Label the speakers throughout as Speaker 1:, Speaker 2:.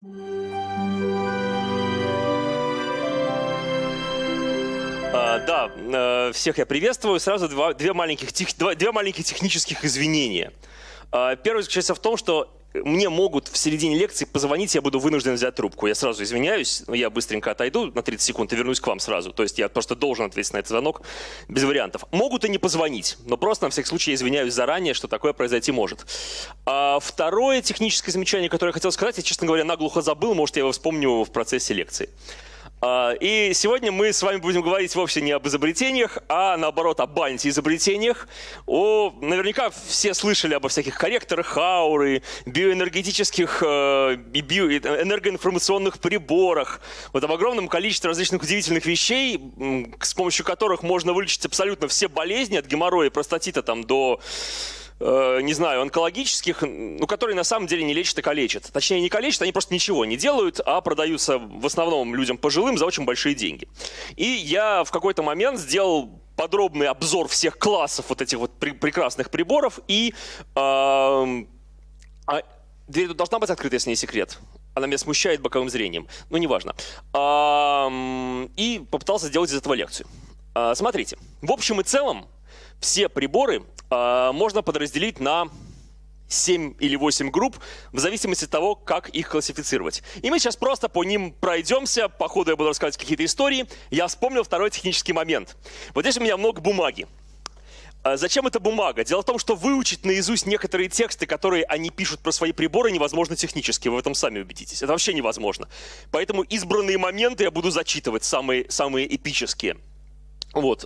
Speaker 1: А, да, э, всех я приветствую. Сразу два, две, маленьких, тех, два, две маленьких технических извинения. А, первое заключается в том, что мне могут в середине лекции позвонить, я буду вынужден взять трубку. Я сразу извиняюсь, я быстренько отойду на 30 секунд и вернусь к вам сразу. То есть я просто должен ответить на этот звонок без вариантов. Могут и не позвонить, но просто на всякий случай извиняюсь заранее, что такое произойти может. А второе техническое замечание, которое я хотел сказать, я, честно говоря, наглухо забыл, может, я его вспомню в процессе лекции. А, и сегодня мы с вами будем говорить вовсе не об изобретениях, а наоборот об антиизобретениях. О, наверняка все слышали обо всяких корректорах ауры, биоэнергетических э, и био, энергоинформационных приборах, вот об огромном количестве различных удивительных вещей, с помощью которых можно вылечить абсолютно все болезни, от геморроя и простатита там, до Э, не знаю, онкологических, ну, которые на самом деле не лечат, а калечат. Точнее, не калечат, они просто ничего не делают, а продаются в основном людям пожилым за очень большие деньги. И я в какой-то момент сделал подробный обзор всех классов вот этих вот при прекрасных приборов, и э, а, дверь тут должна быть открыта, если не секрет. Она меня смущает боковым зрением, но неважно. Э, и попытался сделать из этого лекцию. Э, смотрите, в общем и целом, все приборы э, можно подразделить на 7 или 8 групп, в зависимости от того, как их классифицировать. И мы сейчас просто по ним пройдемся, по ходу я буду рассказывать какие-то истории. Я вспомнил второй технический момент. Вот здесь у меня много бумаги. А зачем эта бумага? Дело в том, что выучить наизусть некоторые тексты, которые они пишут про свои приборы, невозможно технически. Вы в этом сами убедитесь. Это вообще невозможно. Поэтому избранные моменты я буду зачитывать, самые, самые эпические. Вот.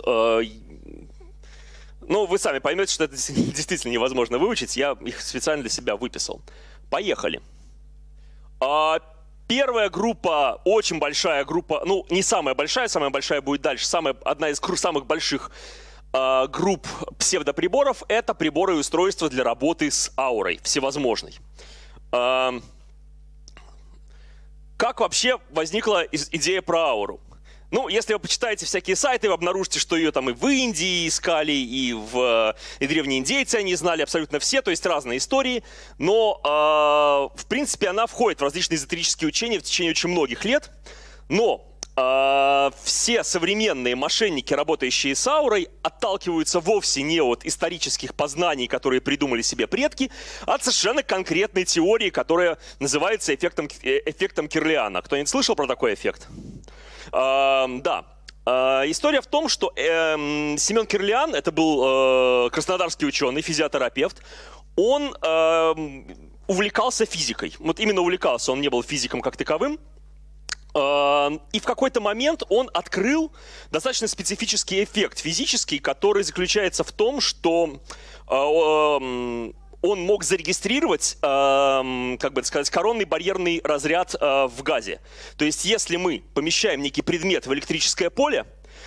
Speaker 1: Ну, вы сами поймете, что это действительно невозможно выучить. Я их специально для себя выписал. Поехали. А, первая группа, очень большая группа, ну, не самая большая, самая большая будет дальше. Самая, одна из самых больших а, групп псевдоприборов – это приборы и устройства для работы с аурой всевозможной. А, как вообще возникла идея про ауру? Ну, если вы почитаете всякие сайты, вы обнаружите, что ее там и в Индии искали, и в и древние индейцы они знали абсолютно все, то есть разные истории. Но, э, в принципе, она входит в различные эзотерические учения в течение очень многих лет. Но э, все современные мошенники, работающие с аурой, отталкиваются вовсе не от исторических познаний, которые придумали себе предки, а от совершенно конкретной теории, которая называется эффектом, э, эффектом Кирлиана. Кто-нибудь слышал про такой эффект? Да, а, История в том, что э, Семен Кирлиан, это был э, краснодарский ученый, физиотерапевт, он э, увлекался физикой. Вот именно увлекался, он не был физиком как таковым. И в какой-то момент он открыл достаточно специфический эффект физический, который заключается в том, что э, он мог зарегистрировать, э, как бы это сказать, коронный барьерный разряд э, в газе. То есть, если мы помещаем некий предмет в электрическое поле,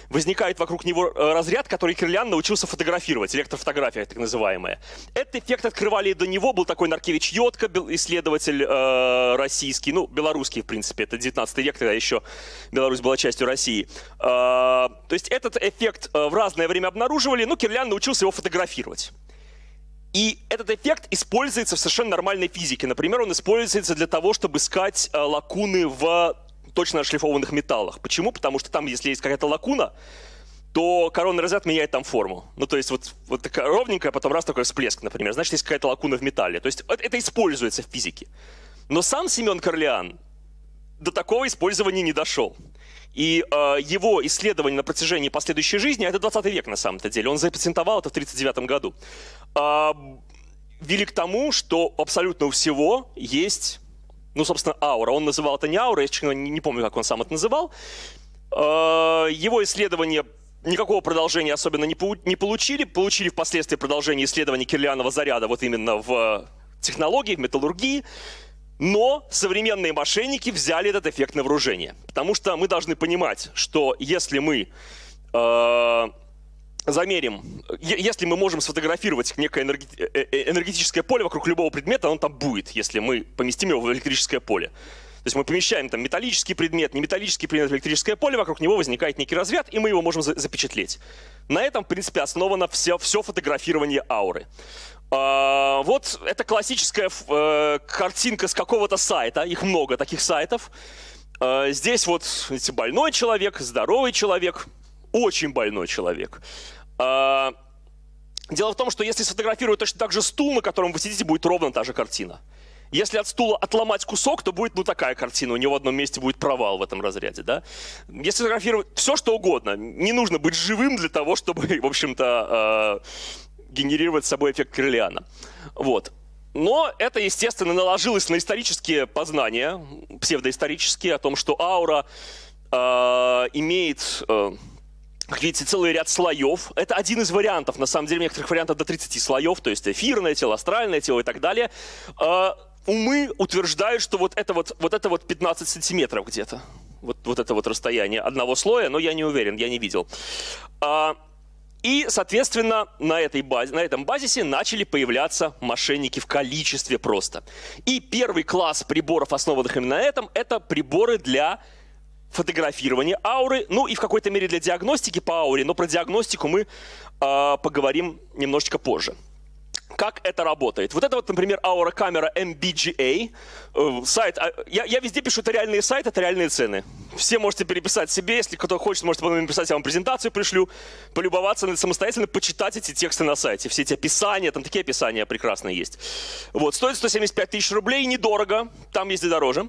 Speaker 1: возникает вокруг него э, разряд, который Кирлян научился фотографировать, электрофотография так называемая. Этот эффект открывали до него, был такой Наркевич Йотко, исследователь э, российский, ну, белорусский, в принципе, это 19 век, тогда еще Беларусь была частью России. Э, то есть этот эффект э, в разное время обнаруживали, но Кирлян научился его фотографировать. И этот эффект используется в совершенно нормальной физике. Например, он используется для того, чтобы искать э, лакуны в точно отшлифованных металлах. Почему? Потому что там, если есть какая-то лакуна, то коронный разряд меняет там форму. Ну, то есть вот, вот такая ровненькая, потом раз такой всплеск, например. Значит, есть какая-то лакуна в металле. То есть это используется в физике. Но сам Семен Корлеан до такого использования не дошел. И э, его исследования на протяжении последующей жизни, а это 20 век на самом-то деле, он запатентовал это в 1939 году, вели к тому, что абсолютно у всего есть, ну, собственно, аура. Он называл это не аура, я честно не, помню, как он сам это называл. Э, его исследования никакого продолжения особенно не, получили. Получили впоследствии продолжение исследований кирлианова заряда вот именно в технологии, в металлургии. Но современные мошенники взяли этот эффект на вооружение. Потому что мы должны понимать, что если мы э, замерим, если мы можем сфотографировать некое э, э, энергетическое поле вокруг любого предмета, он там будет, если мы поместим его в электрическое поле. То есть мы помещаем там металлический предмет, не металлический предмет в электрическое поле, вокруг него возникает некий разряд, и мы его можем запечатлеть. На этом, в принципе, основано все, все фотографирование ауры. А, вот это классическая э, картинка с какого-то сайта, их много таких сайтов. А, здесь вот видите, больной человек, здоровый человек, очень больной человек. А, дело в том, что если сфотографировать точно так же стул, на котором вы сидите, будет ровно та же картина. Если от стула отломать кусок, то будет ну такая картина, у него в одном месте будет провал в этом разряде, да. Если фотографировать все, что угодно, не нужно быть живым для того, чтобы, в общем-то, э, генерировать с собой эффект Крылиана. Вот. Но это, естественно, наложилось на исторические познания, псевдоисторические, о том, что аура э, имеет... Э, как видите, целый ряд слоев. Это один из вариантов. На самом деле, некоторых вариантов до 30 слоев, то есть эфирное тело, астральное тело и так далее. Э, умы утверждают, что вот это вот, вот это вот 15 сантиметров где-то. Вот, вот это вот расстояние одного слоя, но я не уверен, я не видел. А, и, соответственно, на, этой базе, на этом базисе начали появляться мошенники в количестве просто. И первый класс приборов, основанных именно на этом, это приборы для фотографирования ауры, ну и в какой-то мере для диагностики по ауре, но про диагностику мы э, поговорим немножечко позже. Как это работает? Вот это вот, например, Aura камера MBGA. Э, сайт, а, я, я везде пишу, это реальные сайты, это реальные цены. Все можете переписать себе, если кто хочет, можете потом написать, я вам презентацию пришлю, полюбоваться, самостоятельно почитать эти тексты на сайте. Все эти описания, там такие описания прекрасные есть. Вот, стоит 175 тысяч рублей, недорого, там есть и дороже.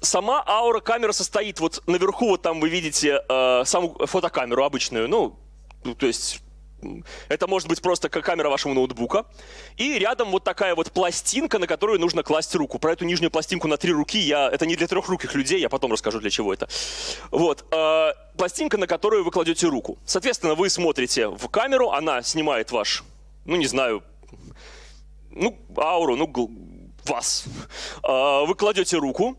Speaker 1: Сама аура камера состоит, вот наверху, вот там вы видите э, саму фотокамеру обычную, ну, то есть это может быть просто как камера вашего ноутбука. И рядом вот такая вот пластинка, на которую нужно класть руку. Про эту нижнюю пластинку на три руки я... Это не для трехруких людей, я потом расскажу, для чего это. Вот. Э, пластинка, на которую вы кладете руку. Соответственно, вы смотрите в камеру, она снимает ваш, ну не знаю, ну, ауру, ну, вас. Э, вы кладете руку,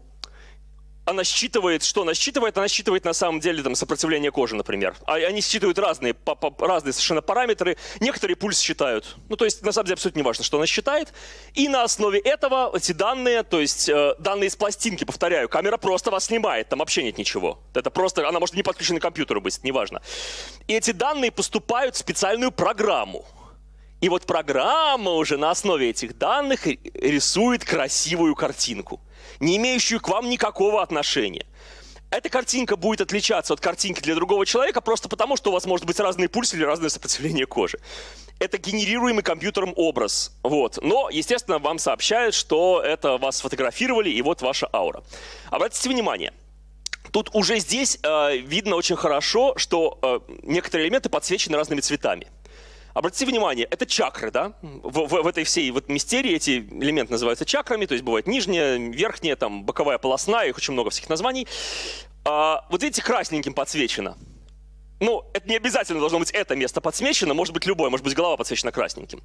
Speaker 1: она считывает, что она считывает? Она считывает на самом деле там, сопротивление кожи, например. А они считывают разные, по, по, разные совершенно параметры. Некоторые пульс считают. Ну, то есть, на самом деле, абсолютно не важно, что она считает. И на основе этого эти данные, то есть, э, данные из пластинки, повторяю, камера просто вас снимает, там вообще нет ничего. Это просто, она может не подключена к компьютеру быть, неважно. И эти данные поступают в специальную программу. И вот программа уже на основе этих данных рисует красивую картинку не имеющую к вам никакого отношения. Эта картинка будет отличаться от картинки для другого человека просто потому, что у вас может быть разный пульс или разное сопротивление кожи. Это генерируемый компьютером образ. Вот. Но, естественно, вам сообщают, что это вас сфотографировали, и вот ваша аура. Обратите внимание, тут уже здесь э, видно очень хорошо, что э, некоторые элементы подсвечены разными цветами. Обратите внимание, это чакры, да? В, в, в этой всей вот мистерии эти элементы называются чакрами, то есть бывает нижняя, верхняя, там, боковая полосная, их очень много всяких названий. А, вот видите, красненьким подсвечено. Ну, это не обязательно должно быть это место подсвечено, может быть любое, может быть голова подсвечена красненьким.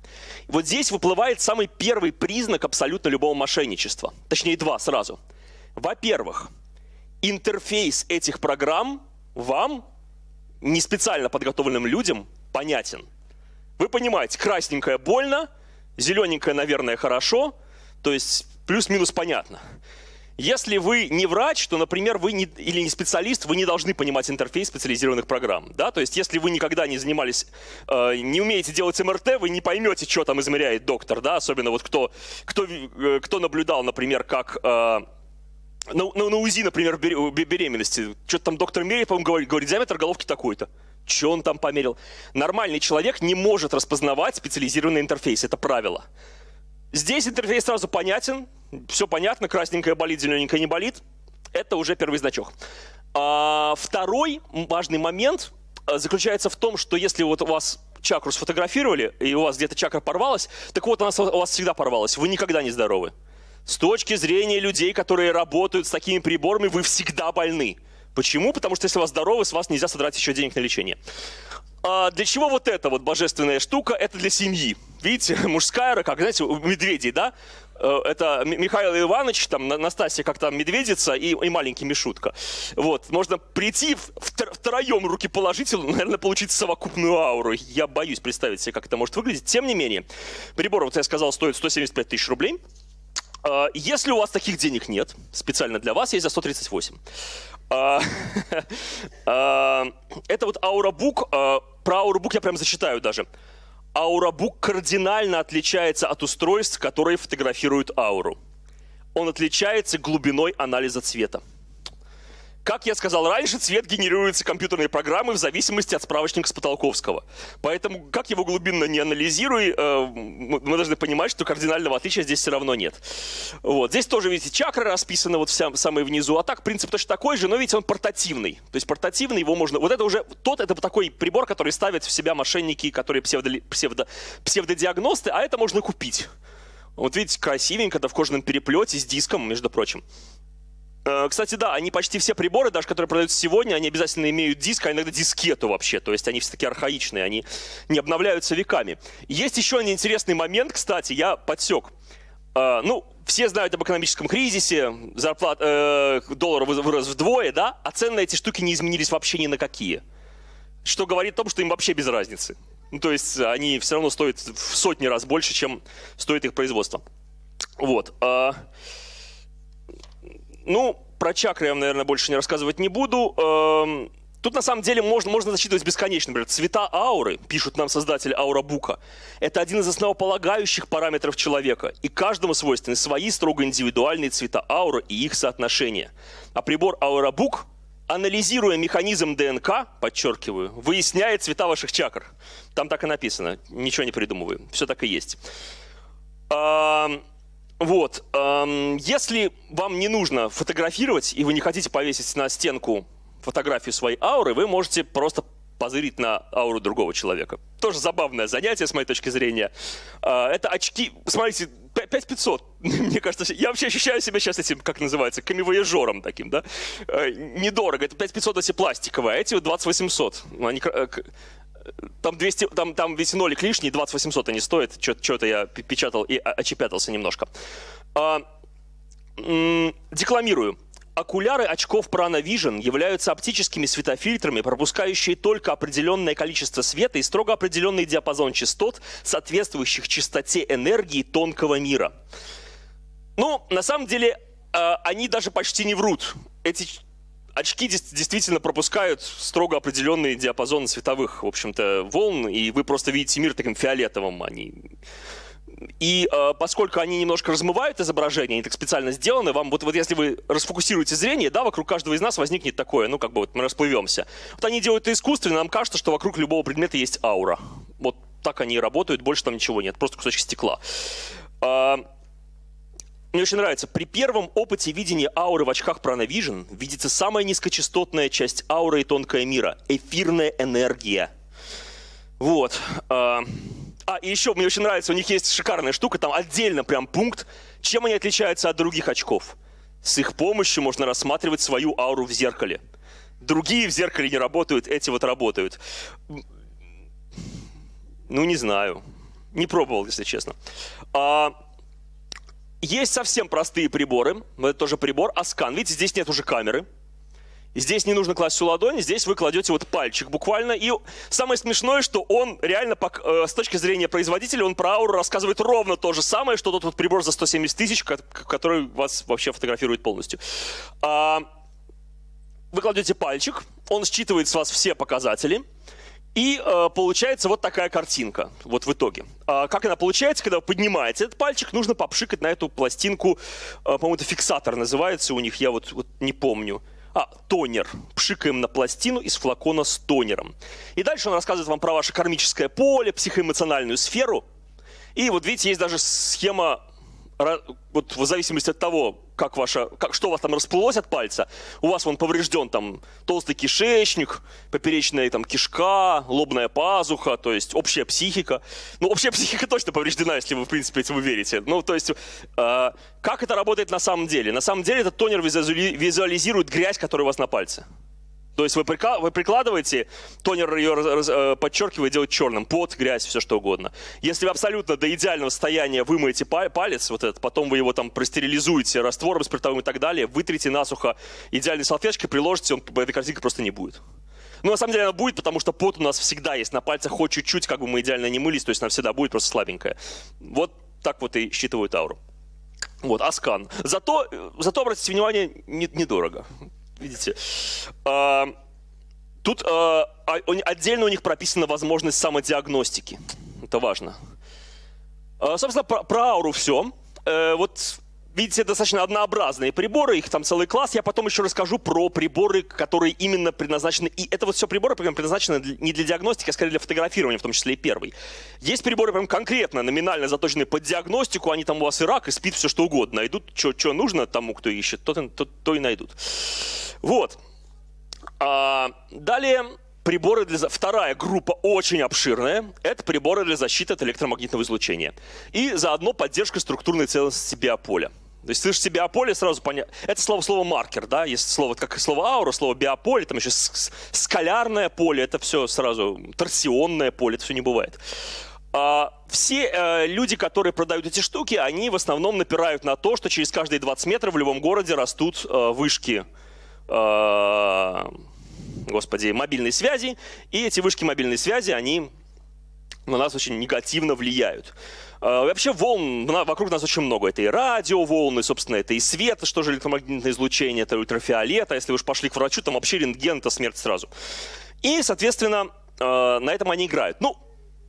Speaker 1: Вот здесь выплывает самый первый признак абсолютно любого мошенничества. Точнее, два сразу. Во-первых, интерфейс этих программ вам, не специально подготовленным людям, понятен. Вы понимаете, красненькое больно, зелененькое, наверное, хорошо, то есть плюс-минус понятно. Если вы не врач, то, например, вы не, или не специалист, вы не должны понимать интерфейс специализированных программ. Да? То есть, если вы никогда не занимались, э, не умеете делать МРТ, вы не поймете, что там измеряет доктор. Да? Особенно вот кто, кто, э, кто наблюдал, например, как... Э, на, на, на УЗИ, например, беременности. Что-то там доктор меряет, по-моему, говорит, говорит, диаметр головки такой-то. Что он там померил? Нормальный человек не может распознавать специализированный интерфейс. Это правило. Здесь интерфейс сразу понятен. Все понятно. Красненькая болит, зелененькая не болит. Это уже первый значок. А, второй важный момент а, заключается в том, что если вот у вас чакру сфотографировали, и у вас где-то чакра порвалась, так вот она у вас всегда порвалась. Вы никогда не здоровы. С точки зрения людей, которые работают с такими приборами, вы всегда больны. Почему? Потому что если у вас здоровы, с вас нельзя содрать еще денег на лечение. А для чего вот эта вот божественная штука? Это для семьи. Видите, мужская, как, знаете, у медведей, да? Э, это Михаил Иванович, там, Настасья, как там, медведица и, и маленький Мишутка. Вот, можно прийти втроем руки положить, наверное, получить совокупную ауру. Я боюсь представить себе, как это может выглядеть. Тем не менее, прибор, вот я сказал, стоит 175 тысяч рублей. А, если у вас таких денег нет, специально для вас есть за 138. А, а, это вот Aurabook. Про Aurabook я прям зачитаю даже. Аурабук кардинально отличается от устройств, которые фотографируют ауру. Он отличается глубиной анализа цвета. Как я сказал раньше, цвет генерируется компьютерной программой в зависимости от справочника Спотолковского. Поэтому, как его глубинно не анализируй, э, мы должны понимать, что кардинального отличия здесь все равно нет. Вот. Здесь тоже, видите, чакры расписаны вот вся, самые внизу. А так, принцип точно такой же, но, видите, он портативный. То есть портативный, его можно... Вот это уже... Тот, это такой прибор, который ставят в себя мошенники, которые псевдо, псевдо, псевдодиагносты, а это можно купить. Вот видите, красивенько, это в кожаном переплете с диском, между прочим. Э, кстати, да, они почти все приборы, даже которые продаются сегодня, они обязательно имеют диск, а иногда дискету вообще. То есть они все таки архаичные, они не обновляются веками. Есть еще один интересный момент, кстати, я подсек. Uh, ну, все знают об экономическом кризисе, зарплат, э, доллар вырос вдвое, да, а цены на эти штуки не изменились вообще ни на какие. Что говорит о том, что им вообще без разницы. Ну, то есть они все равно стоят в сотни раз больше, чем стоит их производство. Вот. Ну, про чакры я, наверное, больше не рассказывать не буду. Эм, тут на самом деле можно, можно засчитывать бесконечно. Например, цвета ауры, пишут нам создатели аурабука, это один из основополагающих параметров человека. И каждому свойственны свои строго индивидуальные цвета ауры и их соотношения. А прибор аурабук, анализируя механизм ДНК, подчеркиваю, выясняет цвета ваших чакр. Там так и написано, ничего не придумываю, все так и есть. Эм, вот. Если вам не нужно фотографировать, и вы не хотите повесить на стенку фотографию своей ауры, вы можете просто позырить на ауру другого человека. Тоже забавное занятие, с моей точки зрения. А, это очки, смотрите, 5500. Мне кажется, я вообще ощущаю себя сейчас этим, как называется, камевояжером таким, да? А, недорого. Это 5500 эти пластиковые, а эти 2800. Они э, там 200, там, там весь нолик лишний, 2800 они стоят. Что-то я печатал и очепятался немножко. А, декламирую. Окуляры очков Prana Vision являются оптическими светофильтрами, пропускающие только определенное количество света и строго определенный диапазон частот, соответствующих частоте энергии тонкого мира. Ну, на самом деле, а, они даже почти не врут. Эти очки действительно пропускают строго определенный диапазон световых, в общем-то, волн, и вы просто видите мир таким фиолетовым. Они... И э, поскольку они немножко размывают изображение, они так специально сделаны, вам вот, вот если вы расфокусируете зрение, да, вокруг каждого из нас возникнет такое, ну как бы вот мы расплывемся. Вот они делают это искусственно, нам кажется, что вокруг любого предмета есть аура. Вот так они и работают, больше там ничего нет, просто кусочек стекла. Мне очень нравится. При первом опыте видения ауры в очках Pranavision видится самая низкочастотная часть ауры и тонкая мира – эфирная энергия. Вот. А, а, и еще мне очень нравится, у них есть шикарная штука, там отдельно прям пункт, чем они отличаются от других очков. С их помощью можно рассматривать свою ауру в зеркале. Другие в зеркале не работают, эти вот работают. Ну, не знаю. Не пробовал, если честно. А, есть совсем простые приборы, это тоже прибор, Аскан. Видите, здесь нет уже камеры. Здесь не нужно класть всю ладонь, здесь вы кладете вот пальчик буквально. И самое смешное, что он реально, э, с точки зрения производителя, он про ауру рассказывает ровно то же самое, что тот вот прибор за 170 тысяч, который вас вообще фотографирует полностью. А, вы кладете пальчик, он считывает с вас все показатели. И э, получается вот такая картинка, вот в итоге. А как она получается, когда вы поднимаете этот пальчик, нужно попшикать на эту пластинку, э, по-моему, это фиксатор называется у них, я вот, вот не помню. А, тонер. Пшикаем на пластину из флакона с тонером. И дальше он рассказывает вам про ваше кармическое поле, психоэмоциональную сферу. И вот видите, есть даже схема вот в зависимости от того, как ваша, как, что у вас там расплылось от пальца, у вас вон поврежден там толстый кишечник, поперечная там кишка, лобная пазуха, то есть общая психика. Ну, общая психика точно повреждена, если вы, в принципе, вы верите. Ну, то есть, э, как это работает на самом деле? На самом деле этот тонер визуализирует грязь, которая у вас на пальце. То есть вы, вы прикладываете, тонер ее э, подчеркивает, делает черным, пот, грязь, все что угодно. Если вы абсолютно до идеального состояния вымоете палец, вот этот, потом вы его там простерилизуете раствором спиртовым и так далее, вытрите насухо идеальной салфеточкой, приложите, он, этой картинки просто не будет. Ну, на самом деле она будет, потому что пот у нас всегда есть на пальцах, хоть чуть-чуть, как бы мы идеально не мылись, то есть она всегда будет просто слабенькая. Вот так вот и считывают ауру. Вот, аскан. Зато, э, зато обратите внимание, недорого. Видите? Тут а, отдельно у них прописана возможность самодиагностики. это важно. А, собственно, про, про ауру все. Э, вот видите, достаточно однообразные приборы, их там целый класс. Я потом еще расскажу про приборы, которые именно предназначены. И это вот все приборы прям предназначены не для диагностики, а скорее для фотографирования, в том числе и первый. Есть приборы прям конкретно, номинально заточенные под диагностику, они там у вас и рак, и спит, все что угодно. Найдут, что нужно тому, кто ищет, то, то, то и найдут. Вот. А, далее приборы для... Вторая группа очень обширная. Это приборы для защиты от электромагнитного излучения. И заодно поддержка структурной целостности биополя. То есть слышишь биополе, сразу понятно. Это слово, слово маркер, да, есть слово, как слово аура, слово биополе, там еще скалярное поле, это все сразу торсионное поле, это все не бывает. А, все э, люди, которые продают эти штуки, они в основном напирают на то, что через каждые 20 метров в любом городе растут э, вышки э, господи, мобильной связи, и эти вышки мобильной связи, они на нас очень негативно влияют. А, вообще волн вокруг нас очень много. Это и радиоволны, собственно, это и свет, что же электромагнитное излучение, это ультрафиолет. А если вы уж пошли к врачу, там вообще рентген, это смерть сразу. И, соответственно, а, на этом они играют. Ну,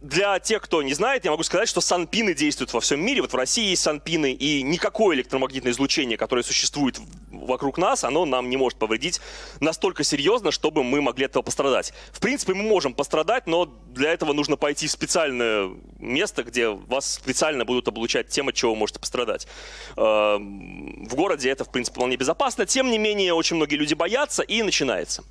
Speaker 1: для тех, кто не знает, я могу сказать, что санпины действуют во всем мире. Вот в России есть санпины, и никакое электромагнитное излучение, которое существует вокруг нас, оно нам не может повредить настолько серьезно, чтобы мы могли этого пострадать. В принципе, мы можем пострадать, но для этого нужно пойти в специальное место, где вас специально будут облучать тем, от чего вы можете пострадать. Э, в городе это, в принципе, вполне безопасно. Тем не менее, очень многие люди боятся, и начинается.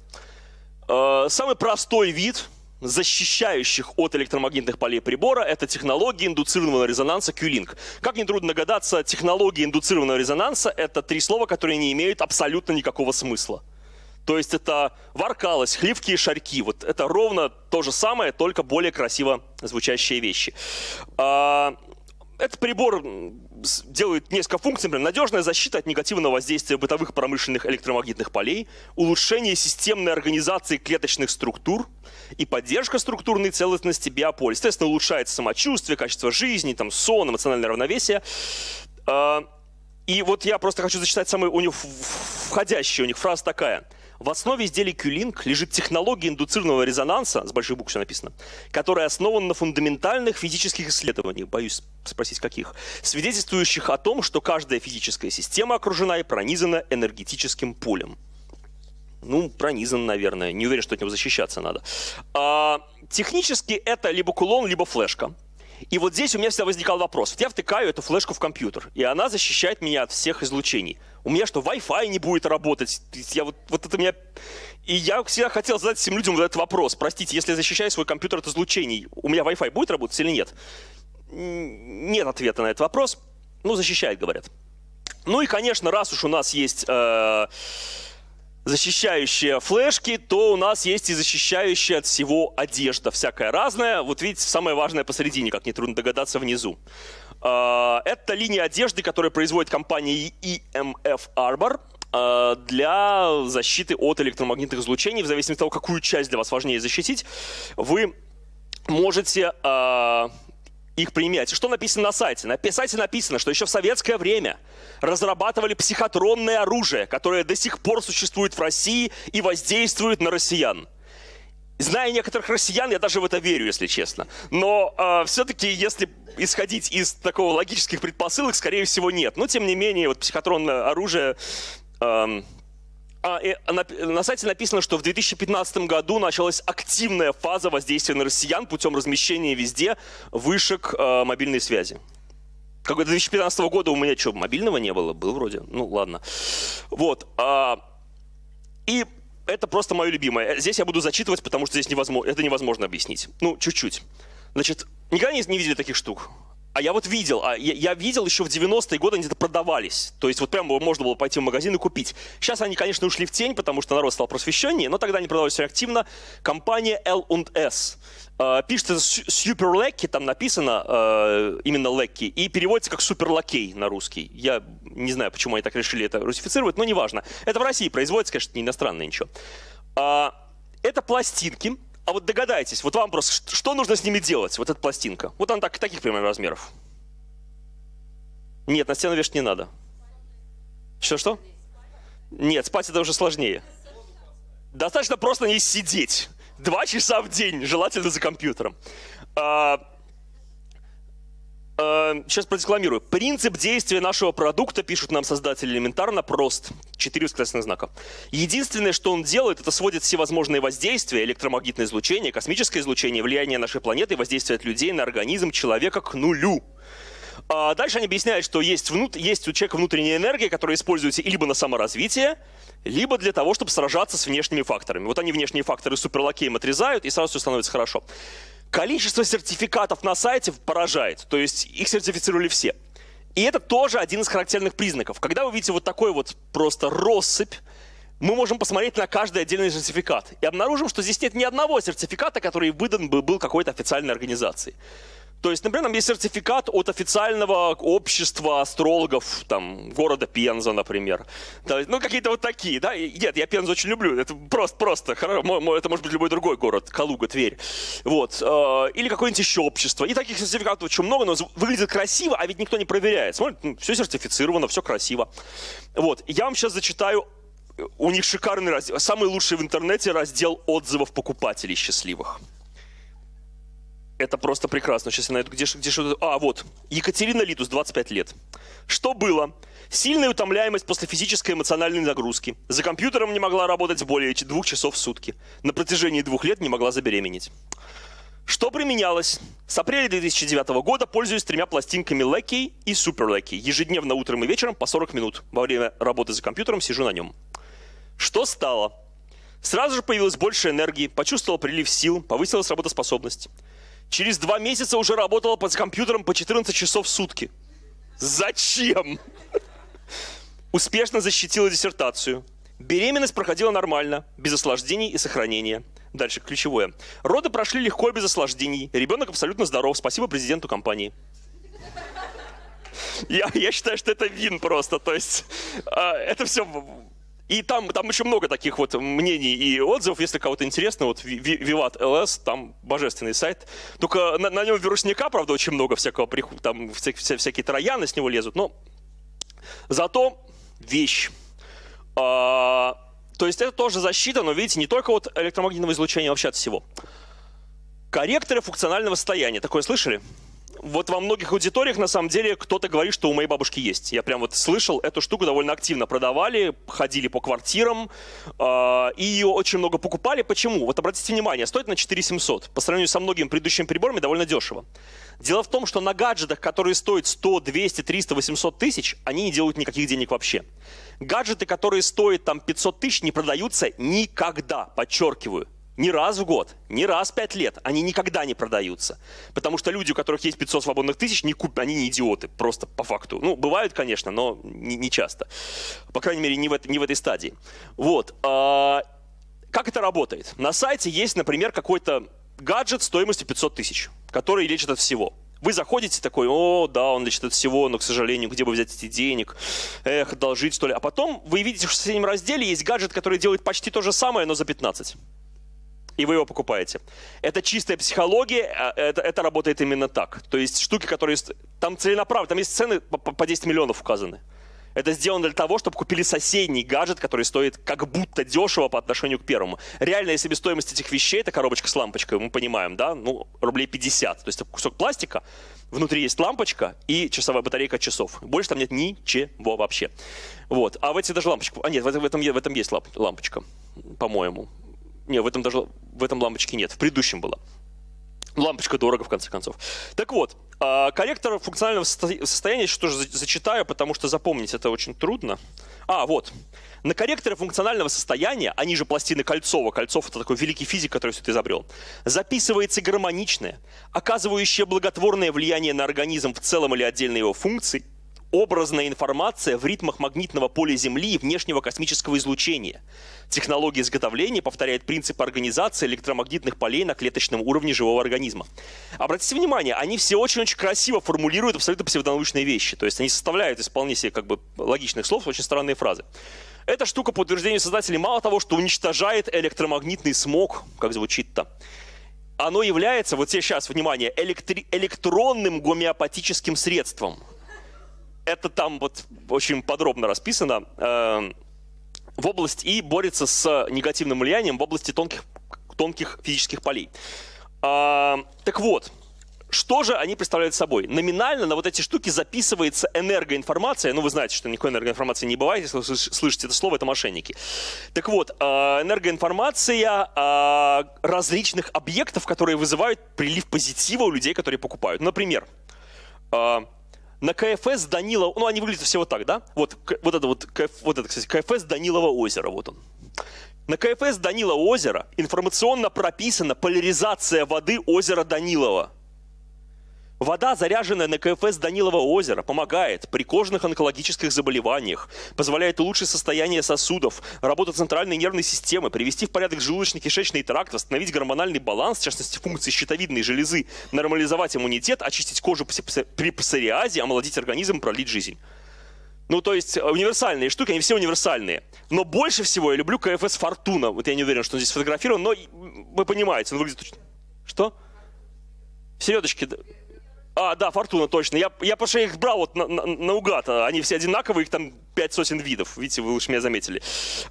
Speaker 1: Э, самый простой вид защищающих от электромагнитных полей прибора, это технология индуцированного резонанса Q-Link. Как нетрудно догадаться, технология индуцированного резонанса – это три слова, которые не имеют абсолютно никакого смысла. То есть это варкалось, хливки и шарьки. Вот это ровно то же самое, только более красиво звучащие вещи. Этот прибор делает несколько функций, например, надежная защита от негативного воздействия бытовых промышленных электромагнитных полей, улучшение системной организации клеточных структур и поддержка структурной целостности биополя. Естественно, улучшается самочувствие, качество жизни, там, сон, эмоциональное равновесие. А, и вот я просто хочу зачитать самую у них входящая у них фраза такая – в основе изделий Q-Link лежит технология индуцированного резонанса, с больших букв все написано, которая основана на фундаментальных физических исследованиях, боюсь спросить каких, свидетельствующих о том, что каждая физическая система окружена и пронизана энергетическим полем. Ну, пронизан, наверное. Не уверен, что от него защищаться надо. А, технически это либо кулон, либо флешка. И вот здесь у меня всегда возникал вопрос. Вот я втыкаю эту флешку в компьютер, и она защищает меня от всех излучений. У меня что, Wi-Fi не будет работать? Я вот, вот это меня... И я всегда хотел задать всем людям вот этот вопрос. Простите, если я защищаю свой компьютер от излучений, у меня Wi-Fi будет работать или нет? Нет ответа на этот вопрос. Ну, защищает, говорят. Ну и, конечно, раз уж у нас есть... Э защищающие флешки, то у нас есть и защищающая от всего одежда, всякая разная. Вот видите, самое важное посередине, как нетрудно догадаться, внизу. А, это линия одежды, которую производит компания EMF Arbor а, для защиты от электромагнитных излучений. В зависимости от того, какую часть для вас важнее защитить, вы можете а, их применять. Что написано на сайте? На сайте написано, что еще в советское время разрабатывали психотронное оружие, которое до сих пор существует в России и воздействует на россиян. Зная некоторых россиян, я даже в это верю, если честно. Но э, все-таки, если исходить из такого логических предпосылок, скорее всего, нет. Но, тем не менее, вот психотронное оружие э, а, на, на сайте написано, что в 2015 году началась активная фаза воздействия на россиян путем размещения везде вышек э, мобильной связи. Как до 2015 года у меня что, мобильного не было? Был вроде. Ну, ладно. Вот. А, и это просто мое любимое. Здесь я буду зачитывать, потому что здесь невозможно, это невозможно объяснить. Ну, чуть-чуть. Значит, никогда не, не видели таких штук? А я вот видел, а я, я видел еще в 90-е годы они это продавались. То есть вот прямо можно было пойти в магазин и купить. Сейчас они, конечно, ушли в тень, потому что народ стал просвещеннее, но тогда они продавались очень активно. Компания L&S. Э, пишется Super Lecky, там написано э, именно Lecky, и переводится как Супер Лакей на русский. Я не знаю, почему они так решили это русифицировать, но неважно. Это в России производится, конечно, не иностранное ничего. Э, это пластинки, а вот догадайтесь, вот вам просто, что нужно с ними делать, вот эта пластинка? Вот она так, таких примерно размеров. Нет, на стену вешать не надо. Что-что? Нет, спать это уже сложнее. Достаточно просто не сидеть. Два часа в день, желательно за компьютером. А, сейчас продекламирую. Принцип действия нашего продукта, пишут нам создатели, элементарно прост. Четыре восклицательных знака. Единственное, что он делает, это сводит все возможные воздействия, электромагнитное излучение, космическое излучение, влияние нашей планеты, воздействие от людей на организм человека к нулю. А дальше они объясняют, что есть, внут... есть у человека внутренняя энергия, которая используется либо на саморазвитие, либо для того, чтобы сражаться с внешними факторами. Вот они внешние факторы суперлакеем отрезают, и сразу все становится хорошо. Количество сертификатов на сайте поражает, то есть их сертифицировали все. И это тоже один из характерных признаков. Когда вы видите вот такой вот просто россыпь, мы можем посмотреть на каждый отдельный сертификат и обнаружим, что здесь нет ни одного сертификата, который выдан бы был какой-то официальной организацией. То есть, например, там есть сертификат от официального общества астрологов там, города Пенза, например. Ну, какие-то вот такие, да. нет, я Пензу очень люблю. Это просто, просто, это может быть любой другой город, Калуга, Тверь. Вот. Э, или какое-нибудь еще общество. И таких сертификатов очень много, но выглядит красиво, а ведь никто не проверяет. Смотрит, ну, все сертифицировано, все красиво. Вот. Я вам сейчас зачитаю у них шикарный раздел, самый лучший в интернете раздел отзывов покупателей счастливых. Это просто прекрасно. Сейчас я найду, где, где что А, вот. Екатерина Литус, 25 лет. Что было? Сильная утомляемость после физической и эмоциональной нагрузки. За компьютером не могла работать более двух часов в сутки. На протяжении двух лет не могла забеременеть. Что применялось? С апреля 2009 года пользуюсь тремя пластинками Lecky и Super Lecky. Ежедневно утром и вечером по 40 минут. Во время работы за компьютером сижу на нем. Что стало? Сразу же появилось больше энергии, почувствовал прилив сил, повысилась работоспособность. Через два месяца уже работала под компьютером по 14 часов в сутки. Зачем? Успешно защитила диссертацию. Беременность проходила нормально, без осложнений и сохранения. Дальше ключевое. Роды прошли легко и без осложнений. Ребенок абсолютно здоров. Спасибо президенту компании. Я, я считаю, что это вин просто. То есть э, это все и там, там еще много таких вот мнений и отзывов, если кого-то интересно, вот Vivat LS, там божественный сайт. Только на, на нем вирусника, правда, очень много всякого, там вся, вся, всякие трояны с него лезут, но зато вещь. А, то есть это тоже защита, но видите, не только от электромагнитного излучения, а вообще от всего. Корректоры функционального состояния. Такое слышали? Вот во многих аудиториях на самом деле кто-то говорит, что у моей бабушки есть. Я прям вот слышал, эту штуку довольно активно продавали, ходили по квартирам, э, и ее очень много покупали. Почему? Вот обратите внимание, стоит на 4700. По сравнению со многими предыдущими приборами довольно дешево. Дело в том, что на гаджетах, которые стоят 100, 200, 300, 800 тысяч, они не делают никаких денег вообще. Гаджеты, которые стоят там 500 тысяч, не продаются никогда, подчеркиваю не раз в год, не раз в пять лет, они никогда не продаются. Потому что люди, у которых есть 500 свободных тысяч, не куп... они не идиоты, просто по факту. Ну, бывают, конечно, но не, не часто. По крайней мере, не в, не в этой стадии. Вот. А, как это работает? На сайте есть, например, какой-то гаджет стоимостью 500 тысяч, который лечит от всего. Вы заходите такой, о, да, он лечит от всего, но, к сожалению, где бы взять эти денег? Эх, одолжить, что ли? А потом вы видите, что в соседнем разделе есть гаджет, который делает почти то же самое, но за 15 и вы его покупаете. Это чистая психология, а, это, это работает именно так. То есть штуки, которые... Там целенаправленно, там есть цены по, по 10 миллионов указаны. Это сделано для того, чтобы купили соседний гаджет, который стоит как будто дешево по отношению к первому. Реально, если себестоимость этих вещей, это коробочка с лампочкой, мы понимаем, да, ну, рублей 50. То есть это кусок пластика, внутри есть лампочка и часовая батарейка часов. Больше там нет ничего вообще. Вот. А в эти даже лампочка... А нет, в этом, в этом есть лампочка, по-моему. Не, в этом даже в этом лампочке нет. В предыдущем была. Лампочка дорого, в конце концов. Так вот, а, корректор функционального состояния еще тоже зачитаю, потому что запомнить это очень трудно. А, вот. На корректоре функционального состояния, они же пластины Кольцова, Кольцов это такой великий физик, который все это изобрел, записывается гармоничное, оказывающее благотворное влияние на организм в целом или отдельные его функции, образная информация в ритмах магнитного поля Земли и внешнего космического излучения. Технология изготовления повторяет принцип организации электромагнитных полей на клеточном уровне живого организма. Обратите внимание, они все очень-очень красиво формулируют абсолютно псевдонаучные вещи. То есть они составляют из вполне себе как бы логичных слов очень странные фразы. Эта штука, по утверждению создателей, мало того, что уничтожает электромагнитный смог, как звучит-то, оно является, вот сейчас, внимание, электри- электронным гомеопатическим средством это там вот очень подробно расписано, э, в области и борется с негативным влиянием в области тонких, тонких физических полей. Э, так вот, что же они представляют собой? Номинально на вот эти штуки записывается энергоинформация. Ну, вы знаете, что никакой энергоинформации не бывает, если вы слышите это слово, это мошенники. Так вот, а, энергоинформация различных объектов, которые вызывают прилив позитива у людей, которые покупают. Например, на КФС Данилова, ну, они выглядят все вот так, да? Вот, вот это вот, вот это, кстати, КФС Данилова озеро, вот он. На КФС Данилова озера информационно прописана поляризация воды озера Данилова – Вода, заряженная на КФС Данилова озера, помогает при кожных онкологических заболеваниях, позволяет улучшить состояние сосудов, работу центральной нервной системы, привести в порядок желудочно-кишечный тракт, восстановить гормональный баланс, в частности функции щитовидной железы, нормализовать иммунитет, очистить кожу при псориазе, омолодить организм, пролить жизнь. Ну, то есть универсальные штуки, они все универсальные. Но больше всего я люблю КФС Фортуна. Вот я не уверен, что он здесь сфотографирован, но вы понимаете, он выглядит... Что? Середочки... А, да, Фортуна, точно. Я, я потому что их брал вот на, на, наугад. Они все одинаковые, их там пять сотен видов. Видите, вы уж меня заметили.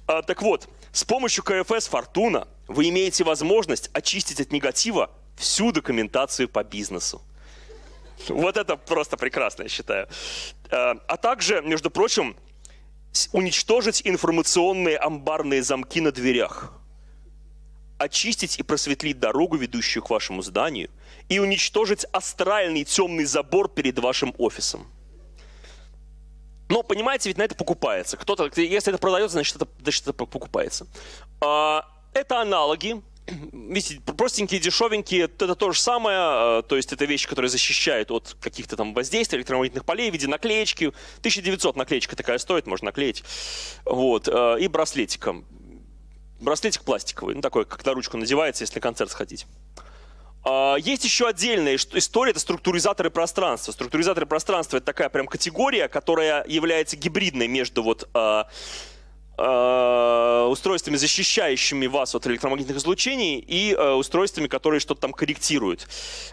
Speaker 1: А, так вот, с помощью КФС Фортуна вы имеете возможность очистить от негатива всю документацию по бизнесу. Вот это просто прекрасно, я считаю. А, а также, между прочим, уничтожить информационные амбарные замки на дверях. Очистить и просветлить дорогу, ведущую к вашему зданию – и уничтожить астральный темный забор перед вашим офисом. Но, понимаете, ведь на это покупается. Кто-то, если это продается, значит это, значит, это покупается. А, это аналоги. Видите, простенькие, дешевенькие, это то же самое, а, то есть это вещи, которые защищают от каких-то там воздействий электромагнитных полей в виде наклеечки. 1900 наклеечка такая стоит, можно наклеить. Вот. А, и браслетиком. Браслетик пластиковый, ну такой, как на ручку надевается, если на концерт сходить. А, есть еще отдельная история, это структуризаторы пространства. Структуризаторы пространства – это такая прям категория, которая является гибридной между вот, э, э, устройствами, защищающими вас от электромагнитных излучений, и устройствами, которые что-то там корректируют.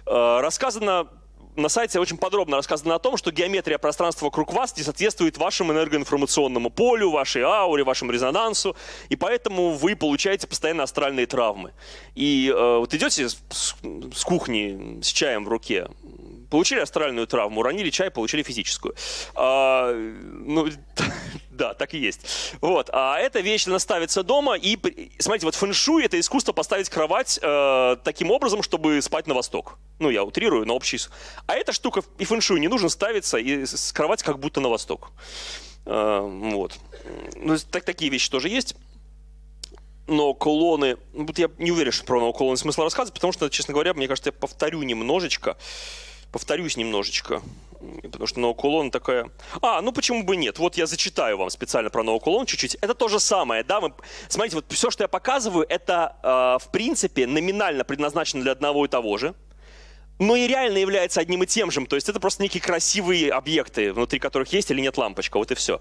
Speaker 1: Рассказано на сайте очень подробно рассказано о том, что геометрия пространства вокруг вас не соответствует вашему энергоинформационному полю, вашей ауре, вашему резонансу, и поэтому вы получаете постоянно астральные травмы. И э, вот идете с, с кухни с чаем в руке, получили астральную травму, уронили чай, получили физическую. А, ну, Да, так и есть. Вот. А эта вещь, она ставится дома, и, смотрите, вот фэншуй – это искусство поставить кровать э, таким образом, чтобы спать на восток. Ну, я утрирую, на общий... А эта штука и фэншуй не нужно ставиться, и кровать как будто на восток. Э, вот. Ну, так, такие вещи тоже есть. Но кулоны... Вот я не уверен, что про кулоны смысла рассказывать, потому что, честно говоря, мне кажется, я повторю немножечко. Повторюсь немножечко. Потому что ноокулон такая... А, ну почему бы нет? Вот я зачитаю вам специально про ноокулон чуть-чуть. Это то же самое, да? Мы... Смотрите, вот все, что я показываю, это э, в принципе номинально предназначено для одного и того же. Но и реально является одним и тем же. То есть это просто некие красивые объекты, внутри которых есть или нет лампочка. Вот и все.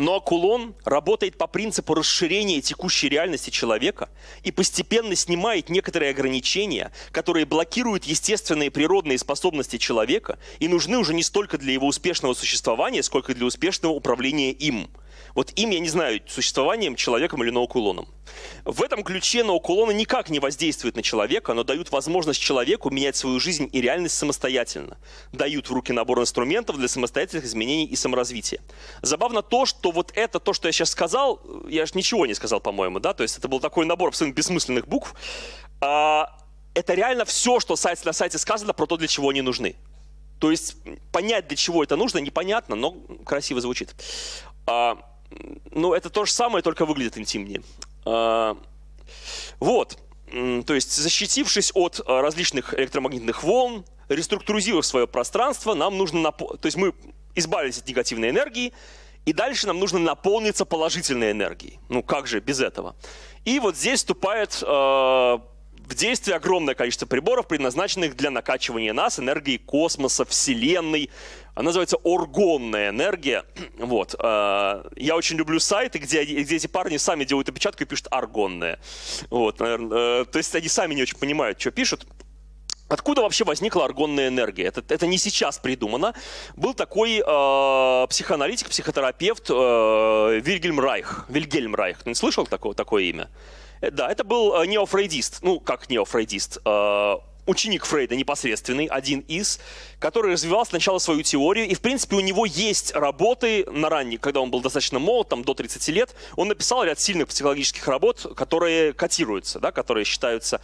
Speaker 1: Но кулон работает по принципу расширения текущей реальности человека и постепенно снимает некоторые ограничения, которые блокируют естественные природные способности человека и нужны уже не столько для его успешного существования, сколько для успешного управления им – вот им, я не знаю, существованием, человеком или ноокулоном. В этом ключе ноокулоны никак не воздействуют на человека, но дают возможность человеку менять свою жизнь и реальность самостоятельно. Дают в руки набор инструментов для самостоятельных изменений и саморазвития. Забавно то, что вот это, то, что я сейчас сказал, я же ничего не сказал, по-моему, да, то есть это был такой набор абсолютно бессмысленных букв. А, это реально все, что на сайте сказано про то, для чего они нужны. То есть понять, для чего это нужно, непонятно, но красиво звучит. А, ну, это то же самое, только выглядит интимнее. А, вот. То есть, защитившись от а, различных электромагнитных волн, реструктуризировав свое пространство, нам нужно... То есть мы избавились от негативной энергии, и дальше нам нужно наполниться положительной энергией. Ну как же без этого? И вот здесь вступает э, в действие огромное количество приборов, предназначенных для накачивания нас энергией космоса, Вселенной. Она называется оргонная энергия. Вот. А, я очень люблю сайты, где, где эти парни сами делают опечатку и пишут аргонная. Вот. Э, то есть они сами не очень понимают, что пишут. Откуда вообще возникла аргонная энергия? Это, это не сейчас придумано. Был такой э, психоаналитик, психотерапевт э, Вильгельм Райх. Вильгельм Райх. Ты не слышал такое, такое имя? Э, да, это был э, неофрейдист. Ну, как неофрейдист? Э, ученик Фрейда непосредственный, один из, который развивал сначала свою теорию, и, в принципе, у него есть работы на ранний, когда он был достаточно молод, там, до 30 лет, он написал ряд сильных психологических работ, которые котируются, да, которые считаются.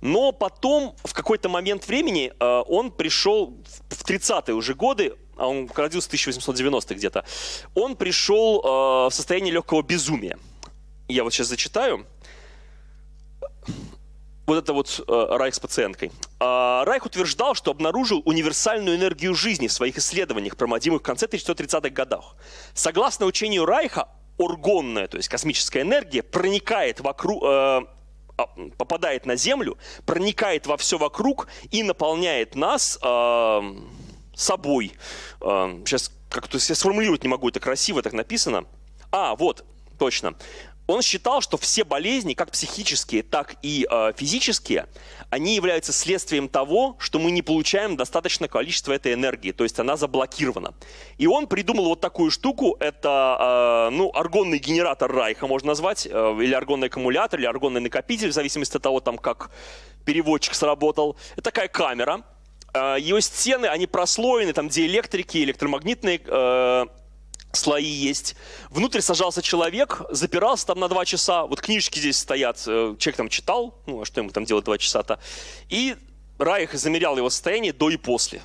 Speaker 1: Но потом, в какой-то момент времени, э, он пришел в 30-е уже годы, а он родился в 1890 где-то, он пришел э, в состояние легкого безумия. Я вот сейчас зачитаю вот это вот э, Райх с пациенткой. Э, Райх утверждал, что обнаружил универсальную энергию жизни в своих исследованиях, проводимых в конце 1930-х годах. Согласно учению Райха, оргонная, то есть космическая энергия, проникает вокруг, э, а, попадает на Землю, проникает во все вокруг и наполняет нас э, собой. Э, сейчас как-то сформулировать не могу, это красиво так написано. А, вот, точно. Он считал, что все болезни, как психические, так и э, физические, они являются следствием того, что мы не получаем достаточное количество этой энергии, то есть она заблокирована. И он придумал вот такую штуку, это э, ну, аргонный генератор Райха, можно назвать, э, или аргонный аккумулятор, или аргонный накопитель, в зависимости от того, там, как переводчик сработал. Это такая камера, э, ее стены, они прослоены, там диэлектрики, электромагнитные э, слои есть. Внутрь сажался человек, запирался там на два часа. Вот книжки здесь стоят, э, человек там читал, ну а что ему там делать два часа-то. И Райх замерял его состояние до и после.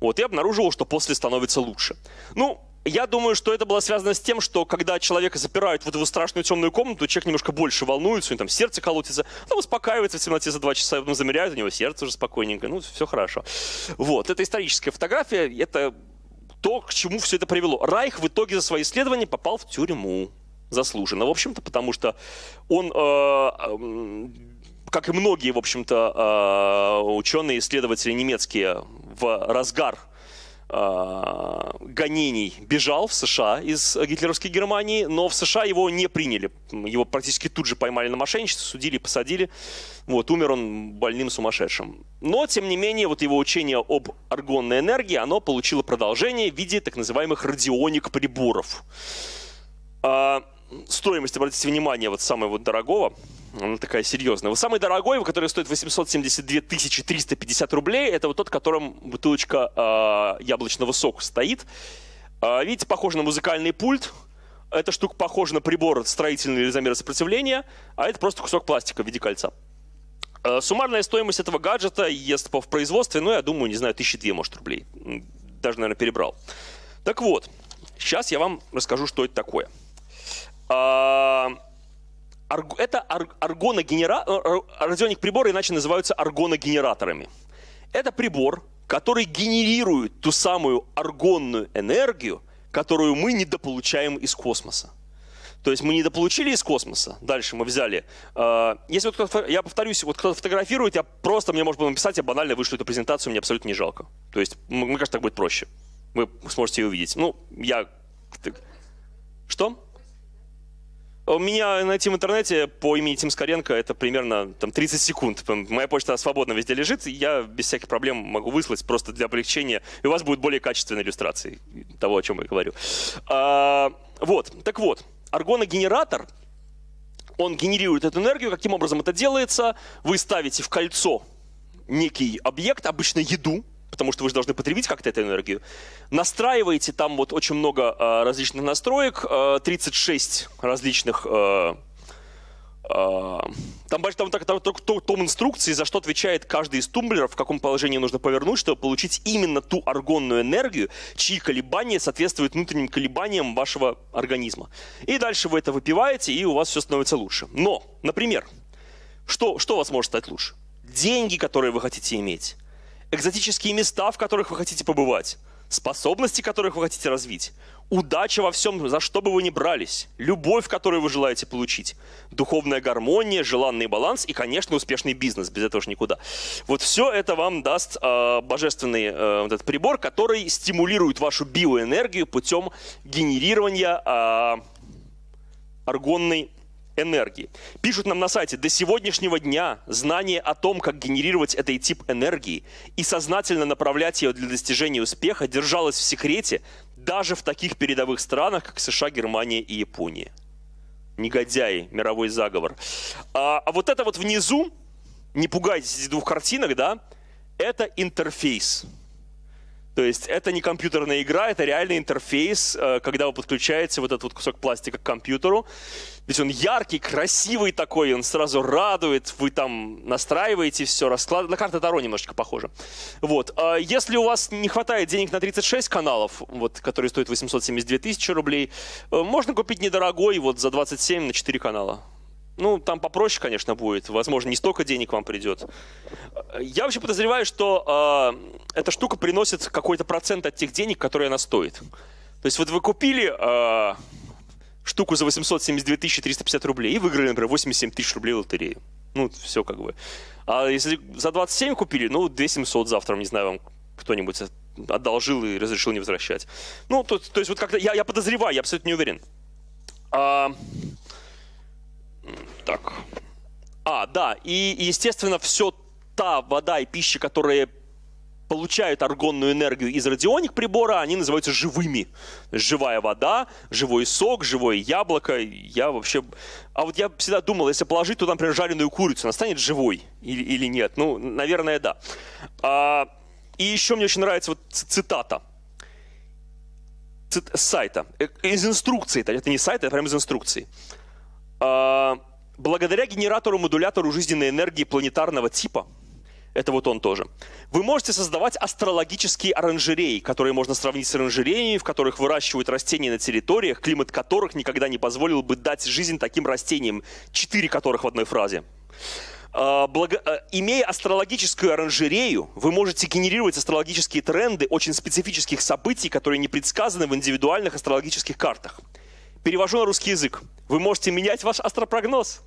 Speaker 1: Вот, и обнаружил, что после становится лучше. Ну, я думаю, что это было связано с тем, что когда человека запирают вот в эту страшную темную комнату, человек немножко больше волнуется, у него там сердце колотится, он успокаивается в темноте за два часа, потом замеряют, у него сердце уже спокойненько, ну, все хорошо. Вот, это историческая фотография, это то, к чему все это привело. Райх в итоге за свои исследования попал в тюрьму. Заслуженно, в общем-то, потому что он, э, как и многие, в общем-то, э, ученые, исследователи немецкие в разгар гонений бежал в США из гитлеровской Германии, но в США его не приняли. Его практически тут же поймали на мошенничестве, судили, посадили. Вот, умер он больным сумасшедшим. Но, тем не менее, вот его учение об аргонной энергии, оно получило продолжение в виде так называемых радионик-приборов. А, стоимость, обратите внимание, вот самого дорогого, она такая серьезная. Вот самый дорогой, который стоит 872 350 рублей, это вот тот, в котором бутылочка э, яблочного сока стоит. Э, видите, похоже на музыкальный пульт. Эта штука похожа на прибор строительный или замера сопротивления, а это просто кусок пластика в виде кольца. Э, суммарная стоимость этого гаджета, если в производстве, ну, я думаю, не знаю, тысячи две, может, рублей. Даже, наверное, перебрал. Так вот, сейчас я вам расскажу, что это такое. А, это аргоногенератор, э, э, радионик приборы иначе называются аргоногенераторами. Это прибор, который генерирует ту самую аргонную энергию, которую мы недополучаем из космоса. То есть мы недополучили из космоса, дальше мы взяли. Э, если вот кто-то, я повторюсь, вот кто-то фотографирует, я просто, мне может было написать, я банально вышлю эту презентацию, мне абсолютно не жалко. То есть, мне кажется, так будет проще. Вы сможете ее увидеть. Ну, я... Что? Меня найти в интернете по имени Тим Скоренко это примерно там, 30 секунд. Моя почта свободно везде лежит, и я без всяких проблем могу выслать просто для облегчения. И у вас будет более качественная иллюстрация того, о чем я говорю. А, вот, так вот, аргоногенератор, он генерирует эту энергию. Каким образом это делается? Вы ставите в кольцо некий объект, обычно еду, потому что вы же должны потребить как-то эту энергию. Настраиваете там вот очень много э, различных настроек, э, 36 различных... Э, э, там, там, там, там только том инструкции, за что отвечает каждый из тумблеров, в каком положении нужно повернуть, чтобы получить именно ту аргонную энергию, чьи колебания соответствуют внутренним колебаниям вашего организма. И дальше вы это выпиваете, и у вас все становится лучше. Но, например, что, что у вас может стать лучше? Деньги, которые вы хотите иметь экзотические места, в которых вы хотите побывать, способности, которых вы хотите развить, удача во всем, за что бы вы ни брались, любовь, которую вы желаете получить, духовная гармония, желанный баланс и, конечно, успешный бизнес. Без этого же никуда. Вот все это вам даст э, божественный э, вот этот прибор, который стимулирует вашу биоэнергию путем генерирования э, аргонной энергии. Пишут нам на сайте, до сегодняшнего дня знание о том, как генерировать этот тип энергии и сознательно направлять ее для достижения успеха держалось в секрете даже в таких передовых странах, как США, Германия и Япония. Негодяи, мировой заговор. А, а вот это вот внизу, не пугайтесь этих двух картинок, да, это интерфейс. То есть это не компьютерная игра, это реальный интерфейс, э, когда вы подключаете вот этот вот кусок пластика к компьютеру. Ведь он яркий, красивый такой, он сразу радует, вы там настраиваете все, раскладываете. На карты Таро немножечко похоже. Вот. А если у вас не хватает денег на 36 каналов, вот, которые стоят 872 тысячи рублей, э, можно купить недорогой вот за 27 на 4 канала. Ну, там попроще, конечно, будет. Возможно, не столько денег вам придет. Я вообще подозреваю, что э, эта штука приносит какой-то процент от тех денег, которые она стоит. То есть вот вы купили э, штуку за 872 350 рублей и выиграли, например, 87 тысяч рублей в лотерею. Ну, все как бы. А если за 27 купили, ну, 2700 завтра, не знаю, вам кто-нибудь одолжил и разрешил не возвращать. Ну, то, то есть вот как-то я, я подозреваю, я абсолютно не уверен. А, так. А, да, и, естественно, все та вода и пища, которые получают аргонную энергию из радионик прибора, они называются живыми. Живая вода, живой сок, живое яблоко. Я вообще... А вот я всегда думал, если положить туда, например, жареную курицу, она станет живой или, или нет? Ну, наверное, да. А, и еще мне очень нравится вот цитата с сайта, э, из инструкции, это не сайт, это прямо из инструкции. А, благодаря генератору-модулятору жизненной энергии планетарного типа, это вот он тоже, вы можете создавать астрологические оранжереи, которые можно сравнить с оранжереями, в которых выращивают растения на территориях, климат которых никогда не позволил бы дать жизнь таким растениям, четыре которых в одной фразе. А, благо... А, имея астрологическую оранжерею, вы можете генерировать астрологические тренды очень специфических событий, которые не предсказаны в индивидуальных астрологических картах. Перевожу на русский язык. Вы можете менять ваш астропрогноз.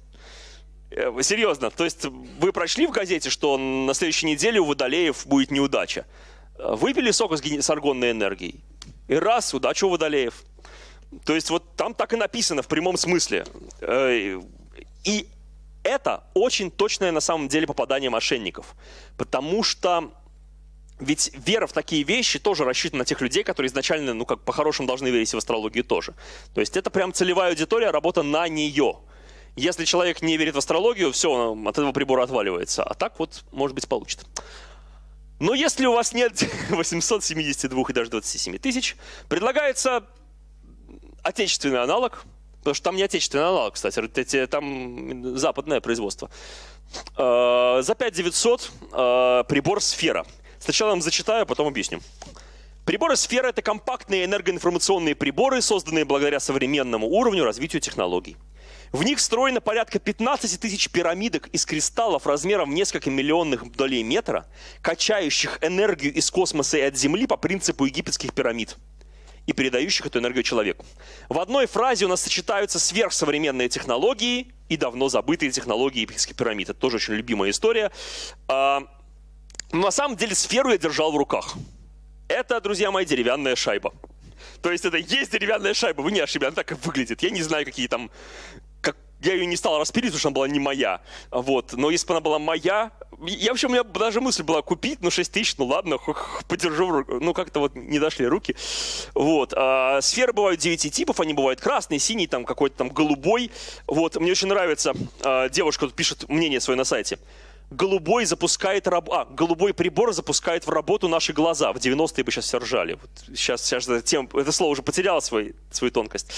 Speaker 1: Э, серьезно, то есть вы прочли в газете, что на следующей неделе у Водолеев будет неудача. Э, выпили сок с аргонной энергией, и раз, удача у Водолеев. То есть вот там так и написано в прямом смысле. Э, и это очень точное на самом деле попадание мошенников. Потому что ведь вера в такие вещи тоже рассчитана на тех людей, которые изначально, ну как по-хорошему должны верить в астрологию тоже. То есть это прям целевая аудитория, работа на нее. Если человек не верит в астрологию, все, от этого прибора отваливается. А так вот, может быть, получится. Но если у вас нет 872 и даже 27 тысяч, предлагается отечественный аналог, потому что там не отечественный аналог, кстати, там западное производство. Э, за 5900 э, прибор «Сфера». Сначала вам зачитаю, а потом объясню. Приборы сферы – это компактные энергоинформационные приборы, созданные благодаря современному уровню развития технологий. В них встроено порядка 15 тысяч пирамидок из кристаллов размером в несколько миллионных долей метра, качающих энергию из космоса и от Земли по принципу египетских пирамид и передающих эту энергию человеку. В одной фразе у нас сочетаются сверхсовременные технологии и давно забытые технологии египетских пирамид. Это тоже очень любимая история. А, но на самом деле сферу я держал в руках. Это, друзья мои, деревянная шайба. То есть это есть деревянная шайба, вы не ошиблись, она так и выглядит. Я не знаю, какие там... Я ее не стал распилить, потому что она была не моя. Вот. Но если бы она была моя... Я вообще, у меня даже мысль была купить, ну 6 тысяч, ну ладно, подержу, ну как-то вот не дошли руки. Вот. А, сферы бывают 9 типов, они бывают красный, синий, там какой-то там голубой. Вот. Мне очень нравится, а, девушка тут пишет мнение свое на сайте голубой запускает раб... а, голубой прибор запускает в работу наши глаза. В 90-е бы сейчас все ржали. Вот сейчас, сейчас это, тем, это слово уже потеряло свой, свою тонкость.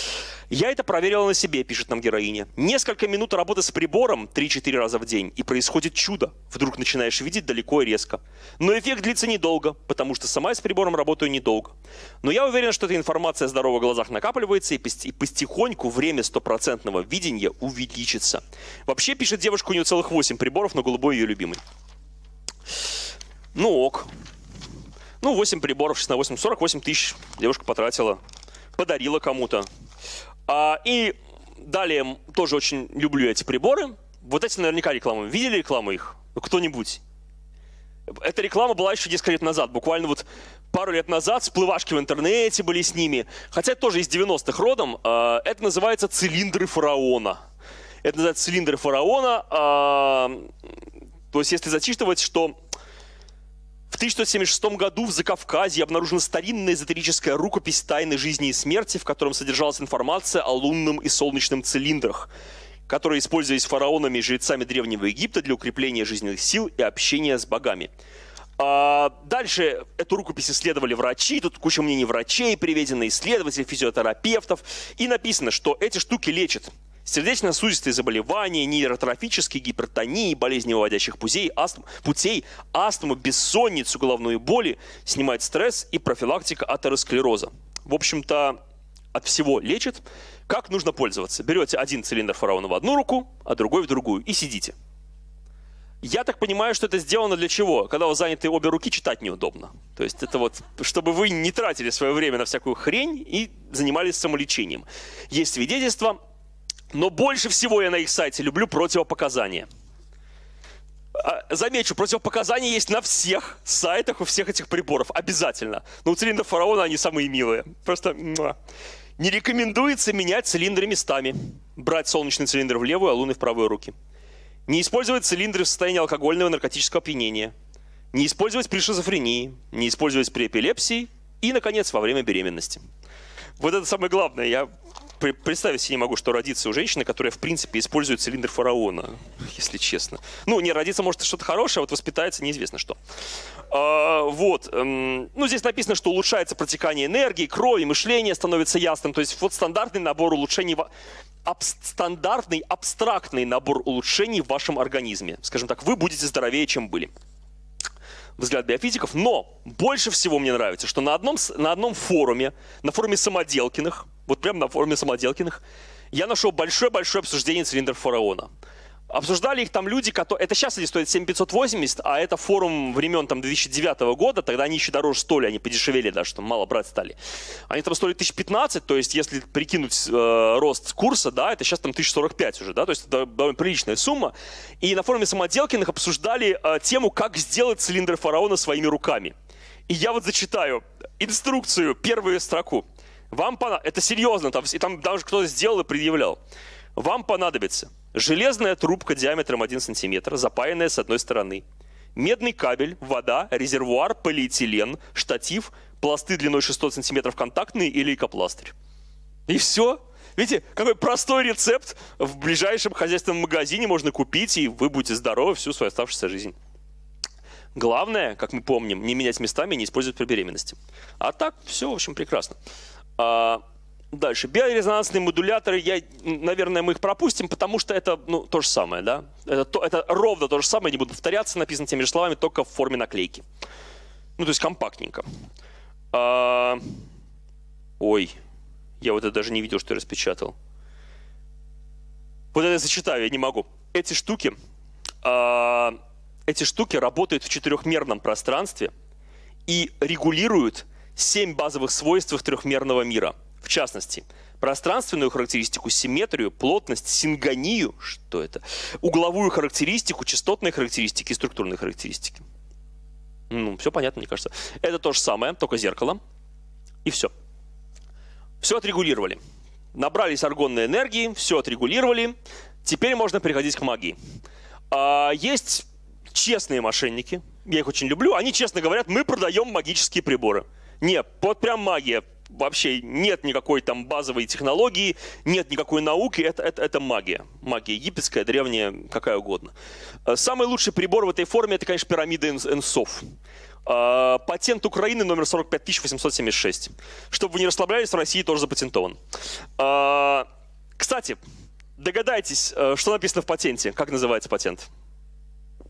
Speaker 1: Я это проверила на себе, пишет нам героиня. Несколько минут работы с прибором 3-4 раза в день, и происходит чудо. Вдруг начинаешь видеть далеко и резко. Но эффект длится недолго, потому что сама я с прибором работаю недолго. Но я уверен, что эта информация о здоровых глазах накапливается, и, потихоньку время стопроцентного видения увеличится. Вообще, пишет девушка, у нее целых 8 приборов, но голубой ее любимый. Ну ок. Ну, 8 приборов, 6 на 8, 48 тысяч девушка потратила, подарила кому-то. А, и далее тоже очень люблю эти приборы. Вот эти наверняка рекламы. Видели рекламу их? Кто-нибудь? Эта реклама была еще несколько лет назад. Буквально вот пару лет назад всплывашки в интернете были с ними. Хотя тоже из 90-х родом. А, это называется цилиндры фараона. Это называется цилиндры фараона. А, то есть, если зачитывать, что в 1676 году в Закавказье обнаружена старинная эзотерическая рукопись тайны жизни и смерти, в котором содержалась информация о лунном и солнечном цилиндрах, которые использовались фараонами и жрецами Древнего Египта для укрепления жизненных сил и общения с богами. А, дальше эту рукопись исследовали врачи, тут куча мнений врачей, приведены исследователи, физиотерапевтов. И написано, что эти штуки лечат сердечно-сосудистые заболевания, нейротрофические гипертонии, болезни выводящих путей, астм, путей, астму, бессонницу, головную боли, снимает стресс и профилактика атеросклероза. В общем-то, от всего лечит. Как нужно пользоваться? Берете один цилиндр фараона в одну руку, а другой в другую и сидите. Я так понимаю, что это сделано для чего? Когда вы заняты обе руки, читать неудобно. То есть это вот, чтобы вы не тратили свое время на всякую хрень и занимались самолечением. Есть свидетельства, но больше всего я на их сайте люблю противопоказания. А, замечу, противопоказания есть на всех сайтах у всех этих приборов. Обязательно. Но у цилиндров фараона они самые милые. Просто... Не рекомендуется менять цилиндры местами. Брать солнечный цилиндр в левую, а лунный в правую руки. Не использовать цилиндры в состоянии алкогольного и наркотического опьянения. Не использовать при шизофрении. Не использовать при эпилепсии. И, наконец, во время беременности. Вот это самое главное. Я представить себе не могу, что родится у женщины, которая, в принципе, использует цилиндр фараона, если честно. Ну, не родиться может что-то хорошее, а вот воспитается неизвестно что. А, вот. Эм, ну, здесь написано, что улучшается протекание энергии, крови, мышление становится ясным. То есть вот стандартный набор улучшений аб стандартный абстрактный набор улучшений в вашем организме. Скажем так, вы будете здоровее, чем были. Взгляд биофизиков. Но больше всего мне нравится, что на одном, на одном форуме, на форуме Самоделкиных, вот прямо на форуме Самоделкиных, я нашел большое-большое обсуждение цилиндров фараона. Обсуждали их там люди, которые... Это сейчас они стоят 7580, а это форум времен там 2009 года, тогда они еще дороже стоили, они подешевели даже, там мало брать стали. Они там стоили 1015, то есть если прикинуть э, рост курса, да, это сейчас там 1045 уже, да, то есть это довольно приличная сумма. И на форуме Самоделкиных обсуждали э, тему, как сделать цилиндр фараона своими руками. И я вот зачитаю инструкцию, первую строку. Вам понадобится, это серьезно, там, и там даже кто-то сделал и предъявлял. Вам понадобится железная трубка диаметром 1 см, запаянная с одной стороны, медный кабель, вода, резервуар, полиэтилен, штатив, пласты длиной 600 см контактные или лейкопластырь. И все. Видите, какой простой рецепт в ближайшем хозяйственном магазине можно купить, и вы будете здоровы всю свою оставшуюся жизнь. Главное, как мы помним, не менять местами и не использовать при беременности. А так все, в общем, прекрасно. А, дальше. Биорезонансные модуляторы, я, наверное, мы их пропустим, потому что это ну, то же самое. Да? Это, то, это ровно то же самое, не буду повторяться, написано теми же словами, только в форме наклейки. Ну, то есть компактненько. А, ой, я вот это даже не видел, что я распечатал. Вот это я зачитаю, я не могу. Эти штуки, а, эти штуки работают в четырехмерном пространстве и регулируют семь базовых свойств трехмерного мира. В частности, пространственную характеристику, симметрию, плотность, сингонию, что это, угловую характеристику, частотные характеристики структурные характеристики. Ну, все понятно, мне кажется. Это то же самое, только зеркало. И все. Все отрегулировали. Набрались аргонной энергии, все отрегулировали. Теперь можно переходить к магии. А, есть честные мошенники, я их очень люблю. Они честно говорят, мы продаем магические приборы. Нет, вот прям магия. Вообще нет никакой там базовой технологии, нет никакой науки, это, это, это магия. Магия египетская, древняя, какая угодно. Э, самый лучший прибор в этой форме, это, конечно, пирамида Энсов. Э, патент Украины номер 45876. Чтобы вы не расслаблялись, в России тоже запатентован. Э, кстати, догадайтесь, что написано в патенте, как называется патент?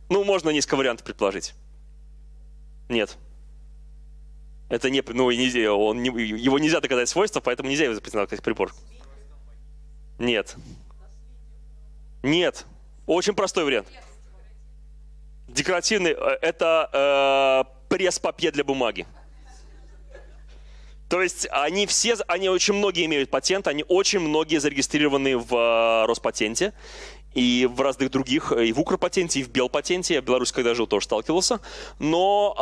Speaker 1: Ну, можно несколько вариантов предположить. Нет. Это не, ну, нельзя, он не, его нельзя доказать свойства, поэтому нельзя его запретить как прибор. Нет. Нет. Очень простой вариант. Декоративный э, – это э, пресс-папье для бумаги. То есть они все, они очень многие имеют патент, они очень многие зарегистрированы в э, Роспатенте и в разных других, и в Укрпатенте, и в Белпатенте. Я в Беларуси, когда жил, тоже сталкивался. Но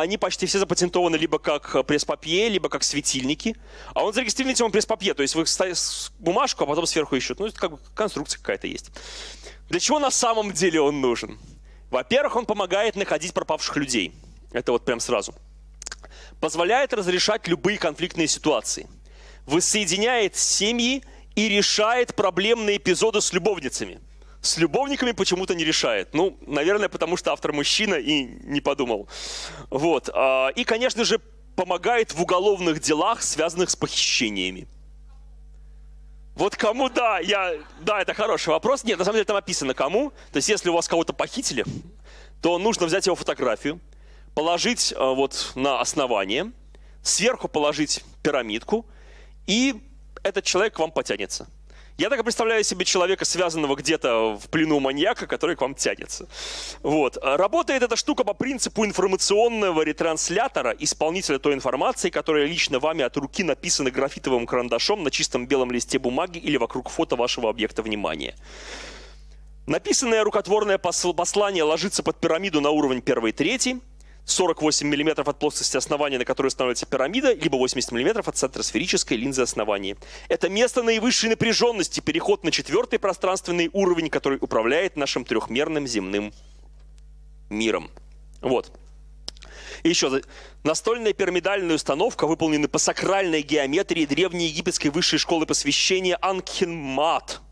Speaker 1: э, они почти все запатентованы либо как пресс-папье, либо как светильники. А он зарегистрирован тем пресс-папье, то есть вы ставите бумажку, а потом сверху еще. Ну, это как бы конструкция какая-то есть. Для чего на самом деле он нужен? Во-первых, он помогает находить пропавших людей. Это вот прям сразу. Позволяет разрешать любые конфликтные ситуации. Воссоединяет семьи и решает проблемные эпизоды с любовницами. С любовниками почему-то не решает. Ну, наверное, потому что автор мужчина и не подумал. Вот. А, и, конечно же, помогает в уголовных делах, связанных с похищениями. Вот кому, да, я, да, это хороший вопрос. Нет, на самом деле там описано кому. То есть, если у вас кого-то похитили, то нужно взять его фотографию, положить э, вот на основание, сверху положить пирамидку, и этот человек к вам потянется. Я так представляю себе человека, связанного где-то в плену маньяка, который к вам тянется. Вот. Работает эта штука по принципу информационного ретранслятора, исполнителя той информации, которая лично вами от руки написана графитовым карандашом на чистом белом листе бумаги или вокруг фото вашего объекта внимания. Написанное рукотворное послание ложится под пирамиду на уровень 1-3, 48 мм от плоскости основания, на которой становится пирамида, либо 80 мм от центра сферической линзы основания. Это место наивысшей напряженности, переход на четвертый пространственный уровень, который управляет нашим трехмерным земным миром. Вот. И еще, настольная пирамидальная установка выполнена по сакральной геометрии древней египетской высшей школы посвящения Анкхенмат –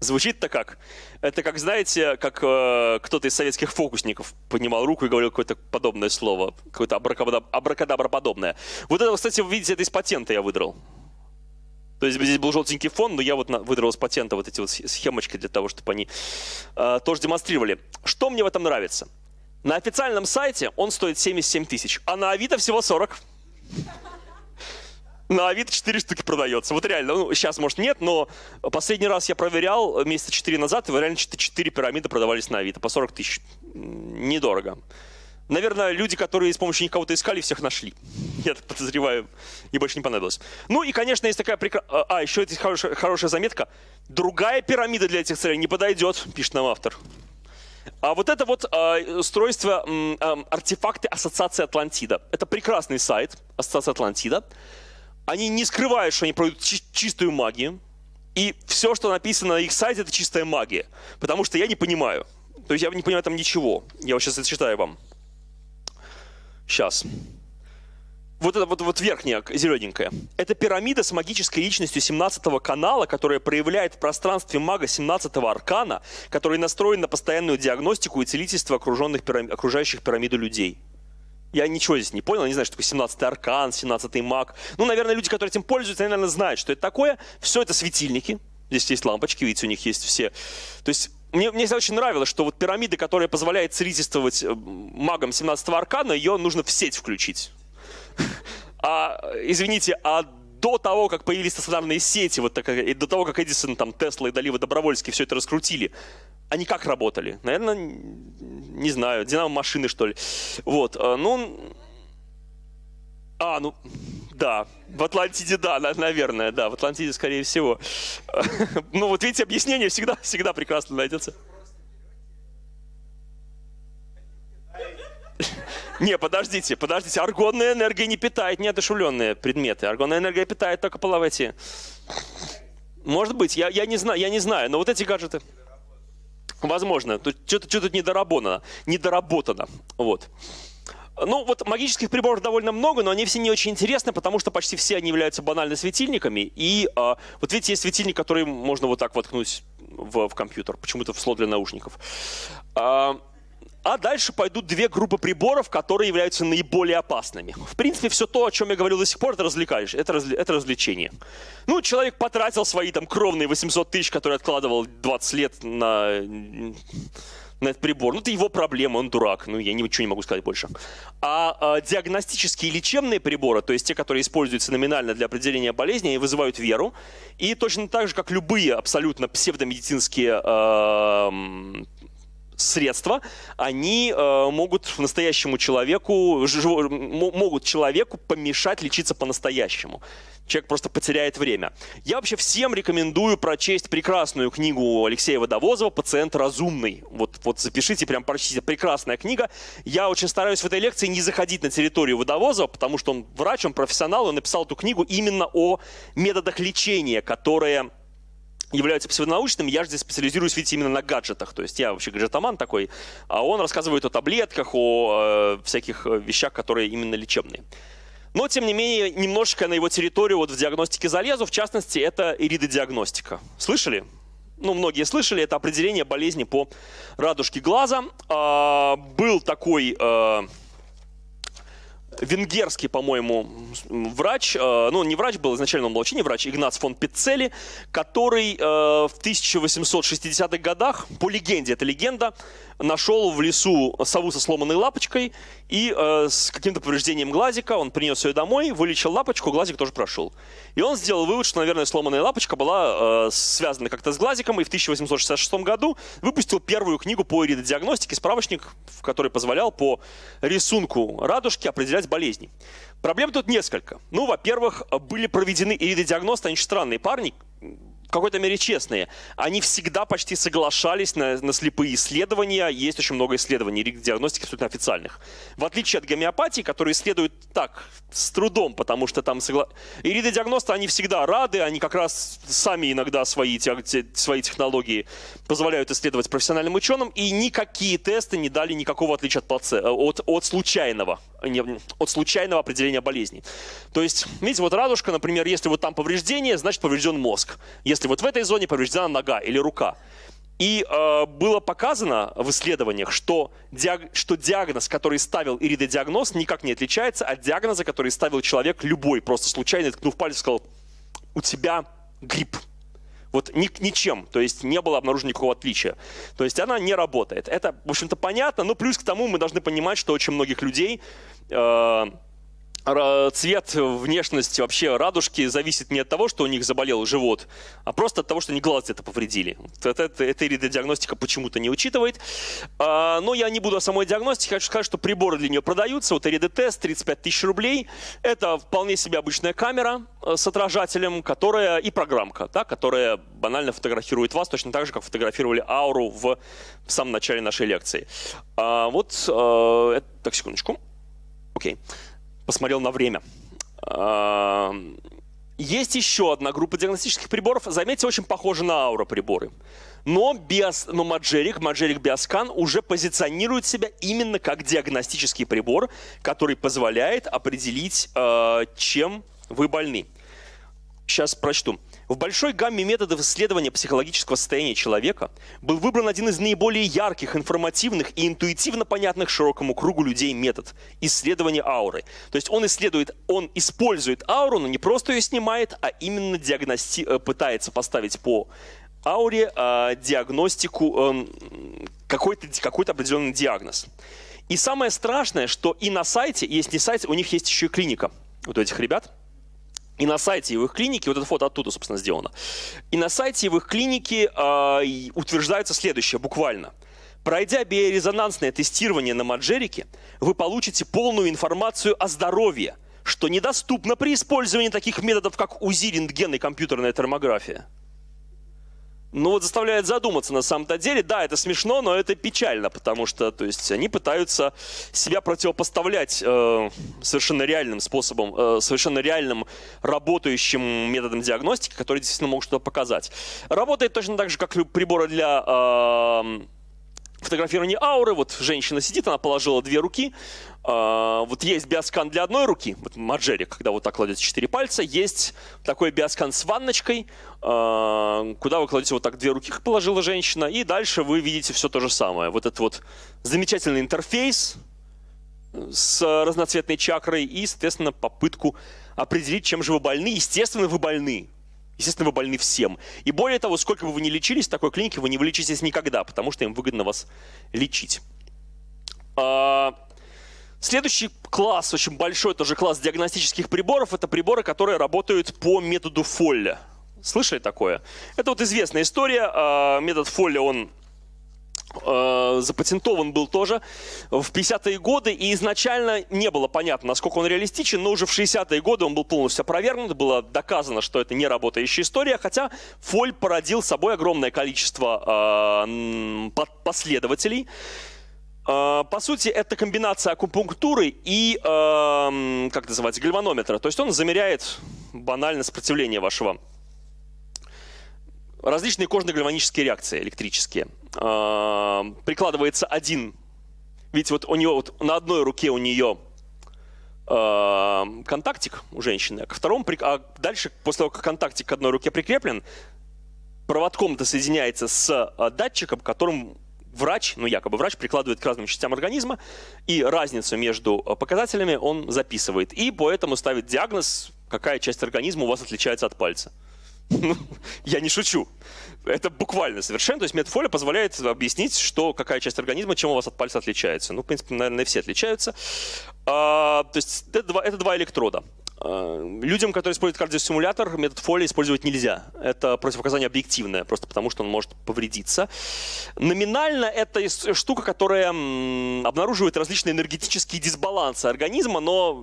Speaker 1: Звучит-то как? Это как, знаете, как э, кто-то из советских фокусников поднимал руку и говорил какое-то подобное слово, какое-то абракадабра подобное. Вот это, кстати, вы видите, это из патента я выдрал. То есть здесь был желтенький фон, но я вот выдрал из патента вот эти вот схемочки для того, чтобы они э, тоже демонстрировали. Что мне в этом нравится? На официальном сайте он стоит 77 тысяч, а на Авито всего 40 на Авито 4 штуки продается. Вот реально, ну, сейчас, может, нет, но последний раз я проверял месяца 4 назад, и реально 4 пирамиды продавались на Авито по 40 тысяч. Недорого. Наверное, люди, которые с помощью них кого-то искали, всех нашли. Я так подозреваю, и больше не понадобилось. Ну и, конечно, есть такая прекрасная... А, еще здесь хорошая, хорошая заметка. Другая пирамида для этих целей не подойдет, пишет нам автор. А вот это вот э, устройство, э, артефакты Ассоциации Атлантида. Это прекрасный сайт Ассоциации Атлантида они не скрывают, что они продают чистую магию, и все, что написано на их сайте, это чистая магия. Потому что я не понимаю. То есть я не понимаю там ничего. Я вот сейчас зачитаю вам. Сейчас. Вот это вот, вот верхняя, зелененькая. Это пирамида с магической личностью 17 аркана, которая проявляет в пространстве мага 17 аркана, который настроен на постоянную диагностику и целительство окруженных пирам... окружающих пирамиду людей. Я ничего здесь не понял, не знаю, что такое 17-й аркан, 17-й маг. Ну, наверное, люди, которые этим пользуются, они, наверное, знают, что это такое. Все это светильники. Здесь есть лампочки, видите, у них есть все. То есть мне, мне очень нравилось, что вот пирамида, которая позволяет целительствовать э, магам 17-го аркана, ее нужно в сеть включить. А, извините, а до того, как появились стационарные сети, вот так, и до того, как Эдисон, там, Тесла и Далива Добровольский все это раскрутили, они как работали? Наверное, не знаю, динамо-машины, что ли. Вот, э, ну... А, ну, да, в Атлантиде, да, наверное, да, в Атлантиде, скорее всего. Ну, вот видите, объяснение всегда, всегда прекрасно найдется. Не, подождите, подождите. Аргонная энергия не питает неодушевленные предметы. Аргонная энергия питает только половые. Может быть, я, я, не знаю, я не знаю, но вот эти гаджеты... Возможно. Что-то что недоработано. Недоработано. Вот. Ну, вот магических приборов довольно много, но они все не очень интересны, потому что почти все они являются банально светильниками. И а, вот видите, есть светильник, который можно вот так воткнуть в, в компьютер, почему-то в слот для наушников. А, а дальше пойдут две группы приборов, которые являются наиболее опасными. В принципе, все то, о чем я говорил до сих пор, это развлекаешь, это, развle, это развлечение. Ну, человек потратил свои там кровные 800 тысяч, которые откладывал 20 лет на, на этот прибор. Ну, это его проблема, он дурак. Ну, я ничего не могу сказать больше. А, а диагностические лечебные приборы, то есть те, которые используются номинально для определения болезни, они вызывают веру. И точно так же, как любые абсолютно псевдомедицинские э, средства, они э, могут настоящему человеку, жив, могут человеку помешать лечиться по-настоящему. Человек просто потеряет время. Я вообще всем рекомендую прочесть прекрасную книгу Алексея Водовозова «Пациент разумный». Вот, вот запишите, прям прочтите. Прекрасная книга. Я очень стараюсь в этой лекции не заходить на территорию Водовозова, потому что он врач, он профессионал, он написал эту книгу именно о методах лечения, которые являются псевдонаучными, я же здесь специализируюсь, видите, именно на гаджетах. То есть я вообще гаджетоман такой, а он рассказывает о таблетках, о э, всяких э, вещах, которые именно лечебные. Но, тем не менее, немножечко на его территорию вот в диагностике залезу. В частности, это иридодиагностика. Слышали? Ну, многие слышали, это определение болезни по радужке глаза. А, был такой... А, венгерский, по-моему, врач, э, ну не врач был, изначально он был вообще не врач, Игнац фон Пиццели, который э, в 1860-х годах, по легенде, это легенда, нашел в лесу сову со сломанной лапочкой и э, с каким-то повреждением глазика, он принес ее домой, вылечил лапочку, глазик тоже прошел. И он сделал вывод, что, наверное, сломанная лапочка была связана как-то с глазиком, и в 1866 году выпустил первую книгу по иридодиагностике, справочник, который позволял по рисунку радужки определять болезни. Проблем тут несколько. Ну, во-первых, были проведены иридодиагносты, они очень странные парни, в какой-то мере честные. Они всегда почти соглашались на, на слепые исследования. Есть очень много исследований диагностики абсолютно официальных. В отличие от гомеопатии, которые исследуют так, с трудом, потому что там... Согла... Иридодиагносты, они всегда рады, они как раз сами иногда свои, свои технологии позволяют исследовать профессиональным ученым, и никакие тесты не дали никакого отличия от, плаце... от, от случайного от случайного определения болезни. То есть, видите, вот радужка, например, если вот там повреждение, значит поврежден мозг. Если вот в этой зоне повреждена нога или рука. И э, было показано в исследованиях, что, диаг... что диагноз, который ставил иридодиагноз, никак не отличается от диагноза, который ставил человек любой, просто случайно ткнув палец сказал, у тебя грипп. Вот ни, ничем, то есть не было обнаружено никакого отличия. То есть она не работает. Это, в общем-то, понятно, но плюс к тому мы должны понимать, что очень многих людей э, цвет, внешность вообще радужки зависит не от того, что у них заболел живот, а просто от того, что они глаз где-то повредили. Это, это, это иридодиагностика почему-то не учитывает. А, но я не буду о самой диагностике. Хочу сказать, что приборы для нее продаются. Вот иридотест 35 тысяч рублей. Это вполне себе обычная камера э, с отражателем, которая и программка, да, которая банально фотографирует вас, точно так же, как фотографировали ауру в, в самом начале нашей лекции. А, вот, а, так, секундочку. Окей. Okay посмотрел на время. Есть еще одна группа диагностических приборов. Заметьте, очень похожа на аура приборы. Но, биос, но Magic, Magic Bioscan уже позиционирует себя именно как диагностический прибор, который позволяет определить, а, чем вы больны. Сейчас прочту. В большой гамме методов исследования психологического состояния человека был выбран один из наиболее ярких, информативных и интуитивно понятных широкому кругу людей метод – исследование ауры. То есть он исследует, он использует ауру, но не просто ее снимает, а именно диагности... Э, пытается поставить по ауре э, диагностику, э, какой-то какой определенный диагноз. И самое страшное, что и на сайте, есть не сайт, у них есть еще и клиника, вот этих ребят – и на сайте его их клиники, вот это фото оттуда, собственно, сделано. И на сайте его их клиники э, утверждается следующее, буквально. Пройдя биорезонансное тестирование на Маджерике, вы получите полную информацию о здоровье, что недоступно при использовании таких методов, как УЗИ, рентген и компьютерная томография ну вот заставляет задуматься на самом-то деле. Да, это смешно, но это печально, потому что то есть, они пытаются себя противопоставлять э, совершенно реальным способом, э, совершенно реальным работающим методом диагностики, которые действительно могут что-то показать. Работает точно так же, как приборы для... Э, фотографирование ауры. Вот женщина сидит, она положила две руки. А, вот есть биоскан для одной руки, вот Маджери, когда вот так кладете четыре пальца. Есть такой биоскан с ванночкой, а, куда вы кладете вот так две руки, положила женщина. И дальше вы видите все то же самое. Вот этот вот замечательный интерфейс с разноцветной чакрой и, соответственно, попытку определить, чем же вы больны. Естественно, вы больны. Естественно, вы больны всем. И более того, сколько бы вы ни лечились в такой клинике, вы не вылечитесь никогда, потому что им выгодно вас лечить. А, следующий класс, очень большой тоже класс диагностических приборов, это приборы, которые работают по методу Фолля. Слышали такое? Это вот известная история. А, метод Фолля, он Э, запатентован был тоже в 50-е годы, и изначально не было понятно, насколько он реалистичен, но уже в 60-е годы он был полностью опровергнут, было доказано, что это не работающая история, хотя Фоль породил собой огромное количество э, последователей. Э, по сути, это комбинация акупунктуры и, как называется, гальванометра. То есть он замеряет банально сопротивление вашего различные кожно-гальванические реакции электрические. Прикладывается один, видите, вот у нее вот на одной руке у нее э, контактик у женщины, а к второму, а дальше, после того, как контактик к одной руке прикреплен, проводком-то соединяется с датчиком, которым врач, ну якобы врач, прикладывает к разным частям организма, и разницу между э, показателями он записывает. И поэтому ставит диагноз, какая часть организма у вас отличается от пальца. Ну, я не шучу. Это буквально совершенно. То есть метафолия позволяет объяснить, что какая часть организма, чем у вас от пальца отличается. Ну, в принципе, наверное, все отличаются. А, то есть это два, это два электрода. А, людям, которые используют кардиостимулятор, метод Фоли использовать нельзя. Это противопоказание объективное, просто потому что он может повредиться. Номинально это штука, которая обнаруживает различные энергетические дисбалансы организма, но,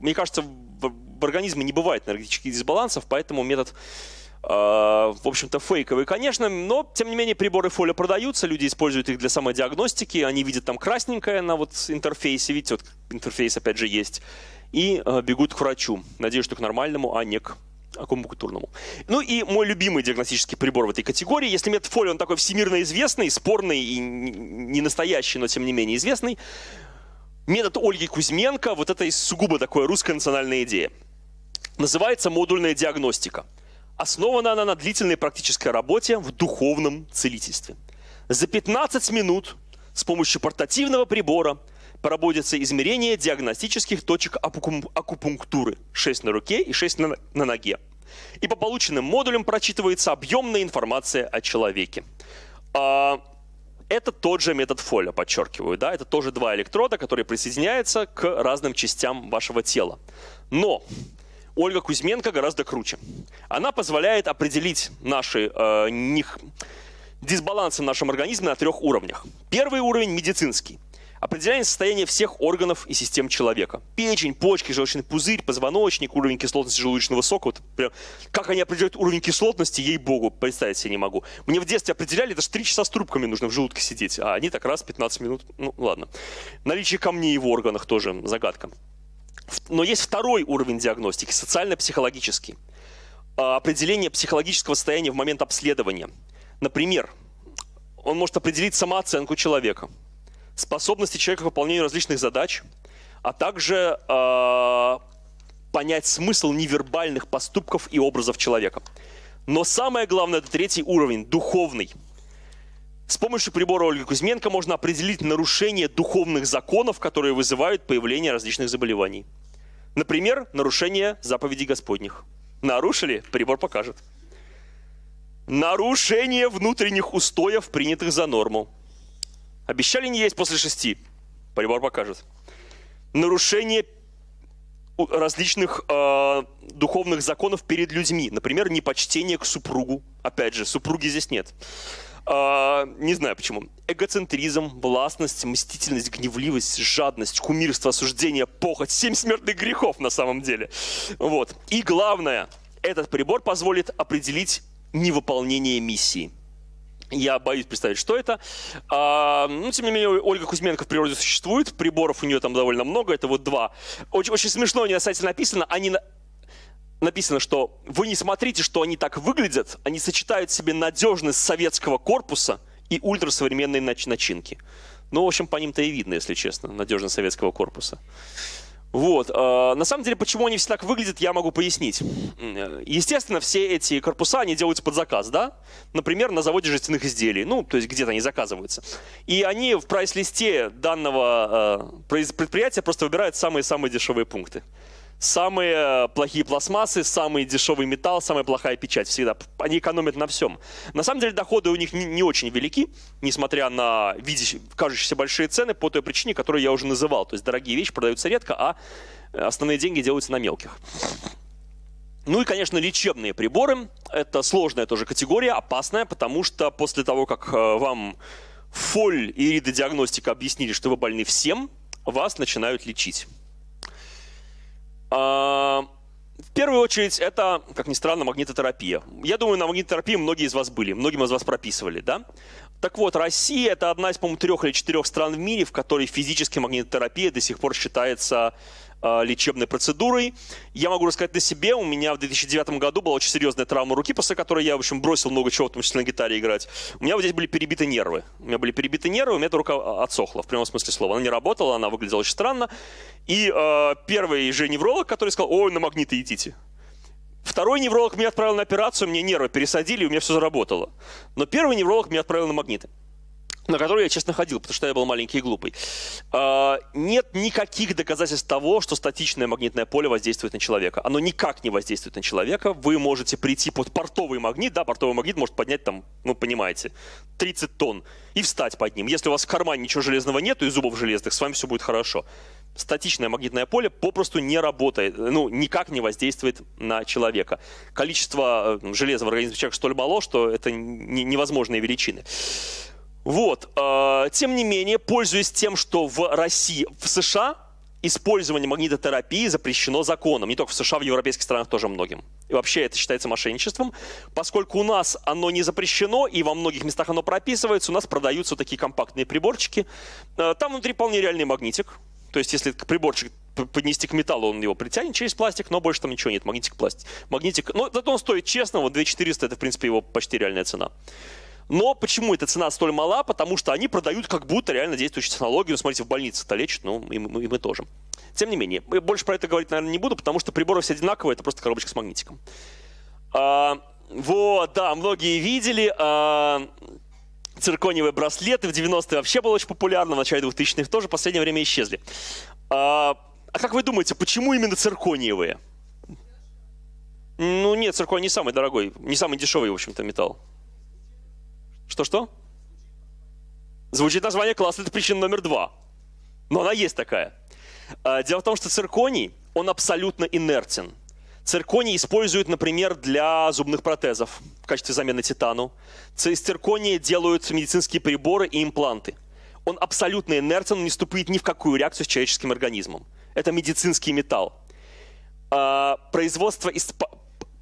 Speaker 1: мне кажется, в организме не бывает энергетических дисбалансов, поэтому метод а, в общем-то, фейковый, конечно, но, тем не менее, приборы фоли продаются, люди используют их для самодиагностики, они видят там красненькое на вот интерфейсе, видите, вот интерфейс опять же есть, и э, бегут к врачу. Надеюсь, что к нормальному, а не к акупунктурному. Ну и мой любимый диагностический прибор в этой категории, если метфоли, он такой всемирно известный, спорный и не настоящий, но тем не менее известный, метод Ольги Кузьменко, вот это сугубо такое русская национальная идея. Называется модульная диагностика – Основана она на длительной практической работе в духовном целительстве. За 15 минут с помощью портативного прибора проводятся измерения диагностических точек акупунктуры. 6 на руке и 6 на, на ноге. И по полученным модулям прочитывается объемная информация о человеке. А, это тот же метод Фоля, подчеркиваю. Да? Это тоже два электрода, которые присоединяются к разным частям вашего тела. Но Ольга Кузьменко гораздо круче. Она позволяет определить наши э, них, дисбалансы в нашем организме на трех уровнях. Первый уровень – медицинский. Определение состояния всех органов и систем человека. Печень, почки, желчный пузырь, позвоночник, уровень кислотности желудочного сока. Вот прям, как они определяют уровень кислотности, ей-богу, представить себе не могу. Мне в детстве определяли, это же 3 часа с трубками нужно в желудке сидеть, а они так раз 15 минут, ну ладно. Наличие камней в органах тоже загадка. Но есть второй уровень диагностики, социально-психологический. А, определение психологического состояния в момент обследования. Например, он может определить самооценку человека, способности человека к выполнению различных задач, а также э, понять смысл невербальных поступков и образов человека. Но самое главное, это третий уровень, духовный – с помощью прибора Ольги Кузьменко можно определить нарушение духовных законов, которые вызывают появление различных заболеваний. Например, нарушение заповедей Господних. Нарушили? Прибор покажет. Нарушение внутренних устоев, принятых за норму. Обещали не есть после шести? Прибор покажет. Нарушение различных э, духовных законов перед людьми. Например, непочтение к супругу. Опять же, супруги здесь нет. А, не знаю почему. Эгоцентризм, властность, мстительность, гневливость, жадность, кумирство, осуждение, похоть. Семь смертных грехов на самом деле. Вот. И главное, этот прибор позволит определить невыполнение миссии. Я боюсь представить, что это. А, ну, тем не менее, Ольга Кузьменко в природе существует. Приборов у нее там довольно много. Это вот два. Очень, очень смешно у нее на сайте написано. Они написано, что вы не смотрите, что они так выглядят, они сочетают в себе надежность советского корпуса и ультрасовременные начинки. Ну, в общем, по ним-то и видно, если честно, надежность советского корпуса. Вот. А, на самом деле, почему они все так выглядят, я могу пояснить. Естественно, все эти корпуса, они делаются под заказ, да? Например, на заводе жестяных изделий, ну, то есть где-то они заказываются. И они в прайс-листе данного а, предприятия просто выбирают самые-самые дешевые пункты самые плохие пластмассы, самый дешевый металл, самая плохая печать всегда. Они экономят на всем. На самом деле доходы у них не, не очень велики, несмотря на видящие, кажущиеся большие цены, по той причине, которую я уже называл. То есть дорогие вещи продаются редко, а основные деньги делаются на мелких. Ну и, конечно, лечебные приборы. Это сложная тоже категория, опасная, потому что после того, как э, вам фоль и иридодиагностика объяснили, что вы больны всем, вас начинают лечить. А, в первую очередь, это, как ни странно, магнитотерапия. Я думаю, на магнитотерапии многие из вас были, многим из вас прописывали, да? Так вот, Россия – это одна из, по-моему, трех или четырех стран в мире, в которой физически магнитотерапия до сих пор считается лечебной процедурой. Я могу рассказать на себе, у меня в 2009 году была очень серьезная травма руки, после которой я, в общем, бросил много чего, в том числе на гитаре играть. У меня вот здесь были перебиты нервы. У меня были перебиты нервы, у меня эта рука отсохла, в прямом смысле слова. Она не работала, она выглядела очень странно. И э, первый же невролог, который сказал, ой, на магниты идите. Второй невролог меня отправил на операцию, мне нервы пересадили, и у меня все заработало. Но первый невролог меня отправил на магниты на который я, честно, ходил, потому что я был маленький и глупый. А, нет никаких доказательств того, что статичное магнитное поле воздействует на человека. Оно никак не воздействует на человека. Вы можете прийти под портовый магнит, да, портовый магнит может поднять там, ну, понимаете, 30 тонн и встать под ним. Если у вас в кармане ничего железного нету и зубов железных, с вами все будет хорошо. Статичное магнитное поле попросту не работает, ну, никак не воздействует на человека. Количество э, железа в организме человека столь мало, что это невозможные величины. Вот. Э, тем не менее, пользуясь тем, что в России, в США использование магнитотерапии запрещено законом. Не только в США, в европейских странах тоже многим. И вообще это считается мошенничеством. Поскольку у нас оно не запрещено, и во многих местах оно прописывается, у нас продаются такие компактные приборчики. Э, там внутри вполне реальный магнитик. То есть если приборчик поднести к металлу, он его притянет через пластик, но больше там ничего нет. Магнитик, пластик. Магнитик, ну, зато он стоит честно, вот 2400 это, в принципе, его почти реальная цена. Но почему эта цена столь мала? Потому что они продают как будто реально действующую технологию. смотрите, в больнице-то лечат, ну и мы, и мы тоже. Тем не менее, больше про это говорить, наверное, не буду, потому что приборы все одинаковые, это просто коробочка с магнитиком. А, вот, да, многие видели. А, циркониевые браслеты в 90-е вообще было очень популярно, в начале 2000-х тоже, в последнее время исчезли. А, а как вы думаете, почему именно циркониевые? Ну нет, цирконий не самый дорогой, не самый дешевый, в общем-то, металл. Что-что? Звучит название класса, это причина номер два. Но она есть такая. А, дело в том, что цирконий, он абсолютно инертен. Цирконий используют, например, для зубных протезов в качестве замены титану. Из циркония делают медицинские приборы и импланты. Он абсолютно инертен, он не вступает ни в какую реакцию с человеческим организмом. Это медицинский металл. А, производство из,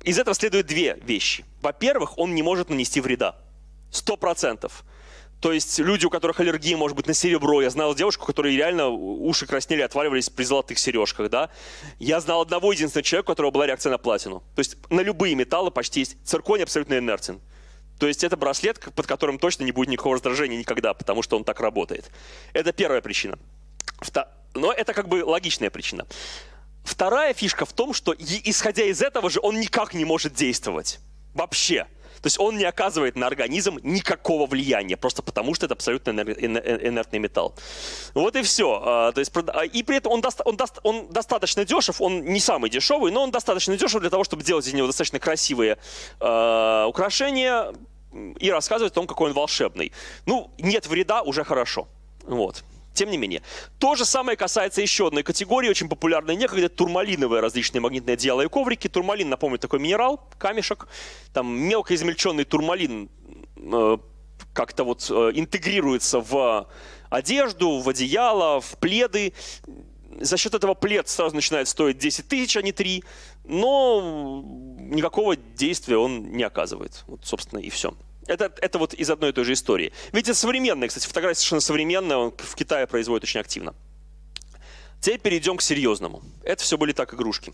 Speaker 1: из этого следует две вещи. Во-первых, он не может нанести вреда. Сто процентов. То есть люди, у которых аллергия может быть на серебро. Я знал девушку, которой реально уши краснели, отваливались при золотых сережках. Да? Я знал одного единственного человека, у которого была реакция на платину. То есть на любые металлы почти есть. Цирконий абсолютно инертен. То есть это браслет, под которым точно не будет никакого раздражения никогда, потому что он так работает. Это первая причина. Но это как бы логичная причина. Вторая фишка в том, что исходя из этого же он никак не может действовать. Вообще. То есть он не оказывает на организм никакого влияния, просто потому что это абсолютно инертный металл. Вот и все. А, то есть, а, и при этом он, даст, он, даст, он достаточно дешев, он не самый дешевый, но он достаточно дешев для того, чтобы делать из него достаточно красивые э, украшения и рассказывать о том, какой он волшебный. Ну, нет вреда, уже хорошо. Вот. Тем не менее. То же самое касается еще одной категории, очень популярной некогда, турмалиновые различные магнитные одеяла и коврики. Турмалин, напомню, такой минерал, камешек. Там мелко измельченный турмалин э, как-то вот э, интегрируется в одежду, в одеяло, в пледы. За счет этого плед сразу начинает стоить 10 тысяч, а не 3. Но никакого действия он не оказывает. Вот, собственно, и все. Это, это вот из одной и той же истории. Это современная, кстати, фотография совершенно современная, он в Китае производит очень активно. Теперь перейдем к серьезному. Это все были так игрушки.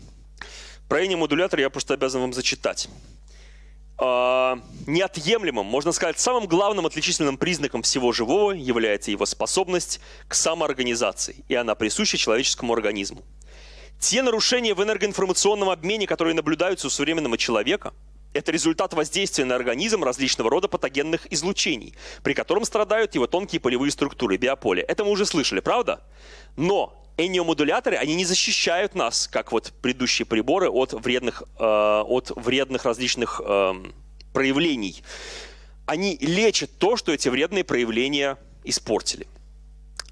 Speaker 1: Про модулятор я просто обязан вам зачитать. А, неотъемлемым, можно сказать, самым главным отличительным признаком всего живого является его способность к самоорганизации, и она присуща человеческому организму. Те нарушения в энергоинформационном обмене, которые наблюдаются у современного человека – это результат воздействия на организм различного рода патогенных излучений, при котором страдают его тонкие полевые структуры, биополя. Это мы уже слышали, правда? Но эниомодуляторы, они не защищают нас, как вот предыдущие приборы, от вредных, э, от вредных различных э, проявлений. Они лечат то, что эти вредные проявления испортили.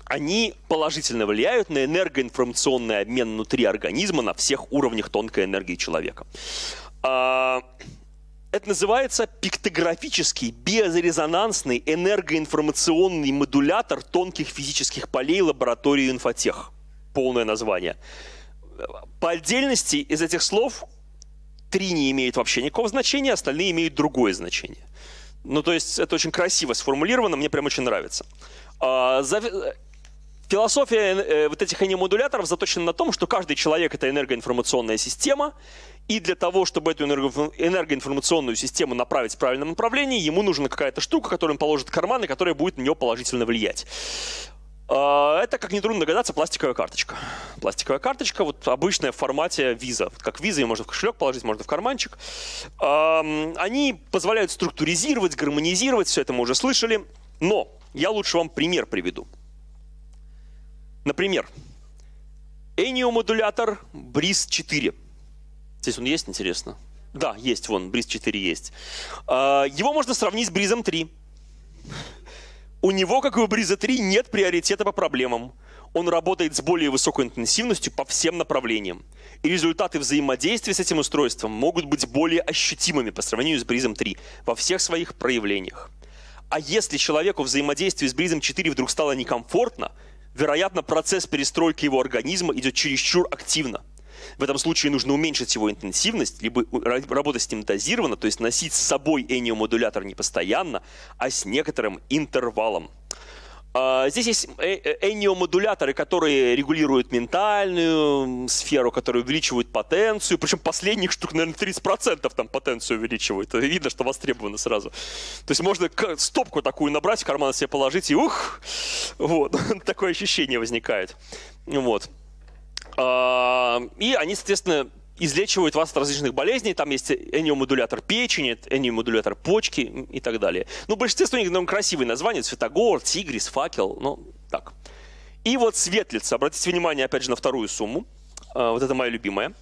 Speaker 1: Они положительно влияют на энергоинформационный обмен внутри организма на всех уровнях тонкой энергии человека. Это называется пиктографический биорезонансный энергоинформационный модулятор тонких физических полей лаборатории инфотех. Полное название. По отдельности из этих слов три не имеют вообще никакого значения, остальные имеют другое значение. Ну, то есть это очень красиво сформулировано, мне прям очень нравится. А, Философия э, вот этих энеомодуляторов заточена на том, что каждый человек — это энергоинформационная система, и для того, чтобы эту энергоинформационную систему направить в правильном направлении, ему нужна какая-то штука, которую он положит в карман, и которая будет на нее положительно влиять. А, это, как нетрудно догадаться, пластиковая карточка. Пластиковая карточка, вот обычная в формате виза. Как виза ее можно в кошелек положить, можно в карманчик. Они позволяют структуризировать, гармонизировать, все это мы уже слышали. Но я лучше вам пример приведу. Например, Эниомодулятор Бриз 4. Здесь он есть, интересно? Да, есть, вон, Бриз 4 есть. А, его можно сравнить с Бризом 3. У него, как и у Бриза 3, нет приоритета по проблемам. Он работает с более высокой интенсивностью по всем направлениям. И результаты взаимодействия с этим устройством могут быть более ощутимыми по сравнению с Бризом 3 во всех своих проявлениях. А если человеку взаимодействие с Бризом 4 вдруг стало некомфортно, вероятно, процесс перестройки его организма идет чересчур активно. В этом случае нужно уменьшить его интенсивность, либо работать с ним дозированно, то есть носить с собой эниомодулятор не постоянно, а с некоторым интервалом. А, здесь есть э, э, эниомодуляторы, которые регулируют ментальную сферу, которые увеличивают потенцию. Причем последних штук, наверное, 30% там потенцию увеличивают. Видно, что востребовано сразу. То есть можно стопку такую набрать, в карман себе положить, и ух! Вот. Такое ощущение возникает. Вот. А, и они, соответственно, излечивают вас от различных болезней. Там есть эниомодулятор печени, эниомодулятор почки и так далее. Ну, большинство у них ну, красивые названия. Цветогор, тигрис, факел. Ну, так. И вот светлица. Обратите внимание, опять же, на вторую сумму. А, вот это моя любимая.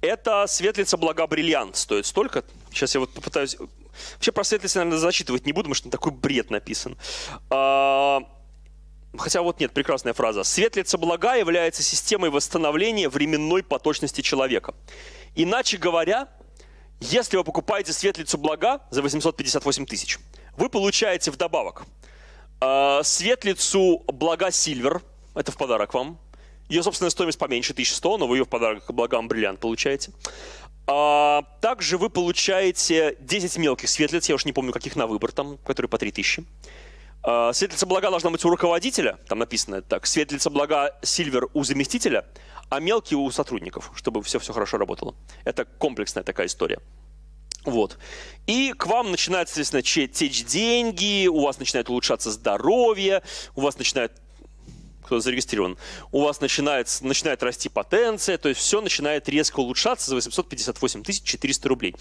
Speaker 1: Это светлица блага бриллиант. Стоит столько. Сейчас я вот попытаюсь... Вообще про светлицу, наверное, зачитывать не буду, потому что такой бред написан. Хотя вот нет, прекрасная фраза. Светлица блага является системой восстановления временной поточности человека. Иначе говоря, если вы покупаете светлицу блага за 858 тысяч, вы получаете вдобавок э, светлицу блага Сильвер, это в подарок вам. Ее собственная стоимость поменьше, 1100, но вы ее в подарок благам бриллиант получаете. А, также вы получаете 10 мелких светлиц, я уж не помню, каких на выбор там, которые по 3000. А, светлица блага должна быть у руководителя, там написано так, светлица блага Сильвер у заместителя, а мелкие у сотрудников, чтобы все-все хорошо работало. Это комплексная такая история. Вот. И к вам начинают, соответственно, течь деньги, у вас начинает улучшаться здоровье, у вас начинает кто зарегистрирован, у вас начинает, начинает расти потенция, то есть все начинает резко улучшаться за 858 400 рублей.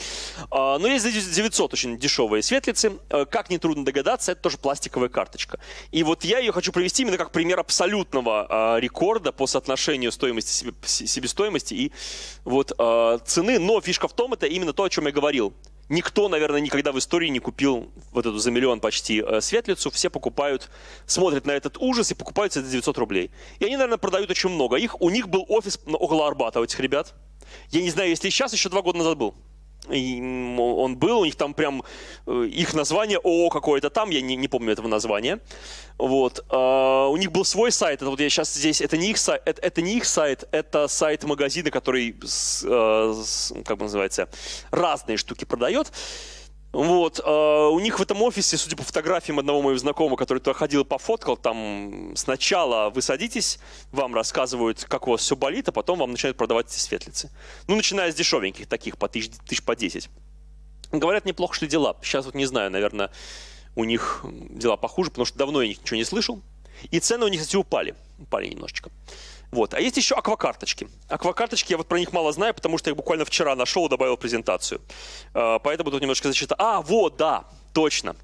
Speaker 1: А, но есть за 900 очень дешевые светлицы. А, как нетрудно догадаться, это тоже пластиковая карточка. И вот я ее хочу привести именно как пример абсолютного а, рекорда по соотношению стоимости, себестоимости и вот цены. Но фишка в том, это именно то, о чем я говорил. Никто, наверное, никогда в истории не купил вот эту за миллион почти э, светлицу. Все покупают, смотрят на этот ужас и покупают за 900 рублей. И они, наверное, продают очень много. Их, у них был офис около Арбата у этих ребят. Я не знаю, если сейчас, еще два года назад был он был, у них там прям э, их название ООО какое-то там, я не, не помню этого названия. Вот. Uh, у них был свой сайт, это вот я сейчас здесь, это не их сайт, это, это не их сайт, это сайт магазина, который, с, как бы называется, разные штуки продает. Вот, э, у них в этом офисе, судя по фотографиям одного моего знакомого, который туда ходил и пофоткал, там сначала вы садитесь, вам рассказывают, как у вас все болит, а потом вам начинают продавать эти светлицы. Ну, начиная с дешевеньких таких, по тысяч, тысяч по 10. Говорят, неплохо шли дела. Сейчас вот не знаю, наверное, у них дела похуже, потому что давно я ничего не слышал. И цены у них, кстати, упали. Упали немножечко. Вот. А есть еще аквакарточки. Аквакарточки, я вот про них мало знаю, потому что я их буквально вчера нашел и добавил презентацию. А, поэтому тут немножко зачитаю. А, вот, да, точно.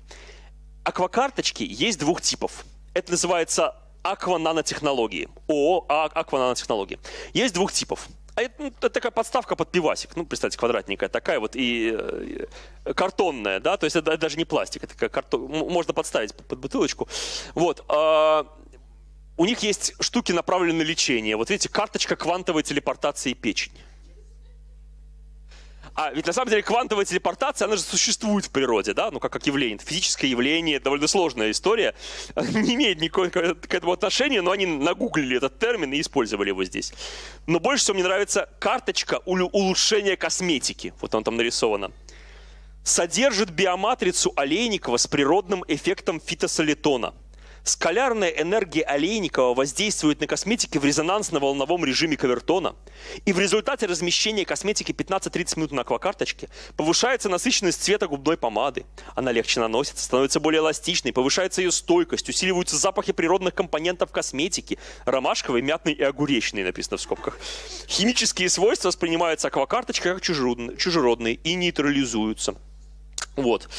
Speaker 1: Аквакарточки есть двух типов. Это называется аквананотехнологии. ООО а, аквананотехнологии. Есть двух типов. А это, ну, это такая подставка под пивасик. Ну, представьте, квадратненькая такая вот и э, картонная, да, то есть это, даже не пластик, это такая картон, можно подставить под, бутылочку. Вот. Э, у них есть штуки, направленные на лечение. Вот видите, карточка квантовой телепортации печени. А ведь на самом деле квантовая телепортация, она же существует в природе, да, ну как, как явление. Это физическое явление, довольно сложная история, не имеет никакого к этому отношения, но они нагуглили этот термин и использовали его здесь. Но больше всего мне нравится карточка улучшения косметики, вот он там нарисована. Содержит биоматрицу Олейникова с природным эффектом фитосолитона – Скалярная энергия Олейникова воздействует на косметики в резонансно-волновом режиме Кавертона, и в результате размещения косметики 15-30 минут на аквакарточке повышается насыщенность цвета губной помады. Она легче наносится, становится более эластичной, повышается ее стойкость, усиливаются запахи природных компонентов косметики, ромашковый, мятный и огуречный, написано в скобках. Химические свойства воспринимаются аквакарточкой как чужеродные и нейтрализуются. Вот.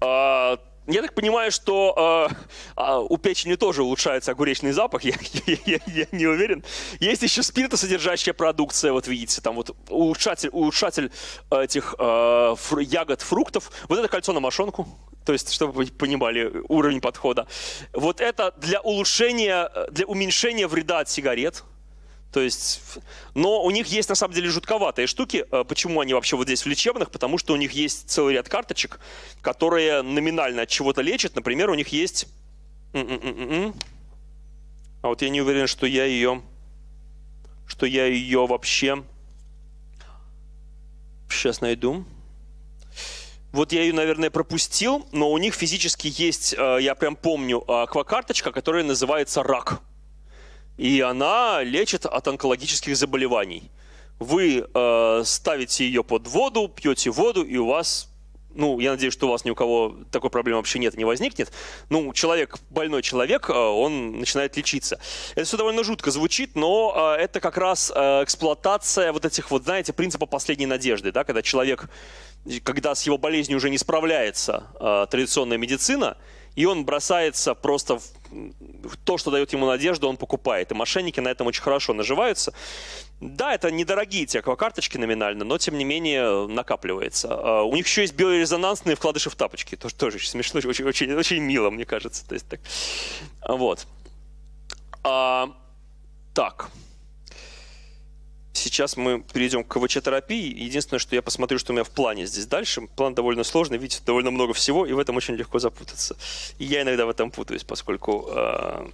Speaker 1: А, я так понимаю, что э, э, у печени тоже улучшается огуречный запах, я, я, я не уверен. Есть еще спиртосодержащая продукция, вот видите, там вот улучшатель, улучшатель этих э, фру, ягод, фруктов. Вот это кольцо на мошонку, то есть, чтобы вы понимали уровень подхода. Вот это для улучшения, для уменьшения вреда от сигарет. То есть, но у них есть на самом деле жутковатые штуки. Э, почему они вообще вот здесь в лечебных? Потому что у них есть целый ряд карточек, которые номинально от чего-то лечат. Например, у них есть... А вот я не уверен, что я ее... Что я ее вообще... Сейчас найду. Вот я ее, наверное, пропустил, но у них физически есть, э, я прям помню, аквакарточка, которая называется «Рак» и она лечит от онкологических заболеваний. Вы э, ставите ее под воду, пьете воду, и у вас, ну, я надеюсь, что у вас ни у кого такой проблемы вообще нет, не возникнет. Ну, человек, больной человек, э, он начинает лечиться. Это все довольно жутко звучит, но э, это как раз э, эксплуатация вот этих вот, знаете, принципа последней надежды, да, когда человек, когда с его болезнью уже не справляется э, традиционная медицина, и он бросается просто в то, что дает ему надежду, он покупает. И мошенники на этом очень хорошо наживаются. Да, это недорогие те аквакарточки номинально, но тем не менее накапливается. А, у них еще есть биорезонансные вкладыши в тапочки. Тоже, тоже очень смешно, очень, очень, очень мило, мне кажется. То есть, так. Вот. А, так. Сейчас мы перейдем к КВЧ-терапии. Единственное, что я посмотрю, что у меня в плане здесь дальше. План довольно сложный, видите, довольно много всего, и в этом очень легко запутаться. И я иногда в этом путаюсь, поскольку... Э...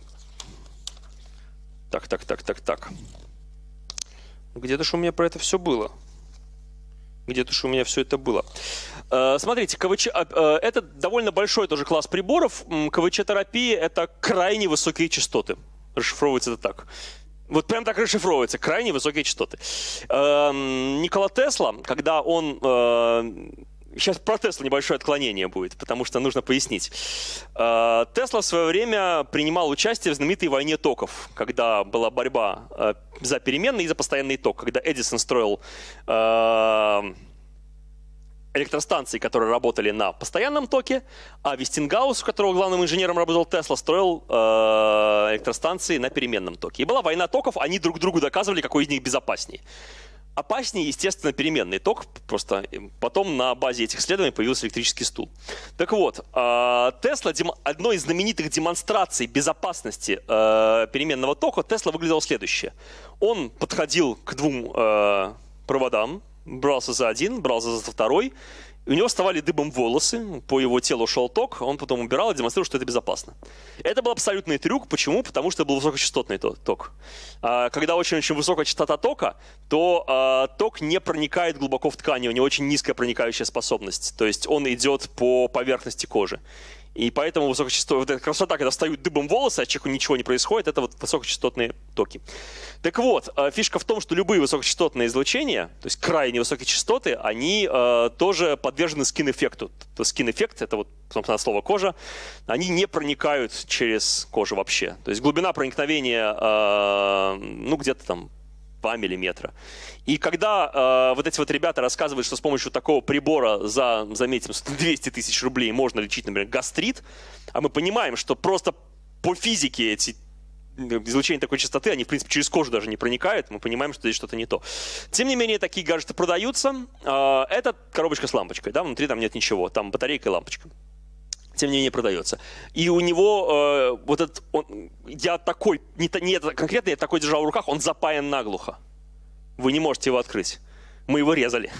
Speaker 1: Так, так, так, так, так. Где-то же у меня про это все было. Где-то же у меня все это было. Э, смотрите, КВЧ, а, это довольно большой тоже класс приборов. КВЧ-терапия – это крайне высокие частоты. Расшифровывается это так. Вот прям так расшифровывается, крайне высокие частоты. Эм, Никола Тесла, когда он... Сейчас э, про Тесла небольшое отклонение будет, потому что нужно пояснить. Э, Тесла в свое время принимал участие в знаменитой войне токов, когда была борьба э, за переменный и за постоянный ток, когда Эдисон строил электростанций, которые работали на постоянном токе, а Вестингаус, у которого главным инженером работал Тесла, строил э, электростанции на переменном токе. И была война токов, они друг другу доказывали, какой из них безопаснее. Опаснее, естественно, переменный ток, просто потом на базе этих исследований появился электрический стул. Так вот, э, Тесла, одной из знаменитых демонстраций безопасности э, переменного тока, Тесла выглядел следующее. Он подходил к двум э, проводам, брался за один, брался за второй, и у него вставали дыбом волосы, по его телу шел ток, он потом убирал и демонстрировал, что это безопасно. Это был абсолютный трюк. Почему? Потому что был высокочастотный ток. А, когда очень-очень высокая частота тока, то а, ток не проникает глубоко в ткани, у него очень низкая проникающая способность. То есть он идет по поверхности кожи. И поэтому высокочастотные, вот эта красота, когда встают дыбом волосы, а человеку ничего не происходит, это вот высокочастотные токи. Так вот, э, фишка в том, что любые высокочастотные излучения, то есть крайне высокие частоты, они э, тоже подвержены скин-эффекту. Скин-эффект — это вот, собственно, слово кожа. Они не проникают через кожу вообще. То есть глубина проникновения, э, ну, где-то там 2 миллиметра. И когда э, вот эти вот ребята рассказывают, что с помощью такого прибора за, заметим, 200 тысяч рублей можно лечить, например, гастрит, а мы понимаем, что просто по физике эти излучения такой частоты, они, в принципе, через кожу даже не проникают, мы понимаем, что здесь что-то не то. Тем не менее, такие гаджеты продаются. Э, это коробочка с лампочкой, да, внутри там нет ничего, там батарейка и лампочка тем не менее продается. И у него э, вот этот, он, я такой, не, не конкретно я такой держал в руках, он запаян наглухо. Вы не можете его открыть. Мы его резали.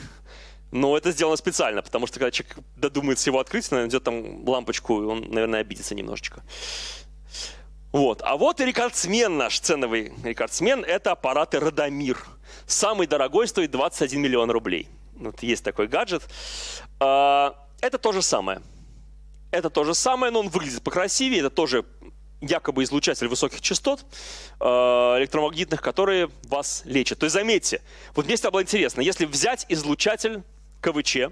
Speaker 1: Но это сделано специально, потому что когда человек додумается его открыть, он найдет там лампочку, и он, наверное, обидится немножечко. Вот. А вот и рекордсмен наш, ценовый рекордсмен, это аппараты Радомир. Самый дорогой стоит 21 миллион рублей. Вот есть такой гаджет. А, это то же самое. Это то же самое, но он выглядит покрасивее, это тоже якобы излучатель высоких частот э, электромагнитных, которые вас лечат. То есть заметьте, вот мне всегда было интересно, если взять излучатель КВЧ,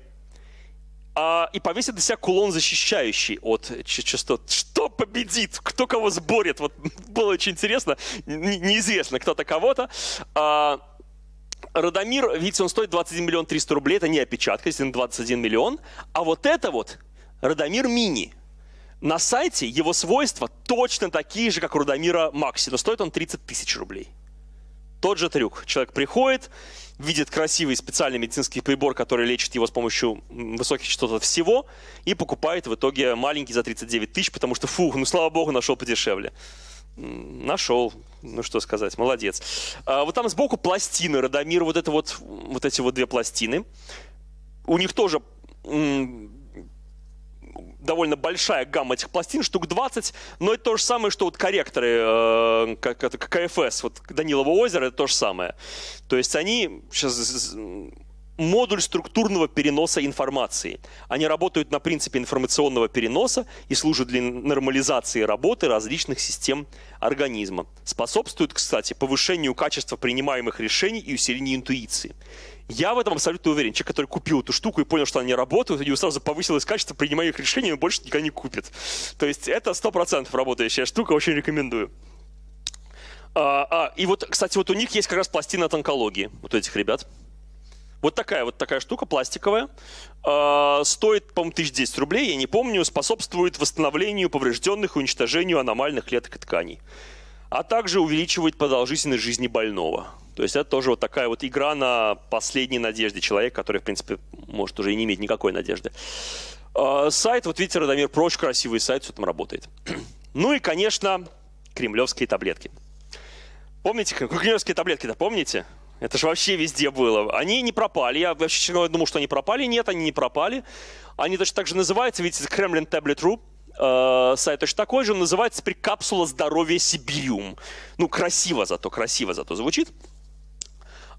Speaker 1: а, и повесить на себя кулон, защищающий от частот. Что победит? Кто кого сборет? Вот было очень интересно. Неизвестно, кто-то кого-то. А, Радомир, видите, он стоит 21 миллион 300 рублей. Это не опечатка, если 21 миллион. А вот это вот Радомир Мини. На сайте его свойства точно такие же, как у Радомира Макси, но стоит он 30 тысяч рублей. Тот же трюк. Человек приходит, видит красивый специальный медицинский прибор, который лечит его с помощью высоких частот от всего, и покупает в итоге маленький за 39 тысяч, потому что, фу, ну слава богу, нашел подешевле. Нашел, ну что сказать, молодец. А, вот там сбоку пластины Радомир, вот это вот, вот эти вот две пластины. У них тоже довольно большая гамма этих пластин, штук 20, но это то же самое, что вот корректоры, э, как, как КФС, вот Данилово озеро, это то же самое. То есть они сейчас модуль структурного переноса информации. Они работают на принципе информационного переноса и служат для нормализации работы различных систем организма. Способствуют, кстати, повышению качества принимаемых решений и усилению интуиции. Я в этом абсолютно уверен. Человек, который купил эту штуку и понял, что она не работает, у него сразу повысилось качество принимаемых решений, он больше никогда не купит. То есть это 100% работающая штука, очень рекомендую. А, а, и вот, кстати, вот у них есть как раз пластина от онкологии, вот этих ребят. Вот такая вот такая штука пластиковая. Э, стоит, по-моему, 1010 рублей, я не помню. Способствует восстановлению поврежденных и уничтожению аномальных клеток и тканей. А также увеличивает продолжительность жизни больного. То есть это тоже вот такая вот игра на последней надежде человека, который, в принципе, может уже и не иметь никакой надежды. Э, сайт, вот видите, Радомир Про, очень красивый сайт, все там работает. Ну и, конечно, кремлевские таблетки. Помните, кремлевские таблетки-то помните? Это же вообще везде было. Они не пропали. Я вообще думал, что они пропали. Нет, они не пропали. Они точно так же называются, видите, Kremlin Tablet.ru. Э, сайт точно такой же, называется теперь «Капсула здоровья Сибириум». Ну, красиво зато, красиво зато звучит.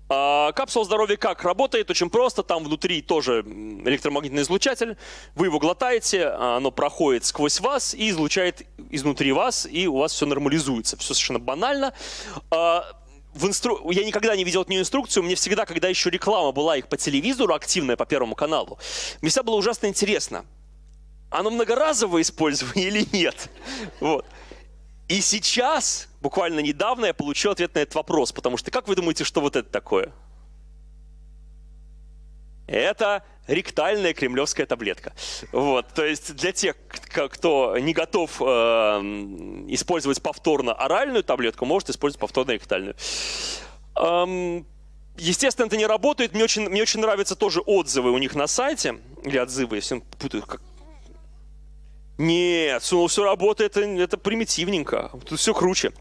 Speaker 1: А, капсула здоровья как работает? Очень просто. Там внутри тоже электромагнитный излучатель. Вы его глотаете, оно проходит сквозь вас и излучает изнутри вас, и у вас все нормализуется. Все совершенно банально. А, в инстру... я никогда не видел эту инструкцию, мне всегда, когда еще реклама была их по телевизору, активная по Первому каналу, мне всегда было ужасно интересно, оно многоразовое использование или нет? Вот. И сейчас, буквально недавно, я получил ответ на этот вопрос, потому что как вы думаете, что вот это такое? Это ректальная кремлевская таблетка. Вот, то есть для тех, кто не готов э, использовать повторно оральную таблетку, может использовать повторно ректальную. Эм, естественно, это не работает. Мне очень, мне очень нравятся тоже отзывы у них на сайте. Или отзывы, я путаю. Как... Нет, ну все работает, это, это примитивненько. Тут все круче.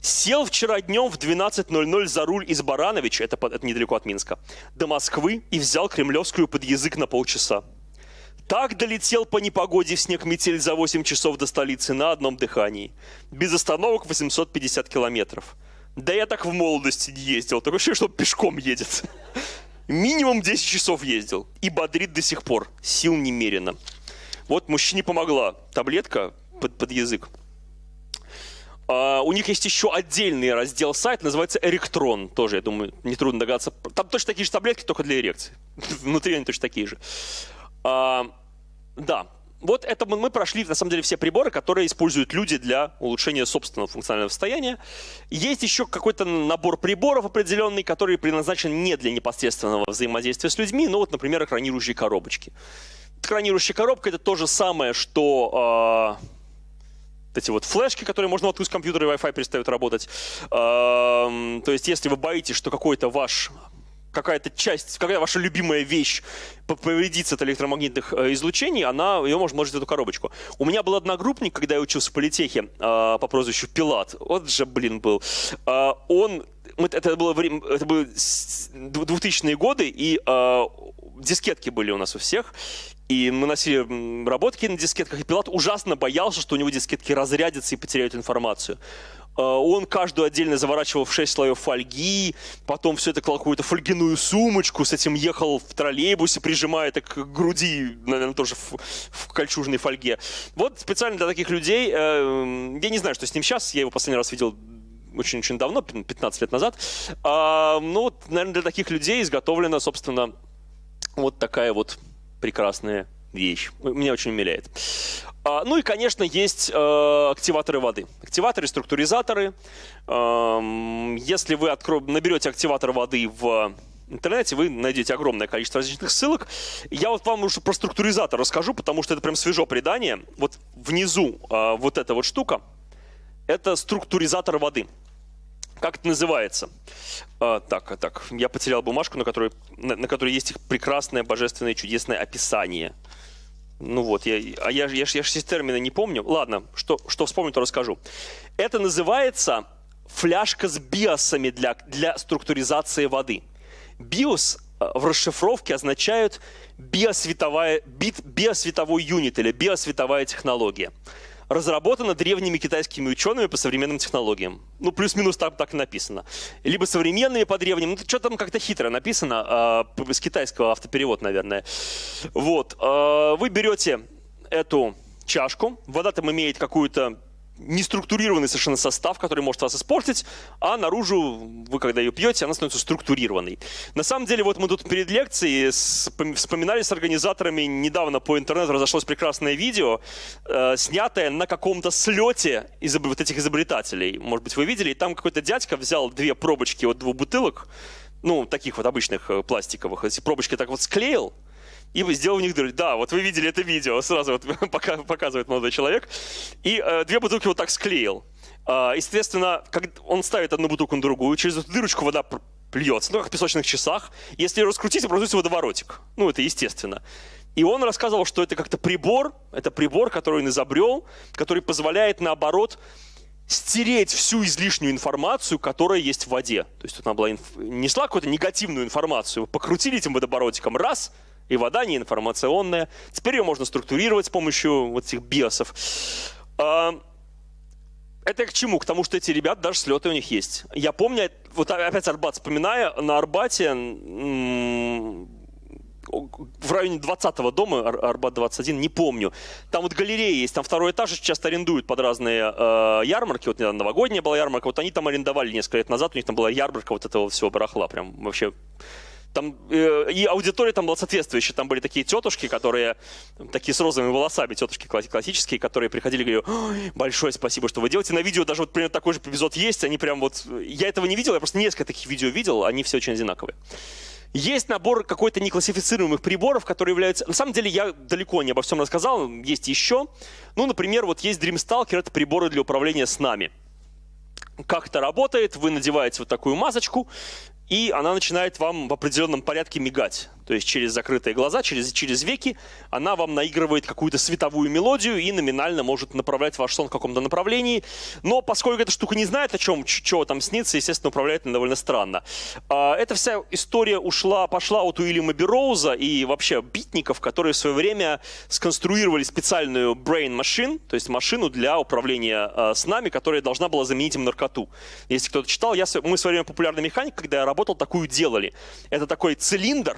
Speaker 1: Сел вчера днем в 12.00 за руль из Барановича, это, это недалеко от Минска, до Москвы и взял кремлевскую под язык на полчаса. Так долетел по непогоде в снег метель за 8 часов до столицы на одном дыхании. Без остановок 850 километров. Да я так в молодости не ездил, такое ощущение, что пешком едет. Минимум 10 часов ездил. И бодрит до сих пор. Сил немерено. Вот мужчине помогла таблетка под, под язык. Uh, у них есть еще отдельный раздел сайта, называется Эректрон. Тоже, я думаю, нетрудно догадаться. Там точно такие же таблетки, только для эрекции. Внутри они точно такие же. Uh, да, вот это мы прошли, на самом деле, все приборы, которые используют люди для улучшения собственного функционального состояния. Есть еще какой-то набор приборов определенный, который предназначен не для непосредственного взаимодействия с людьми, но вот, например, экранирующие коробочки. Экранирующая коробка — это то же самое, что... Э, эти вот флешки, которые можно воткнуть в компьютер, и Wi-Fi перестают работать. То есть, если вы боитесь, что какой-то ваш какая-то часть, какая ваша любимая вещь повредится от электромагнитных э, излучений, она, ее можно вложить в эту коробочку. У меня был одногруппник, когда я учился в политехе э, по прозвищу Пилат. Вот же, блин, был. Он это было время, это были 2000-е годы, и э, дискетки были у нас у всех. И мы носили работки на дискетках, и Пилат ужасно боялся, что у него дискетки разрядятся и потеряют информацию. он каждую отдельно заворачивал в 6 слоев фольги, потом все это клал какую-то фольгиную сумочку, с этим ехал в троллейбусе, прижимая это к груди, наверное, тоже в, в кольчужной фольге. Вот специально для таких людей, э, я не знаю, что с ним сейчас, я его последний раз видел очень-очень давно, 15 лет назад. А, ну, вот, наверное, для таких людей изготовлена, собственно, вот такая вот прекрасная вещь. Меня очень умиляет. А, ну и, конечно, есть э, активаторы воды. Активаторы, структуризаторы. Э, если вы наберете активатор воды в интернете, вы найдете огромное количество различных ссылок. Я вот вам уже про структуризатор расскажу, потому что это прям свежо предание. Вот внизу э, вот эта вот штука, это структуризатор воды. Как это называется? А, так, так, я потерял бумажку, на которой, на, на которой есть их прекрасное, божественное, чудесное описание. Ну вот, я, а я, я, я, я же термины не помню. Ладно, что, что вспомню, то расскажу. Это называется фляжка с биосами для, для структуризации воды. Биос а, в расшифровке означает биосветовая, бит, биосветовой юнит или биосветовая технология разработана древними китайскими учеными по современным технологиям. Ну, плюс-минус так, так и написано. Либо современными по древним. Ну, что там как-то хитро написано, э, с китайского автоперевод, наверное. Вот. Э, вы берете эту чашку, вода там имеет какую-то неструктурированный совершенно состав, который может вас испортить, а наружу, вы когда ее пьете, она становится структурированной. На самом деле, вот мы тут перед лекцией вспоминали с организаторами, недавно по интернету разошлось прекрасное видео, э, снятое на каком-то слете из вот этих изобретателей. Может быть, вы видели, и там какой-то дядька взял две пробочки от двух бутылок, ну, таких вот обычных э, пластиковых, эти пробочки так вот склеил, и сделал в них дыры. Да, вот вы видели это видео, сразу вот показывает молодой человек. И э, две бутылки вот так склеил. Э, естественно, как он ставит одну бутылку на другую, через эту дырочку вода плюется, ну, как в песочных часах. Если ее раскрутить, образуется водоворотик. Ну, это естественно. И он рассказывал, что это как-то прибор, это прибор, который он изобрел, который позволяет, наоборот, стереть всю излишнюю информацию, которая есть в воде. То есть тут она была инф... несла какую-то негативную информацию, покрутили этим водоворотиком, раз – и вода не информационная. Теперь ее можно структурировать с помощью вот этих биосов. А, это к чему? К тому, что эти ребята, даже слеты у них есть. Я помню, вот опять Арбат вспоминая, на Арбате в районе 20-го дома, Арбат 21, не помню. Там вот галерея есть, там второй этаж часто арендуют под разные э, ярмарки. Вот недавно новогодняя была ярмарка, вот они там арендовали несколько лет назад, у них там была ярмарка вот этого всего барахла, прям вообще там, э, и аудитория там была соответствующая. Там были такие тетушки, которые, такие с розовыми волосами, тетушки классические, которые приходили и говорили, большое спасибо, что вы делаете. На видео даже вот примерно такой же эпизод есть. Они прям вот, я этого не видел, я просто несколько таких видео видел, они все очень одинаковые. Есть набор какой-то неклассифицируемых приборов, которые являются... На самом деле я далеко не обо всем рассказал, есть еще. Ну, например, вот есть Dreamstalker, это приборы для управления снами. Как это работает? Вы надеваете вот такую масочку, и она начинает вам в определенном порядке мигать. То есть через закрытые глаза, через, через веки она вам наигрывает какую-то световую мелодию и номинально может направлять ваш сон в каком-то направлении. Но поскольку эта штука не знает, о чем, чего там снится, естественно, управляет она довольно странно. А, эта вся история ушла, пошла от Уильяма Бероуза и вообще битников, которые в свое время сконструировали специальную brain machine, то есть машину для управления а, снами, которая должна была заменить им наркоту. Если кто-то читал, я, мы в свое время популярный механик, когда я работал, такую делали. Это такой цилиндр,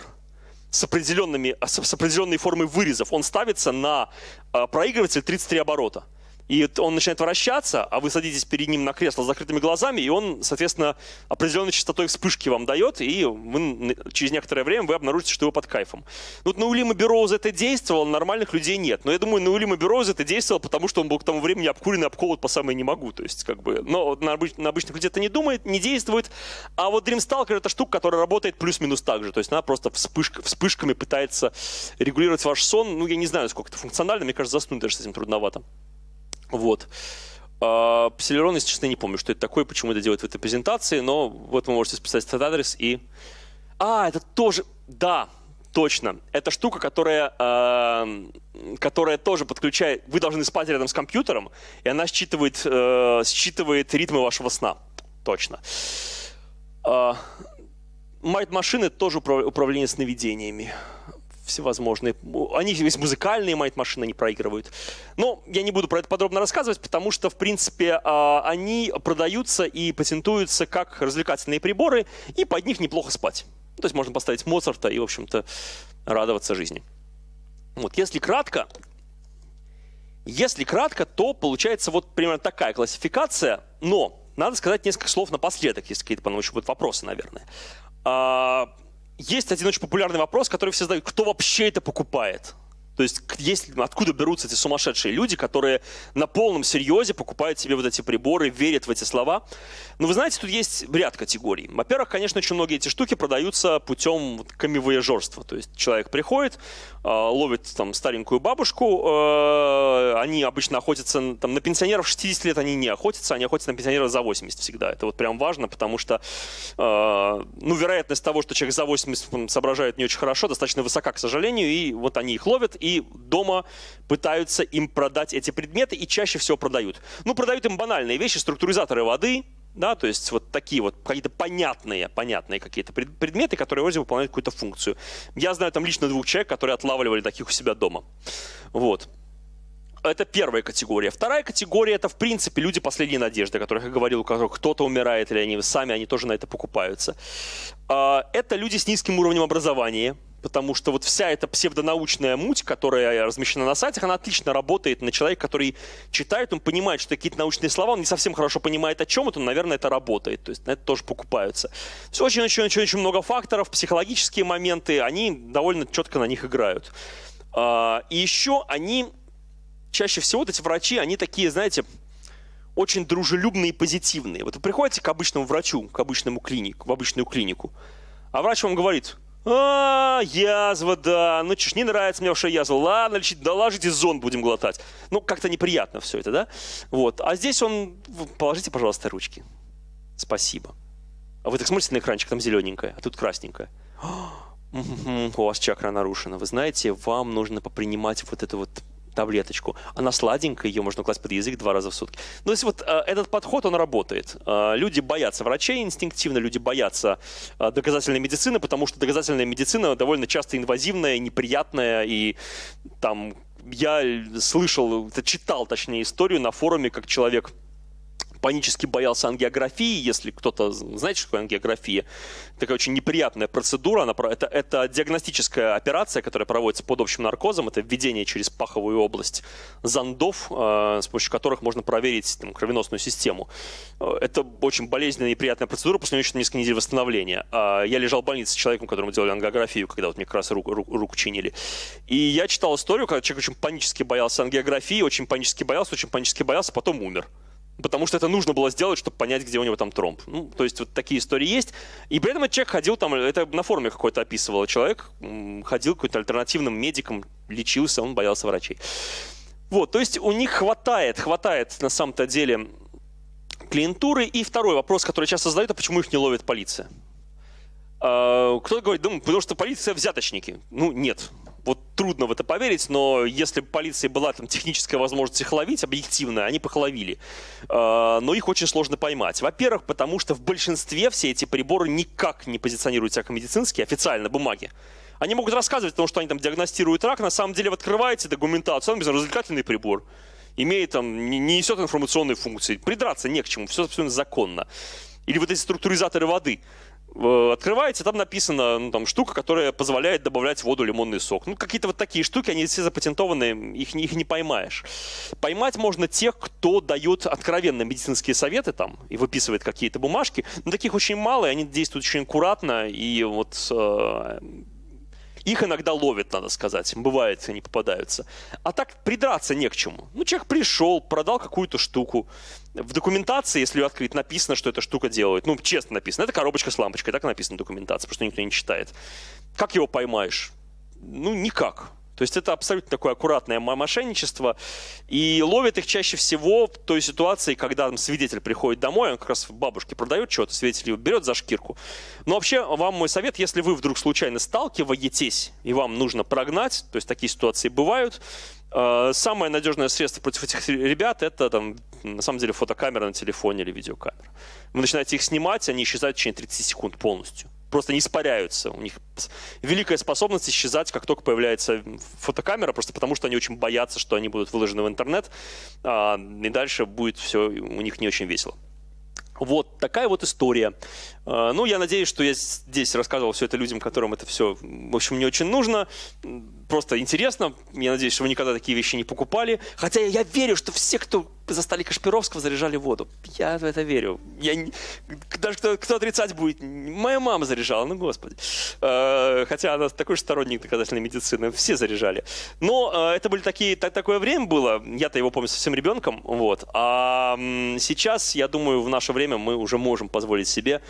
Speaker 1: с, определенными, с определенной формой вырезов. Он ставится на а, проигрыватель 33 оборота. И он начинает вращаться, а вы садитесь перед ним на кресло с закрытыми глазами, и он, соответственно, определенной частотой вспышки вам дает, и вы, через некоторое время вы обнаружите, что вы под кайфом. Ну, вот на Улима Бероуза это действовало, нормальных людей нет. Но я думаю, на Улима Бероуза это действовало, потому что он был к тому времени обкуренный обколот по самое не могу. То есть, как бы, но на, обыч, на обычных людей это не думает, не действует. А вот Dreamstalker это штука, которая работает плюс-минус так же. То есть она просто вспышка, вспышками пытается регулировать ваш сон. Ну, я не знаю, сколько это функционально, мне кажется, заснуть даже с этим трудновато. Вот. А, Celeron, если честно, не помню, что это такое, почему это делают в этой презентации, но вот вы можете списать этот адрес и... А, это тоже... Да, точно. Это штука, которая, э, которая тоже подключает... Вы должны спать рядом с компьютером, и она считывает, э, считывает ритмы вашего сна. Точно. Э, Майт-машины тоже управление сновидениями всевозможные. Они есть музыкальные майт-машины, они проигрывают. Но я не буду про это подробно рассказывать, потому что, в принципе, а, они продаются и патентуются как развлекательные приборы, и под них неплохо спать. То есть можно поставить Моцарта и, в общем-то, радоваться жизни. Вот, если кратко, если кратко, то получается вот примерно такая классификация, но надо сказать несколько слов напоследок, если какие-то по еще будут вопросы, наверное. Есть один очень популярный вопрос, который все задают. Кто вообще это покупает? То есть, есть, откуда берутся эти сумасшедшие люди, которые на полном серьезе покупают себе вот эти приборы, верят в эти слова. Но вы знаете, тут есть ряд категорий. Во-первых, конечно, очень многие эти штуки продаются путем камевояжерства. То есть человек приходит, а, ловит там старенькую бабушку, а, они обычно охотятся, там, на пенсионеров 60 лет они не охотятся, они охотятся на пенсионеров за 80 всегда. Это вот прям важно, потому что, а, ну, вероятность того, что человек за 80 соображает не очень хорошо, достаточно высока, к сожалению, и вот они их ловят, и дома пытаются им продать эти предметы и чаще всего продают. Ну, продают им банальные вещи, структуризаторы воды, да, то есть вот такие вот какие-то понятные, понятные какие-то предметы, которые вроде выполняют какую-то функцию. Я знаю там лично двух человек, которые отлавливали таких у себя дома. Вот. Это первая категория. Вторая категория – это, в принципе, люди последней надежды, о которых я говорил, у которых кто-то умирает, или они сами, они тоже на это покупаются. А, это люди с низким уровнем образования, потому что вот вся эта псевдонаучная муть, которая размещена на сайтах, она отлично работает на человека, который читает, он понимает, что какие-то научные слова, он не совсем хорошо понимает, о чем это, но, наверное, это работает, то есть на это тоже покупаются. Все очень-очень-очень много факторов, психологические моменты, они довольно четко на них играют. А, и еще они, чаще всего вот эти врачи, они такие, знаете, очень дружелюбные и позитивные. Вот вы приходите к обычному врачу, к обычному клинику, в обычную клинику, а врач вам говорит, а, язва, да. Ну, чеш, не нравится мне ваша язва. Ладно, лечить, да ложите зон будем глотать. Ну, как-то неприятно все это, да? Вот. А здесь он... Положите, пожалуйста, ручки. Спасибо. А вы так смотрите на экранчик, там зелененькое, а тут красненькое. У вас чакра нарушена. Вы знаете, вам нужно попринимать вот это вот таблеточку. Она сладенькая, ее можно класть под язык два раза в сутки. Ну, то есть вот э, этот подход, он работает. Э, люди боятся врачей инстинктивно, люди боятся э, доказательной медицины, потому что доказательная медицина довольно часто инвазивная, неприятная, и там я слышал, читал, точнее, историю на форуме, как человек панически боялся ангиографии, если кто-то, знаете, что такое ангиография? Такая очень неприятная процедура, она, это, это диагностическая операция, которая проводится под общим наркозом, это введение через паховую область зондов, э, с помощью которых можно проверить там, кровеносную систему. Э, это очень болезненная и неприятная процедура, после нее еще несколько недель восстановления. Э, я лежал в больнице с человеком, которому делали ангиографию, когда вот мне как раз руку, руку, руку чинили. И я читал историю, когда человек очень панически боялся ангиографии, очень панически боялся, очень панически боялся, потом умер потому что это нужно было сделать, чтобы понять, где у него там тромб. Ну, то есть вот такие истории есть. И при этом этот человек ходил там, это на форуме какой-то описывал, человек ходил какой-то альтернативным медиком, лечился, он боялся врачей. Вот, то есть у них хватает, хватает на самом-то деле клиентуры. И второй вопрос, который часто задают, а почему их не ловит полиция? А, кто-то говорит, да, потому что полиция взяточники. Ну, нет вот трудно в это поверить, но если бы полиции была там техническая возможность их ловить, объективно, они бы их ловили. А, но их очень сложно поймать. Во-первых, потому что в большинстве все эти приборы никак не позиционируют себя как медицинские, официально, бумаги. Они могут рассказывать о том, что они там диагностируют рак, на самом деле вы открываете документацию, он развлекательный прибор, имеет там, не несет информационные функции. Придраться не к чему, все абсолютно законно. Или вот эти структуризаторы воды – открываете, там написано ну, там, штука, которая позволяет добавлять в воду лимонный сок. Ну, какие-то вот такие штуки, они все запатентованные, их, их не поймаешь. Поймать можно тех, кто дает откровенно медицинские советы там и выписывает какие-то бумажки. Но таких очень мало, и они действуют очень аккуратно, и вот э, их иногда ловят, надо сказать. Бывает, они попадаются. А так придраться не к чему. Ну, человек пришел, продал какую-то штуку. В документации, если ее открыть, написано, что эта штука делает. Ну, честно написано. Это коробочка с лампочкой. Так написано в документации, потому что никто не читает. Как его поймаешь? Ну, никак. То есть это абсолютно такое аккуратное мошенничество. И ловят их чаще всего в той ситуации, когда там, свидетель приходит домой, он как раз бабушке продает что-то, свидетель его берет за шкирку. Но вообще, вам мой совет, если вы вдруг случайно сталкиваетесь, и вам нужно прогнать, то есть такие ситуации бывают, э, самое надежное средство против этих ребят это там, на самом деле фотокамера на телефоне или видеокамера. Вы начинаете их снимать, они исчезают в течение 30 секунд полностью просто не испаряются. У них великая способность исчезать, как только появляется фотокамера, просто потому что они очень боятся, что они будут выложены в интернет, а, и дальше будет все у них не очень весело. Вот такая вот история. А, ну, я надеюсь, что я здесь рассказывал все это людям, которым это все, в общем, не очень нужно. Просто интересно. Я надеюсь, что вы никогда такие вещи не покупали. Хотя я верю, что все, кто застали Кашпировского, заряжали воду. Я в это верю. Я не... Даже кто, кто отрицать будет, моя мама заряжала, ну господи. А, хотя она такой же сторонник доказательной медицины, все заряжали. Но а, это были такие, так, такое время было, я-то его помню совсем ребенком, вот. А сейчас, я думаю, в наше время мы уже можем позволить себе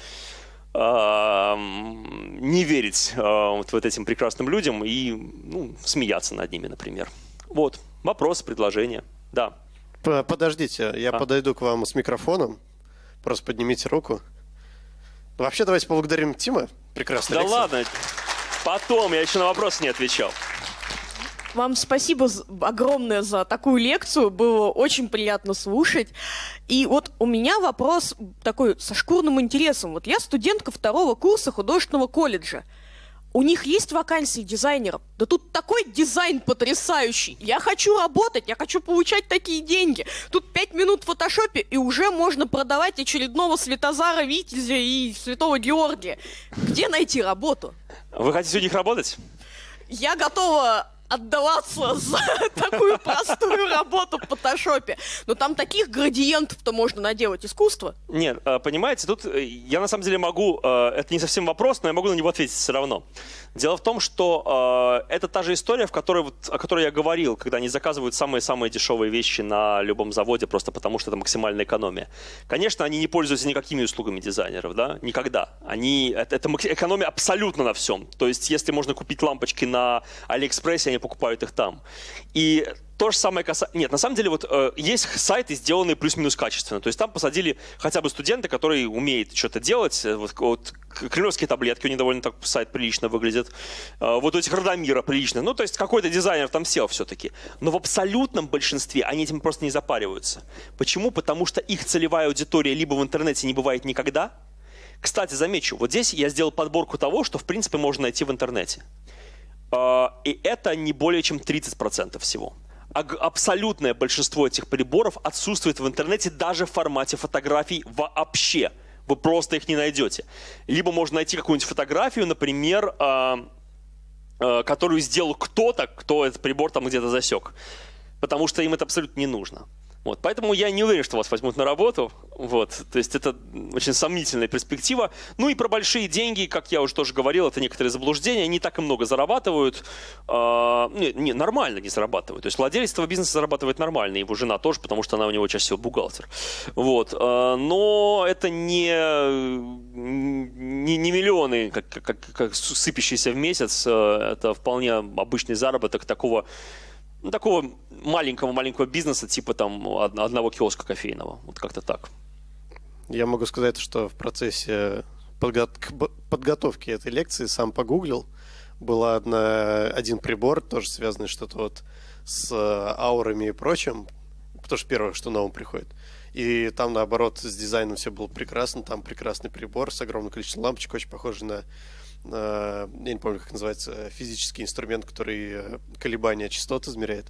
Speaker 1: не верить вот, вот этим прекрасным людям и ну, смеяться над ними, например. Вот, вопрос, предложение, да.
Speaker 2: Подождите, я а? подойду к вам с микрофоном, просто поднимите руку. Вообще, давайте поблагодарим Тима. Прекрасно.
Speaker 1: Да лекция. ладно, потом, я еще на вопрос не отвечал.
Speaker 3: Вам спасибо огромное за такую лекцию, было очень приятно слушать. И вот у меня вопрос такой со шкурным интересом. Вот я студентка второго курса художественного колледжа. У них есть вакансии дизайнеров? Да тут такой дизайн потрясающий. Я хочу работать, я хочу получать такие деньги. Тут пять минут в фотошопе, и уже можно продавать очередного Светозара Витязя и Святого Георгия. Где найти работу?
Speaker 1: Вы хотите у них работать?
Speaker 3: Я готова отдаваться за такую простую работу в фотошопе. Но там таких градиентов-то можно наделать искусство.
Speaker 1: Нет, э, понимаете, тут э, я на самом деле могу, э, это не совсем вопрос, но я могу на него ответить все равно. Дело в том, что это та же история, в которой, вот, о которой я говорил, когда они заказывают самые-самые дешевые вещи на любом заводе, просто потому что это максимальная экономия. Конечно, они не пользуются никакими услугами дизайнеров, да, никогда. Они, это, это экономия абсолютно на всем. То есть, если можно купить лампочки на Алиэкспрессе, они покупают их там. И то же самое касается... Нет, на самом деле вот э, есть сайты, сделанные плюс-минус качественно. То есть там посадили хотя бы студенты, которые умеют что-то делать. Э, вот, вот кремлевские таблетки, у них довольно так сайт прилично выглядит. Э, вот у этих Радомира прилично. Ну, то есть какой-то дизайнер там сел все-таки. Но в абсолютном большинстве они этим просто не запариваются. Почему? Потому что их целевая аудитория либо в интернете не бывает никогда. Кстати, замечу, вот здесь я сделал подборку того, что в принципе можно найти в интернете. Э, и это не более чем 30% всего абсолютное большинство этих приборов отсутствует в интернете даже в формате фотографий вообще. Вы просто их не найдете. Либо можно найти какую-нибудь фотографию, например, э, э, которую сделал кто-то, кто этот прибор там где-то засек. Потому что им это абсолютно не нужно. Вот, поэтому я не уверен, что вас возьмут на работу. Вот, то есть это очень сомнительная перспектива. Ну и про большие деньги, как я уже тоже говорил, это некоторые заблуждения. Они так и много зарабатывают. Э, не, не, нормально не зарабатывают. То есть владелец этого бизнеса зарабатывает нормально, его жена тоже, потому что она у него чаще всего бухгалтер. Вот, э, но это не, не, не миллионы, как, как, как сыпящиеся в месяц. Э, это вполне обычный заработок такого ну, такого маленького-маленького бизнеса, типа там одного киоска кофейного. Вот как-то так.
Speaker 2: Я могу сказать, что в процессе подготовки этой лекции сам погуглил. Был одна, один прибор, тоже связанный что-то вот с аурами и прочим, потому что первое, что на ум приходит. И там, наоборот, с дизайном все было прекрасно. Там прекрасный прибор с огромным количеством лампочек, очень похожий на я не помню, как называется, физический инструмент, который э, колебания частот измеряет.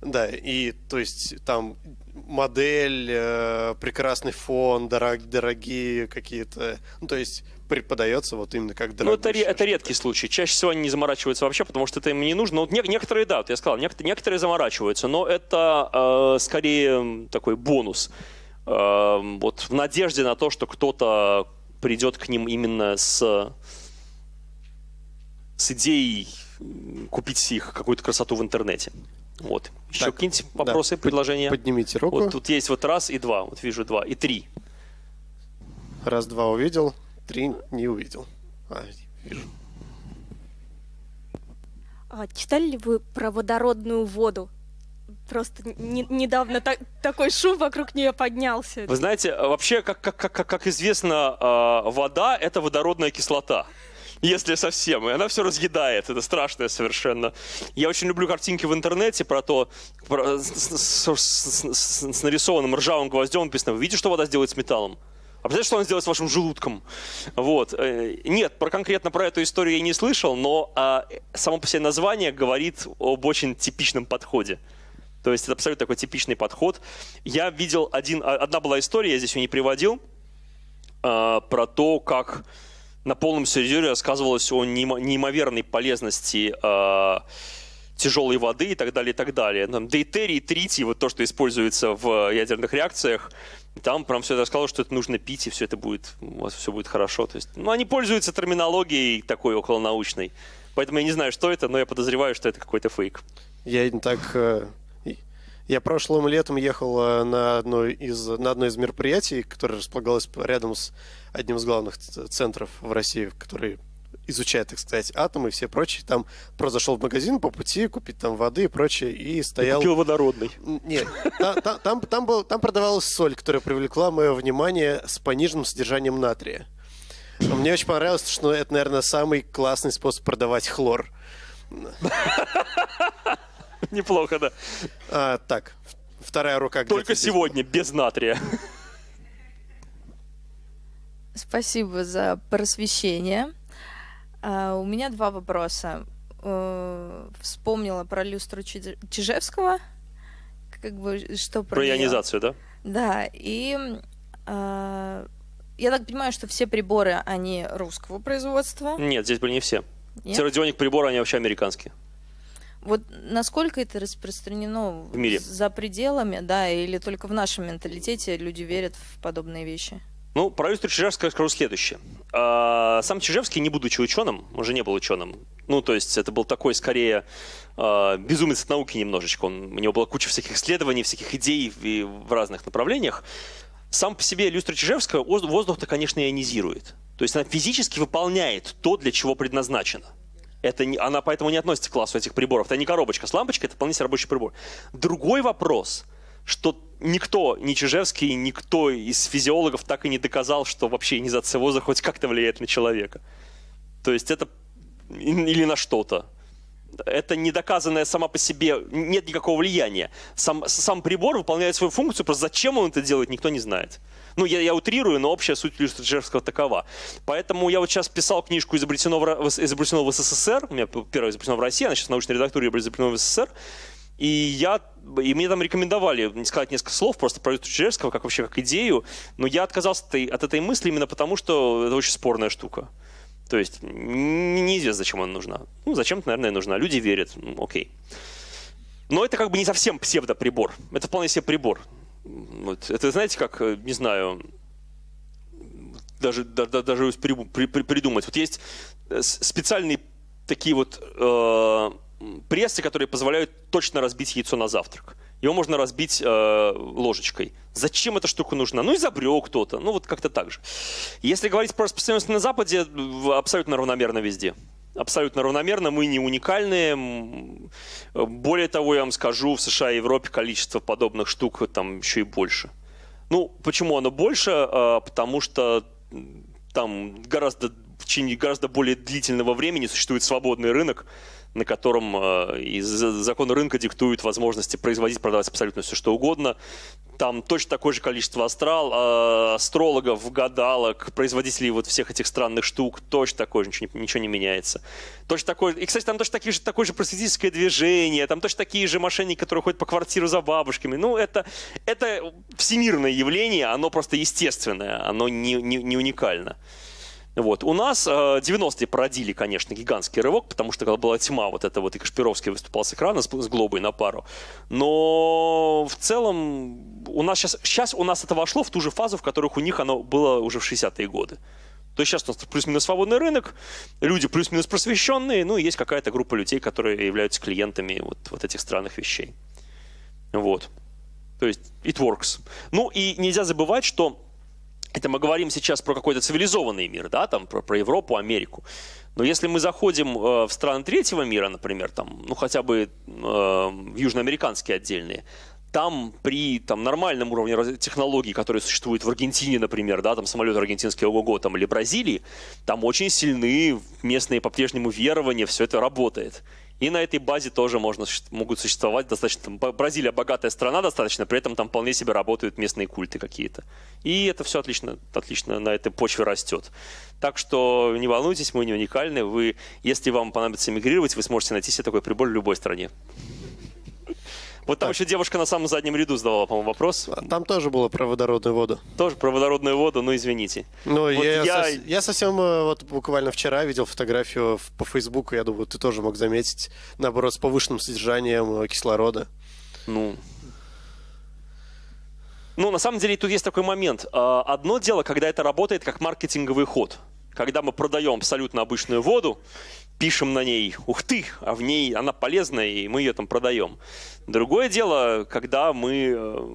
Speaker 2: Да, и то есть там модель, э, прекрасный фон, дорог, дорогие какие-то, ну то есть преподается вот именно как
Speaker 1: дорогой. Ну это, это редкий случай. Чаще всего они не заморачиваются вообще, потому что это им не нужно. Ну, не, некоторые, да, вот я сказал, некоторые, некоторые заморачиваются, но это э, скорее такой бонус. Э, вот в надежде на то, что кто-то придет к ним именно с, с идеей купить их какую-то красоту в интернете. Вот. Еще какие-нибудь вопросы, да, предложения?
Speaker 2: Поднимите руку.
Speaker 1: Вот тут есть вот раз и два. Вот вижу два. И три.
Speaker 2: Раз, два увидел, три не увидел. А, вижу.
Speaker 4: А, читали ли вы про водородную воду? Просто не, недавно так, такой шум вокруг нее поднялся.
Speaker 1: Вы знаете, вообще, как, как, как, как известно, э, вода – это водородная кислота если совсем. И она все разъедает. Это страшное совершенно. Я очень люблю картинки в интернете про то, про, с, с, с, с, с нарисованным ржавым гвоздем написано, вы видите, что вода сделает с металлом? А представляете, что он сделает с вашим желудком? Вот. Э, нет, про конкретно про эту историю я не слышал, но а, само по себе название говорит об очень типичном подходе. То есть это абсолютно такой типичный подход. Я видел один, а, одна была история, я здесь ее не приводил, а, про то, как на полном серьезе рассказывалось о неимоверной полезности а, тяжелой воды и так далее, и так далее. Там, дейтерий, тритий, вот то, что используется в ядерных реакциях, там прям все это сказало, что это нужно пить, и все это будет, у вас все будет хорошо. То есть, ну, они пользуются терминологией такой околонаучной. Поэтому я не знаю, что это, но я подозреваю, что это какой-то фейк.
Speaker 2: Я не так... Я прошлым летом ехал э, на одно из, на одно из мероприятий, которое располагалось рядом с одним из главных центров в России, который изучает, так сказать, атомы и все прочие. Там просто зашел в магазин по пути купить там воды и прочее, и стоял...
Speaker 1: И купил водородный.
Speaker 2: Нет, там, там, там, был, там продавалась соль, которая привлекла мое внимание с пониженным содержанием натрия. Но мне очень понравилось, что это, наверное, самый классный способ продавать хлор.
Speaker 1: Неплохо, да.
Speaker 2: А, так, вторая рука.
Speaker 1: Только сегодня, без натрия.
Speaker 5: Спасибо за просвещение. А, у меня два вопроса. Э, вспомнила про люстру Чижевского, как бы что
Speaker 1: про, про ионизацию, да?
Speaker 5: Да, и э, я так понимаю, что все приборы, они русского производства?
Speaker 1: Нет, здесь были не все. Нет? Радионик приборы, они вообще американские.
Speaker 5: Вот насколько это распространено
Speaker 1: в мире
Speaker 5: за пределами, да, или только в нашем менталитете люди верят в подобные вещи?
Speaker 1: Ну, про Юрия Чижевского скажу следующее. А, сам Чижевский, не будучи ученым, он же не был ученым. Ну, то есть это был такой, скорее, а, безумец от науки немножечко. Он, у него была куча всяких исследований, всяких идей в, в разных направлениях. Сам по себе люстра Чижевского воздух-то, конечно, ионизирует. То есть она физически выполняет то, для чего предназначена. Это не, она поэтому не относится к классу этих приборов. Это не коробочка с лампочкой, это вполне себе рабочий прибор. Другой вопрос, что никто, ни Чижевский, никто из физиологов так и не доказал, что вообще ионизация воздуха хоть как-то влияет на человека. То есть это или на что-то. Это не доказанное сама по себе, нет никакого влияния. Сам, сам прибор выполняет свою функцию, просто зачем он это делает, никто не знает. Ну, я, я утрирую, но общая суть Люстрджевского такова. Поэтому я вот сейчас писал книжку «Изобретено в, изобретено в СССР», у меня первая изобретена в России, она сейчас в научной редактуре «Изобретено в СССР», и я, и мне там рекомендовали сказать несколько слов просто про Чижевского, как вообще как идею, но я отказался от этой мысли именно потому, что это очень спорная штука. То есть неизвестно, зачем она нужна. Ну, зачем-то, наверное, нужна. Люди верят. Ну, окей. Но это как бы не совсем псевдоприбор. Это вполне себе прибор. Вот. Это, знаете, как, э, не знаю, даже, да, даже придумать. Вот есть э, специальные такие вот э, прессы, которые позволяют точно разбить яйцо на завтрак. Его можно разбить э, ложечкой. Зачем эта штука нужна? Ну, изобрел кто-то. Ну, вот как-то так же. Если говорить про распространенность на Западе, абсолютно равномерно везде. Абсолютно равномерно, мы не уникальные. Более того, я вам скажу, в США и Европе количество подобных штук там еще и больше. Ну, почему оно больше? А, потому что там гораздо в течение гораздо более длительного времени существует свободный рынок, на котором э, из закона рынка диктуют возможности производить, продавать абсолютно все, что угодно. Там точно такое же количество астрал, э, астрологов, гадалок, производителей вот всех этих странных штук, точно такое же, ничего, ничего не меняется. Точно такое, и, кстати, там точно такие же, такое же просветительское движение, там точно такие же мошенники, которые ходят по квартиру за бабушками. Ну, это, это всемирное явление, оно просто естественное, оно не, не, не уникально. Вот. У нас э, 90-е породили, конечно, гигантский рывок, потому что когда была тьма, вот это вот и Кашпировский выступал с экрана с, с глобой на пару. Но в целом у нас сейчас, сейчас у нас это вошло в ту же фазу, в которых у них оно было уже в 60-е годы. То есть сейчас у нас плюс-минус свободный рынок, люди плюс-минус просвещенные, ну и есть какая-то группа людей, которые являются клиентами вот, вот этих странных вещей. Вот. То есть it works. Ну и нельзя забывать, что это мы говорим сейчас про какой-то цивилизованный мир, да, там про, про Европу, Америку. Но если мы заходим э, в страны третьего мира, например, там, ну хотя бы э, южноамериканские отдельные, там при там, нормальном уровне технологий, которые существуют в Аргентине, например, да, там самолеты аргентинские ого-го, там, или Бразилии, там очень сильны местные по-прежнему верования, все это работает. И на этой базе тоже можно, могут существовать достаточно... Бразилия богатая страна достаточно, при этом там вполне себе работают местные культы какие-то. И это все отлично, отлично на этой почве растет. Так что не волнуйтесь, мы не уникальны. Вы, если вам понадобится эмигрировать, вы сможете найти себе такой прибор в любой стране. Вот там так. еще девушка на самом заднем ряду задавала, по-моему, вопрос.
Speaker 2: А там тоже было про водородную воду.
Speaker 1: Тоже про водородную воду, ну извините.
Speaker 2: Ну, вот я, я... Я совсем э, вот буквально вчера видел фотографию по Фейсбуку, я думаю, ты тоже мог заметить, наоборот, с повышенным содержанием э, кислорода.
Speaker 1: Ну, ну, на самом деле, тут есть такой момент. А, одно дело, когда это работает как маркетинговый ход. Когда мы продаем абсолютно обычную воду, пишем на ней «Ух ты!», а в ней она полезная, и мы ее там продаем. Другое дело, когда мы, э,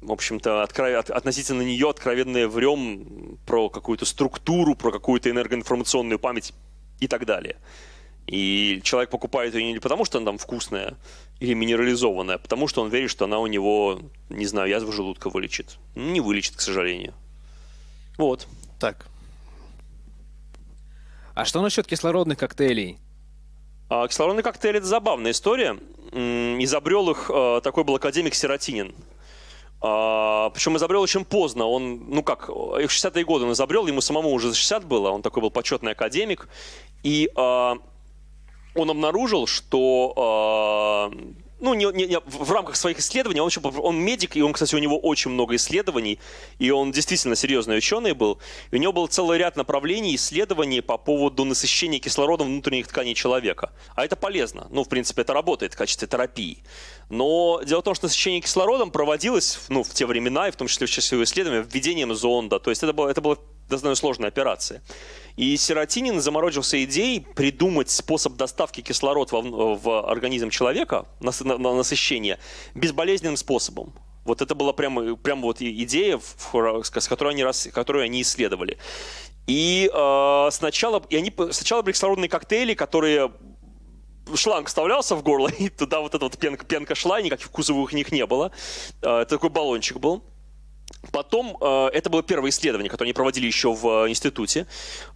Speaker 1: в общем-то, откро... относительно нее откровенно врем про какую-то структуру, про какую-то энергоинформационную память и так далее. И человек покупает ее не потому, что она там вкусная или минерализованная, а потому что он верит, что она у него, не знаю, язву желудка вылечит. Не вылечит, к сожалению. Вот.
Speaker 2: Так,
Speaker 6: а что насчет кислородных коктейлей?
Speaker 1: А, кислородный коктейль – это забавная история. Изобрел их а, такой был академик Сиротинин. А, причем изобрел очень поздно. Он, ну как, их 60-е годы он изобрел, ему самому уже за 60 было, он такой был почетный академик. И а, он обнаружил, что а, ну, не, не, не, в рамках своих исследований, он, еще, он медик, и он, кстати, у него очень много исследований, и он действительно серьезный ученый был. И у него был целый ряд направлений исследований по поводу насыщения кислородом внутренних тканей человека. А это полезно. Ну, в принципе, это работает в качестве терапии. Но дело в том, что насыщение кислородом проводилось ну, в те времена, и в том числе в числе исследования, введением зонда. То есть это было, это было достаточно сложная операция. И Сиротинин заморочился идеей придумать способ доставки кислорода в, в организм человека на, на, на насыщение безболезненным способом. Вот это была прямо, прямо вот идея, с которой они, которую они исследовали. И э, сначала, и они, сначала были кислородные коктейли, которые шланг вставлялся в горло, и туда вот эта вот пенка, пенка шла, и никаких вкусовых у них не было. Э, это такой баллончик был. Потом, э, это было первое исследование, которое они проводили еще в э, институте.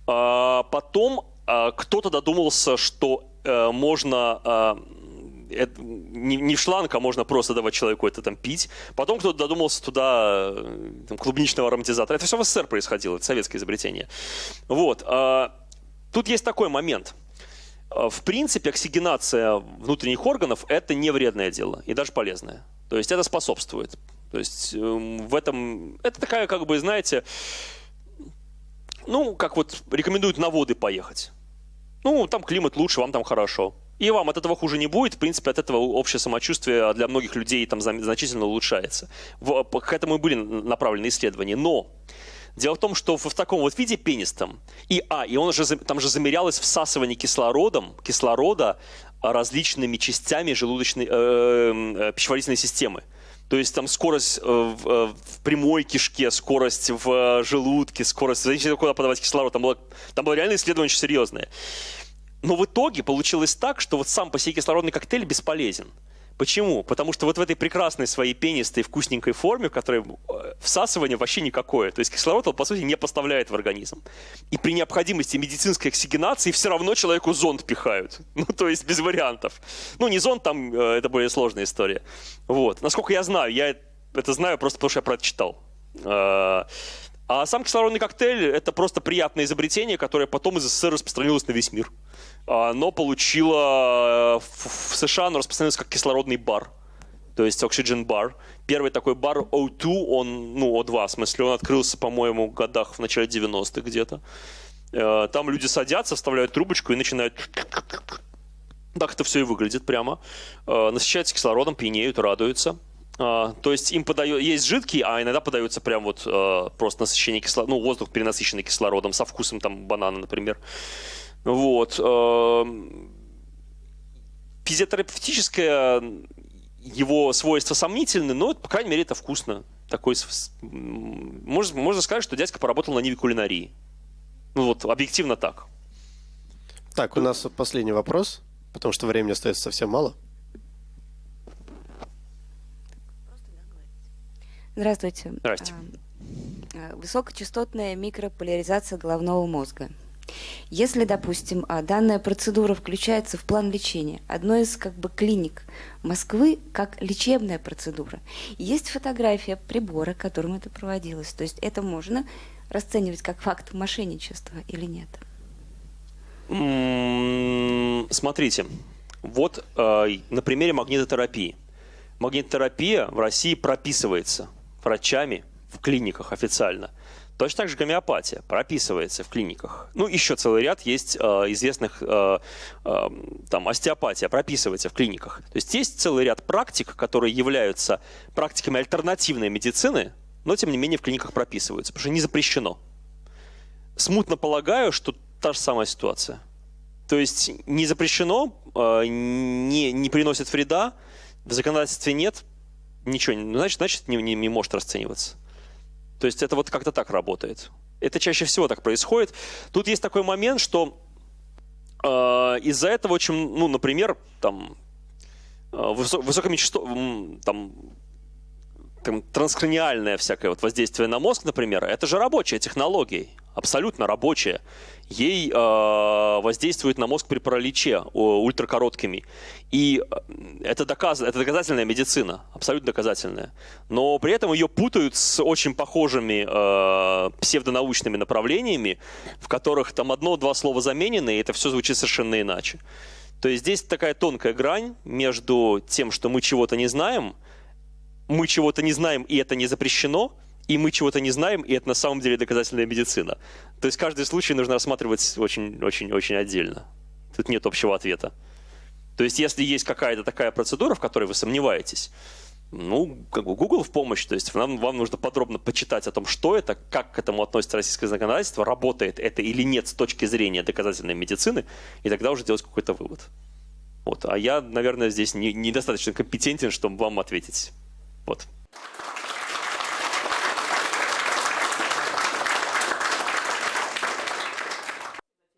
Speaker 1: Э, потом кто-то додумался, что можно это, не, не в шланг, а можно просто давать человеку это там пить. Потом кто-то додумался туда там, клубничного ароматизатора. Это все в СССР происходило, это советское изобретение. Вот. Тут есть такой момент. В принципе, оксигенация внутренних органов – это не вредное дело и даже полезное. То есть это способствует. То есть эм, в этом... Это такая, как бы, знаете, ну, как вот рекомендуют на воды поехать. Ну, там климат лучше, вам там хорошо. И вам от этого хуже не будет. В принципе, от этого общее самочувствие для многих людей там значительно улучшается. К этому и были направлены исследования. Но Дело в том, что в, таком вот виде пенистом, и, а, и он же, там же замерялось всасывание кислородом, кислорода различными частями желудочной, э, э, пищеварительной системы. То есть там скорость э, в, э, в прямой кишке, скорость в желудке, скорость, зависит куда подавать кислород. Там было, там было реально исследование очень серьезное. Но в итоге получилось так, что вот сам по себе кислородный коктейль бесполезен. Почему? Потому что вот в этой прекрасной своей пенистой вкусненькой форме, в которой э, всасывание вообще никакое, то есть кислород, он, по сути, не поставляет в организм. И при необходимости медицинской оксигенации все равно человеку зонд пихают. Ну, то есть без вариантов. Ну, не зонд, там э, это более сложная история. Вот. Насколько я знаю, я это знаю просто потому, что я про это читал. Э, а сам кислородный коктейль – это просто приятное изобретение, которое потом из СССР распространилось на весь мир. Оно получило в США, оно распространилось как кислородный бар. То есть Oxygen Bar. Первый такой бар O2, он, ну, O2, в смысле, он открылся, по-моему, в годах в начале 90-х где-то. Э, там люди садятся, вставляют трубочку и начинают... Так это все и выглядит прямо. Э, насыщаются кислородом, пьянеют, радуются. Uh, то есть им подают, есть жидкий, а иногда подается прям вот uh, просто насыщение кислорода, ну, воздух перенасыщенный кислородом, со вкусом там банана, например. Вот. Uh, физиотерапевтическое его свойства сомнительны, но, по крайней мере, это вкусно. Такой, можно, можно сказать, что дядька поработал на Ниве кулинарии. Ну вот, объективно так.
Speaker 2: Так, у нас последний вопрос, потому что времени остается совсем мало.
Speaker 7: Здравствуйте.
Speaker 1: Здравствуйте.
Speaker 7: А, а, высокочастотная микрополяризация головного мозга. Если, допустим, а, данная процедура включается в план лечения одной из как бы клиник Москвы как лечебная процедура, есть фотография прибора, которым это проводилось. То есть это можно расценивать как факт мошенничества или нет?
Speaker 1: Смотрите, вот э, на примере магнитотерапии. Магнитотерапия в России прописывается врачами в клиниках официально. Точно так же гомеопатия прописывается в клиниках. Ну, еще целый ряд есть э, известных, э, э, там, остеопатия прописывается в клиниках. То есть есть целый ряд практик, которые являются практиками альтернативной медицины, но, тем не менее, в клиниках прописываются, потому что не запрещено. Смутно полагаю, что та же самая ситуация. То есть не запрещено, э, не, не приносит вреда, в законодательстве нет, ничего, не- ну, значит, значит не, не, не может расцениваться. То есть это вот как-то так работает. Это чаще всего так происходит. Тут есть такой момент, что э, из-за этого очень, ну, например, там, э, высо- там, там, транскраниальное всякое вот воздействие на мозг, например, это же рабочая технология, абсолютно рабочая. Ей э, воздействует на мозг при параличе ультракороткими. И э, это, доказ, это доказательная медицина, абсолютно доказательная. Но при этом ее путают с очень похожими э, псевдонаучными направлениями, в которых там одно-два слова заменены, и это все звучит совершенно иначе. То есть здесь такая тонкая грань между тем, что мы чего-то не знаем, мы чего-то не знаем, и это не запрещено, и мы чего-то не знаем, и это на самом деле доказательная медицина. То есть каждый случай нужно рассматривать очень-очень-очень отдельно. Тут нет общего ответа. То есть если есть какая-то такая процедура, в которой вы сомневаетесь, ну, как бы Google в помощь, то есть вам, вам нужно подробно почитать о том, что это, как к этому относится российское законодательство, работает это или нет с точки зрения доказательной медицины, и тогда уже делать какой-то вывод. Вот. А я, наверное, здесь не- недостаточно компетентен, чтобы вам ответить. Вот.